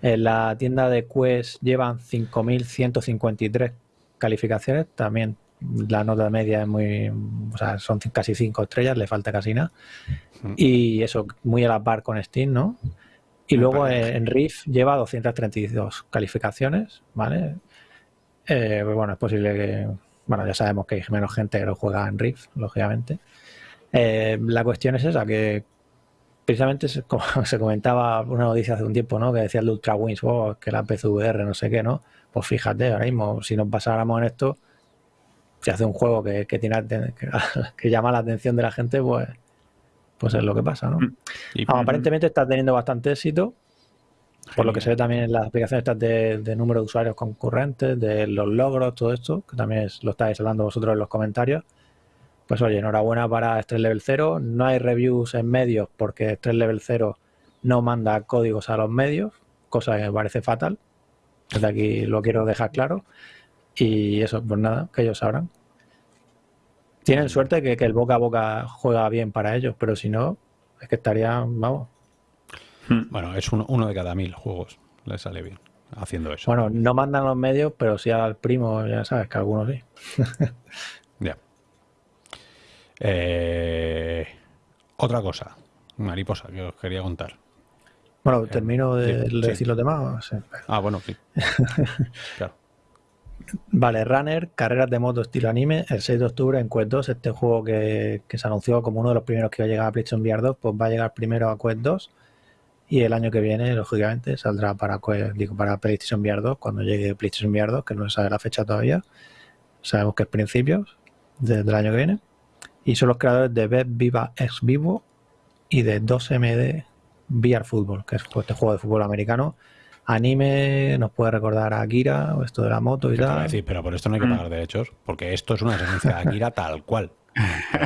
En la tienda de Quest llevan 5.153 calificaciones, también la nota media es muy, o sea, son casi 5 estrellas, le falta casi nada. Y eso, muy a la par con Steam, ¿no? Y luego en Riff lleva 232 calificaciones, ¿vale? Eh, pues bueno, es posible que, bueno, ya sabemos que hay menos gente que lo juega en Riff, lógicamente. Eh, la cuestión es esa, que precisamente se, como se comentaba una noticia hace un tiempo, ¿no? Que decía el Ultra Wings, oh, que la PCVR, no sé qué, ¿no? Pues fíjate, ahora mismo, si nos pasáramos en esto, si hace un juego que, que tiene que llama la atención de la gente, pues pues es lo que pasa, ¿no? Mm. aparentemente está teniendo bastante éxito, por lo que se ve también en las aplicaciones estas de, número de usuarios concurrentes, de los logros, todo esto, que también lo estáis hablando vosotros en los comentarios. Pues oye, enhorabuena para Stress Level 0. No hay reviews en medios porque Stress Level 0 no manda códigos a los medios, cosa que me parece fatal. Desde aquí lo quiero dejar claro. Y eso, pues nada, que ellos sabrán. Tienen suerte que, que el boca a boca juega bien para ellos, pero si no, es que estarían, vamos, Bueno, es uno, uno de cada mil juegos. Le sale bien haciendo eso. Bueno, no mandan los medios, pero sí al primo, ya sabes que algunos sí. Ya. Eh, otra cosa, mariposa, que os quería contar. Bueno, termino de, sí, de sí. decir los demás. Sí. Ah, bueno, sí. Claro. Vale, Runner, carreras de moto estilo anime, el 6 de octubre en Quest 2, este juego que, que se anunció como uno de los primeros que iba a llegar a PlayStation VR 2, pues va a llegar primero a Quest 2 y el año que viene, lógicamente, saldrá para, Quest- digo, para PlayStation VR 2 cuando llegue PlayStation VR 2, que no se sabe la fecha todavía. Sabemos que es principios de- del año que viene. Y son los creadores de Beb Viva Ex Vivo y de 2MD VR Football, que es este juego de fútbol americano. Anime nos puede recordar a Akira, o esto de la moto y ¿Qué te iba a tal. decir? Pero por esto no hay que pagar derechos, porque esto es una esencia de Akira tal cual.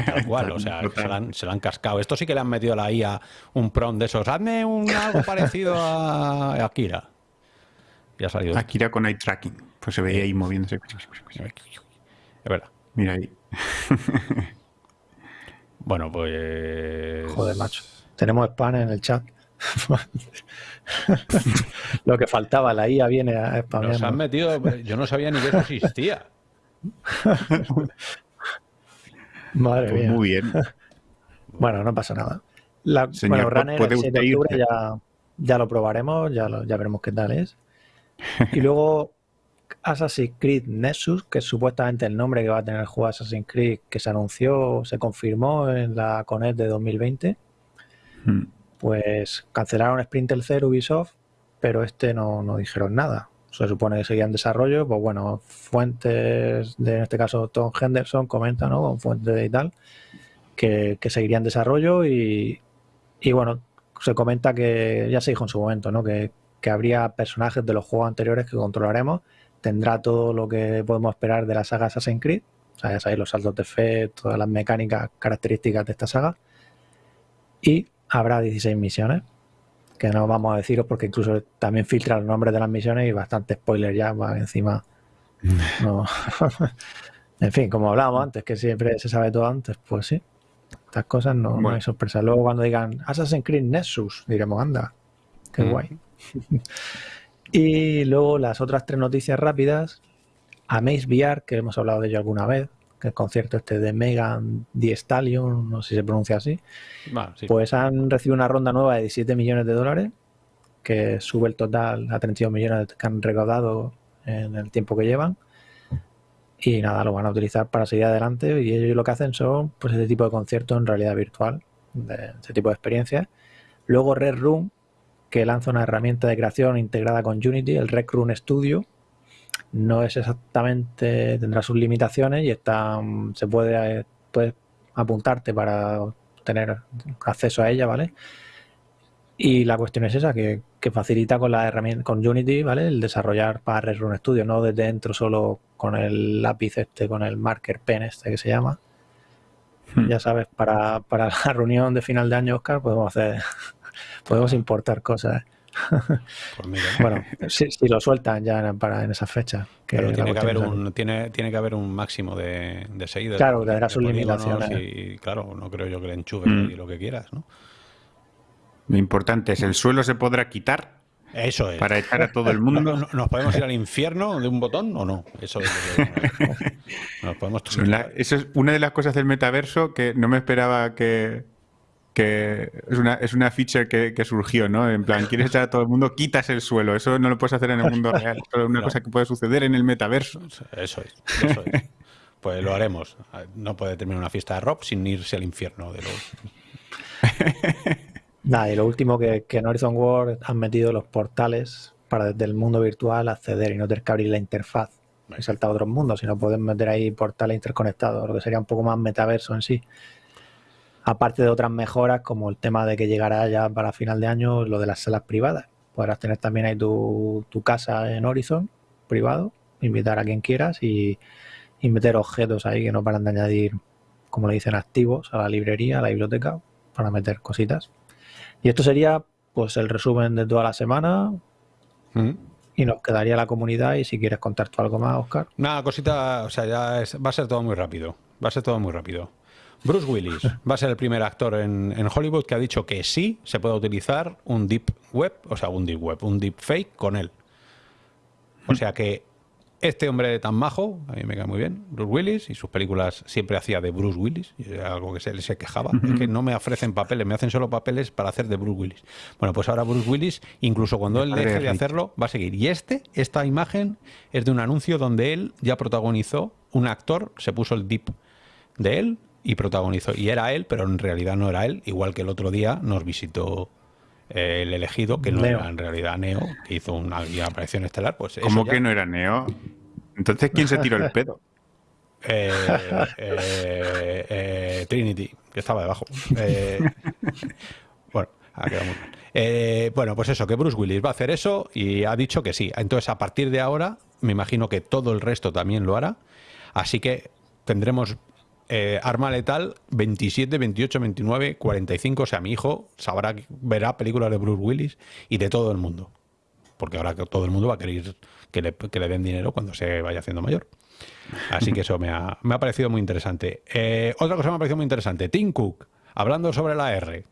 Tal cual, o sea, se la, han, se la han cascado. Esto sí que le han metido a la IA un prom de esos. Hazme un algo parecido a Akira. Y ha salido. Akira con eye tracking. Pues se veía ahí moviéndose. Es verdad. Mira ahí. Bueno, pues. Joder, macho. Tenemos spam en el chat. Lo que faltaba, la IA viene a spamear. Nos han metido. Yo no sabía ni que eso existía. Madre Pues mía. muy bien. Bueno, no pasa nada. La, Señor, bueno, Runner el 7 de octubre ya, ya lo probaremos, ya, lo- ya veremos qué tal es. Y luego Assassin's Creed Nexus, que es supuestamente el nombre que va a tener el juego Assassin's Creed, que se anunció, se confirmó en la Conec de 2020. Mm. Pues cancelaron Splinter Cell Ubisoft, pero este no, no dijeron nada. Se supone que seguía en desarrollo, pues bueno, fuentes de, en este caso, Tom Henderson comenta, ¿no? Con fuentes y tal, que, que seguiría en desarrollo y, y bueno, se comenta que ya se dijo en su momento, ¿no? Que, que habría personajes de los juegos anteriores que controlaremos, tendrá todo lo que podemos esperar de la saga Assassin's Creed, o sea, ya sabéis, los saltos de fe, todas las mecánicas características de esta saga, y habrá 16 misiones, que no vamos a deciros porque incluso también filtra los nombres de las misiones y bastante spoiler ya, va encima. No. en fin, como hablábamos antes, que siempre se sabe todo antes, pues sí. Estas cosas no, no Bueno. hay sorpresa. Luego cuando digan Assassin's Creed Nexus, diremos, anda, qué Mm. guay. y luego las otras tres noticias rápidas. Amaze VR, que hemos hablado de ello alguna vez, el concierto este de Megan Thee Stallion, no sé si se pronuncia así, sí. pues han recibido una ronda nueva de 17 millones de dólares, que sube el total a 32 millones que han recaudado en el tiempo que llevan. Y nada, lo van a utilizar para seguir adelante. Y ellos lo que hacen son pues este tipo de conciertos en realidad virtual, de este tipo de experiencias. Luego Red Room, que lanza una herramienta de creación integrada con Unity, el Rec Room Studio. No es exactamente, tendrá sus limitaciones y está, mm, se puede, eh, puedes apuntarte para tener acceso a ella, ¿vale? Y la cuestión es esa, que, que facilita con la herramienta, con Unity, ¿vale? El desarrollar para Red Room Studio, no desde dentro solo con el lápiz este, con el marker pen este que se llama. Hmm. Ya sabes, para, para la reunión de final de año, Oscar, podemos hacer, podemos importar cosas. Pues mira. Bueno, si, si lo sueltan ya en, para, en esa fecha. Que Pero tiene que, haber un, tiene, tiene que haber un máximo de, de seguidores. Claro, de- tendrá de sus limitaciones. Y claro, no creo yo que le enchufes Mm. lo que quieras, ¿no? Lo importante es, ¿el suelo se podrá quitar Eso es. para echar a todo el mundo? no- ¿Nos podemos ir al infierno de un botón o no? Eso es lo que nos podemos eso es una de las cosas del metaverso que no me esperaba que, que es una, es una feature que, que surgió, ¿no? En plan, quieres echar a todo el mundo, quitas el suelo. Eso no lo puedes hacer en el mundo real. Eso es una No. cosa que puede suceder en el metaverso. Eso es, eso es. Pues lo haremos. No puede terminar una fiesta de rock sin irse al infierno de los. Nada, y lo último que, que en Horizon World han metido los portales para desde el mundo virtual acceder y no tener que abrir la interfaz y saltar a otros mundos, sino poder meter ahí portales interconectados, lo que sería un poco más metaverso en sí. Aparte de otras mejoras, como el tema de que llegará ya para final de año lo de las salas privadas. Podrás tener también ahí tu, tu casa en Horizon privado, invitar a quien quieras y, y meter objetos ahí que no paran de añadir, como le dicen, activos a la librería, a la biblioteca, para meter cositas. Y esto sería pues el resumen de toda la semana. Mm. Y nos quedaría la comunidad. Y si quieres contar tú algo más, Oscar. Una cosita, o sea, ya es- va a ser todo muy rápido. Va a ser todo muy rápido. Bruce Willis va a ser el primer actor en, en Hollywood que ha dicho que sí se puede utilizar un deep web, o sea, un deep web, un deep fake con él. O sea que este hombre tan majo, a mí me cae muy bien, Bruce Willis, y sus películas siempre hacía de Bruce Willis, y era algo que se, se quejaba, es que no me ofrecen papeles, me hacen solo papeles para hacer de Bruce Willis. Bueno, pues ahora Bruce Willis, incluso cuando él deje de hacerlo, va a seguir. Y este, esta imagen es de un anuncio donde él ya protagonizó, un actor se puso el dip de él y protagonizó. Y era él, pero en realidad no era él, igual que el otro día nos visitó eh, el elegido, que no Neo. era en realidad Neo, que hizo una aparición estelar. Pues ¿Cómo ya- que no era Neo? Entonces, ¿quién se tiró el pedo? Eh, eh, eh, Trinity, que estaba debajo. Eh, bueno, ha quedado muy mal. Eh, bueno, pues eso, que Bruce Willis va a hacer eso y ha dicho que sí. Entonces, a partir de ahora, me imagino que todo el resto también lo hará. Así que tendremos eh, arma letal 27, 28, 29, 45. O sea, mi hijo sabrá, verá películas de Bruce Willis y de todo el mundo. Porque ahora todo el mundo va a querer que le, que le den dinero cuando se vaya haciendo mayor. Así que eso me ha, me ha parecido muy interesante. Eh, otra cosa me ha parecido muy interesante. Tim Cook, hablando sobre la R,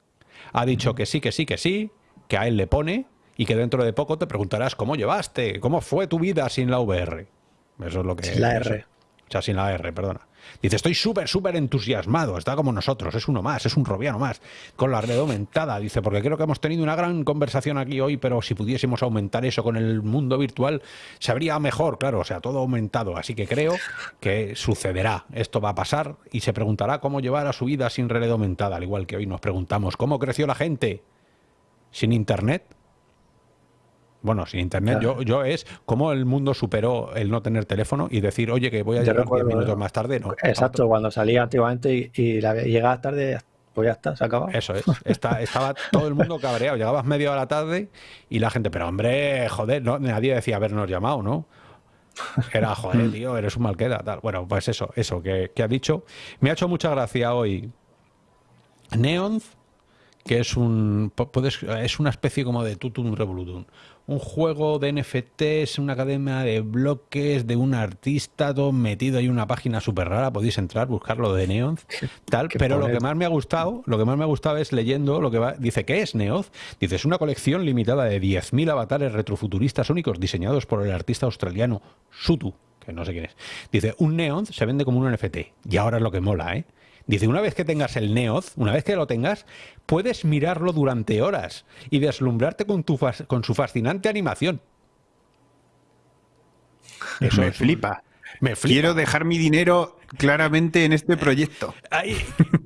ha dicho que sí, que sí, que sí, que a él le pone y que dentro de poco te preguntarás cómo llevaste, cómo fue tu vida sin la VR. Eso es lo que... Sin la eso. R. O sea, sin la R, perdona. Dice, estoy súper, súper entusiasmado, está como nosotros, es uno más, es un robiano más, con la red aumentada, dice, porque creo que hemos tenido una gran conversación aquí hoy, pero si pudiésemos aumentar eso con el mundo virtual, se habría mejor, claro, o sea, todo aumentado, así que creo que sucederá, esto va a pasar y se preguntará cómo llevar a su vida sin red aumentada, al igual que hoy nos preguntamos, ¿cómo creció la gente sin Internet? Bueno, sin internet, Claro. yo, yo es cómo el mundo superó el no tener teléfono y decir, oye, que voy a Yo llegar 10 recuerdo, minutos ¿no? más tarde. No, Exacto, cuando salía antiguamente y, y la, llegabas tarde, pues ya está, se acaba. Eso es. Está- estaba todo el mundo cabreado. Llegabas media hora tarde y la gente, pero hombre, joder, no, nadie decía habernos llamado, ¿no? Era, joder, tío, eres un malqueda, tal. Bueno, pues eso, eso que, que ha dicho. Me ha hecho mucha gracia hoy Neonz, que es un puedes, es una especie como de Tutum Revolutum. Un juego de NFTs, una cadena de bloques de un artista, todo metido ahí en una página súper rara. Podéis entrar, buscarlo de Neonz, tal. Pero lo que más me ha gustado, lo que más me ha gustado es leyendo lo que va. Dice, ¿qué es Neoz? Dice, es una colección limitada de 10.000 avatares retrofuturistas únicos diseñados por el artista australiano Sutu, que no sé quién es. Dice, un Neoz se vende como un NFT. Y ahora es lo que mola, ¿eh? Dice, una vez que tengas el Neoz, una vez que lo tengas, puedes mirarlo durante horas y deslumbrarte con, tu fas- con su fascinante animación. Eso me es un- flipa. Me flipa. Quiero dejar mi dinero claramente en este proyecto.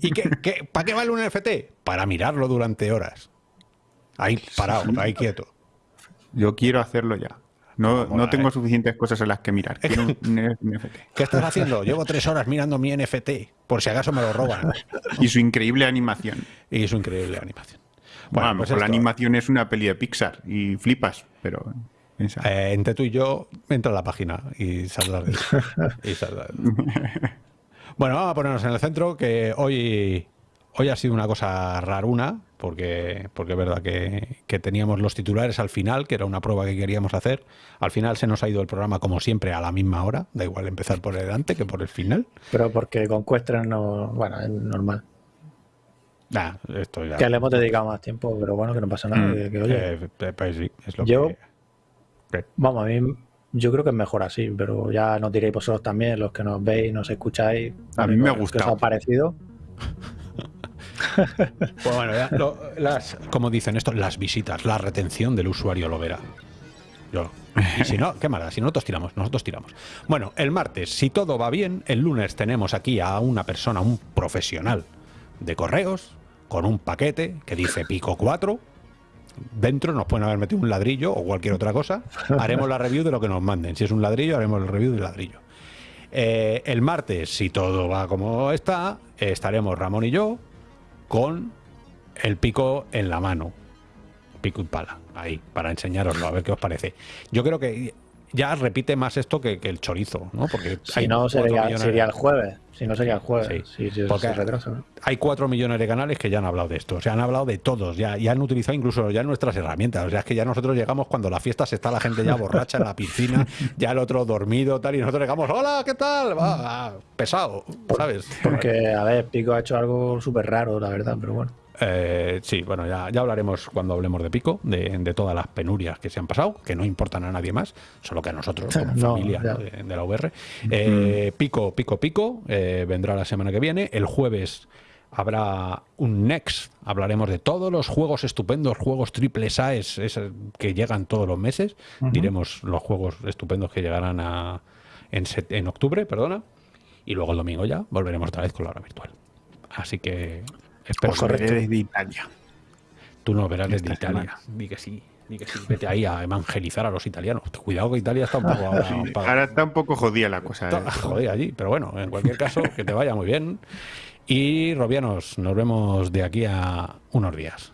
¿Y qué, qué- para qué vale un NFT? Para mirarlo durante horas. Ahí parado, ahí quieto. Yo quiero hacerlo ya. No, Mola, no tengo ¿eh? suficientes cosas en las que mirar. Quiero un NFT. ¿Qué estás haciendo? Llevo tres horas mirando mi NFT, por si acaso me lo roban. Y su increíble animación. Y su increíble animación. Bueno, lo pues mejor la esto, animación es una peli de Pixar y flipas, pero eh, entre tú y yo, entra a la página y saldrás de y de- Bueno, vamos a ponernos en el centro, que hoy, hoy ha sido una cosa raruna, porque, porque es verdad que, que teníamos los titulares al final, que era una prueba que queríamos hacer. Al final se nos ha ido el programa, como siempre, a la misma hora. Da igual empezar por el delante que por el final. Pero porque con Questra no. Bueno, es normal. Nah, esto ya. Que le hemos dedicado más tiempo, pero bueno, que no pasa nada. Mm. que- que, oye, Eh, eh, pues sí, es lo Yo- que. Vamos, a mí yo creo que es mejor así, pero ya nos diréis vosotros también, los que nos veis, nos escucháis. A mí me ha ¿Qué os ha parecido? Pues bueno, ya lo- como dicen esto, las visitas, la retención del usuario lo verá. Yo. Y si no, qué mala, si nosotros tiramos, nosotros tiramos. Bueno, el martes, si todo va bien, el lunes tenemos aquí a una persona, un profesional de correos, con un paquete que dice pico 4. Dentro nos pueden haber metido un ladrillo o cualquier otra cosa. Haremos la review de lo que nos manden. Si es un ladrillo, haremos el review del ladrillo. Eh, el martes, si todo va como está, estaremos Ramón y yo con el pico en la mano. Pico y pala, ahí, para enseñaroslo, a ver qué os parece. Yo creo que ya repite más esto que, el chorizo, ¿no? Porque si no sería, sería, el jueves. Si no sería el jueves. Sí, porque Hay cuatro millones de canales que ya han hablado de esto. O sea, han hablado de todos. Ya, ya han utilizado incluso ya nuestras herramientas. O sea, es que ya nosotros llegamos cuando la fiesta se está la gente ya borracha en la piscina, ya el otro dormido, tal, y nosotros llegamos, hola, ¿qué tal? Va, pesado, ¿sabes? Porque, a ver, Pico ha hecho algo súper raro, la verdad, pero bueno. Eh, sí, bueno, ya, ya, hablaremos cuando hablemos de Pico, de, todas las penurias que se han pasado, que no importan a nadie más, solo que a nosotros, como familia de, la VR. Eh, pico, Pico, Pico, eh, vendrá la semana que viene. El jueves habrá un Next, hablaremos de todos los juegos estupendos, juegos triple A que llegan todos los meses. Diremos los juegos estupendos que llegarán a, en, en octubre, perdona. Y luego el domingo ya volveremos otra vez con la hora virtual. Así que Espero desde Italia. Tú no verás desde Italia. Di que sí. Di que sí. Vete ahí a evangelizar a los italianos. Cuidado que Italia está un poco ahora, está un poco jodida la cosa. Está ¿eh? jodida allí, pero bueno, en cualquier caso, que te vaya muy bien. Y Robianos, nos vemos de aquí a unos días.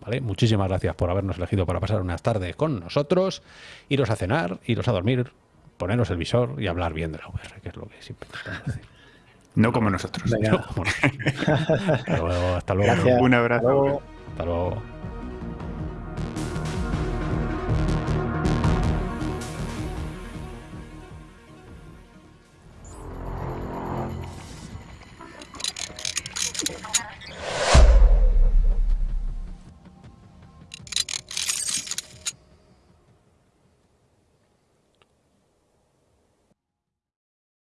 ¿Vale? Muchísimas gracias por habernos elegido para pasar unas tardes con nosotros. Iros a cenar, iros a dormir, poneros el visor y hablar bien de la VR, que es lo que siempre tratamos de decir. No como nosotros. hasta luego. Hasta luego. Un abrazo. Hasta luego.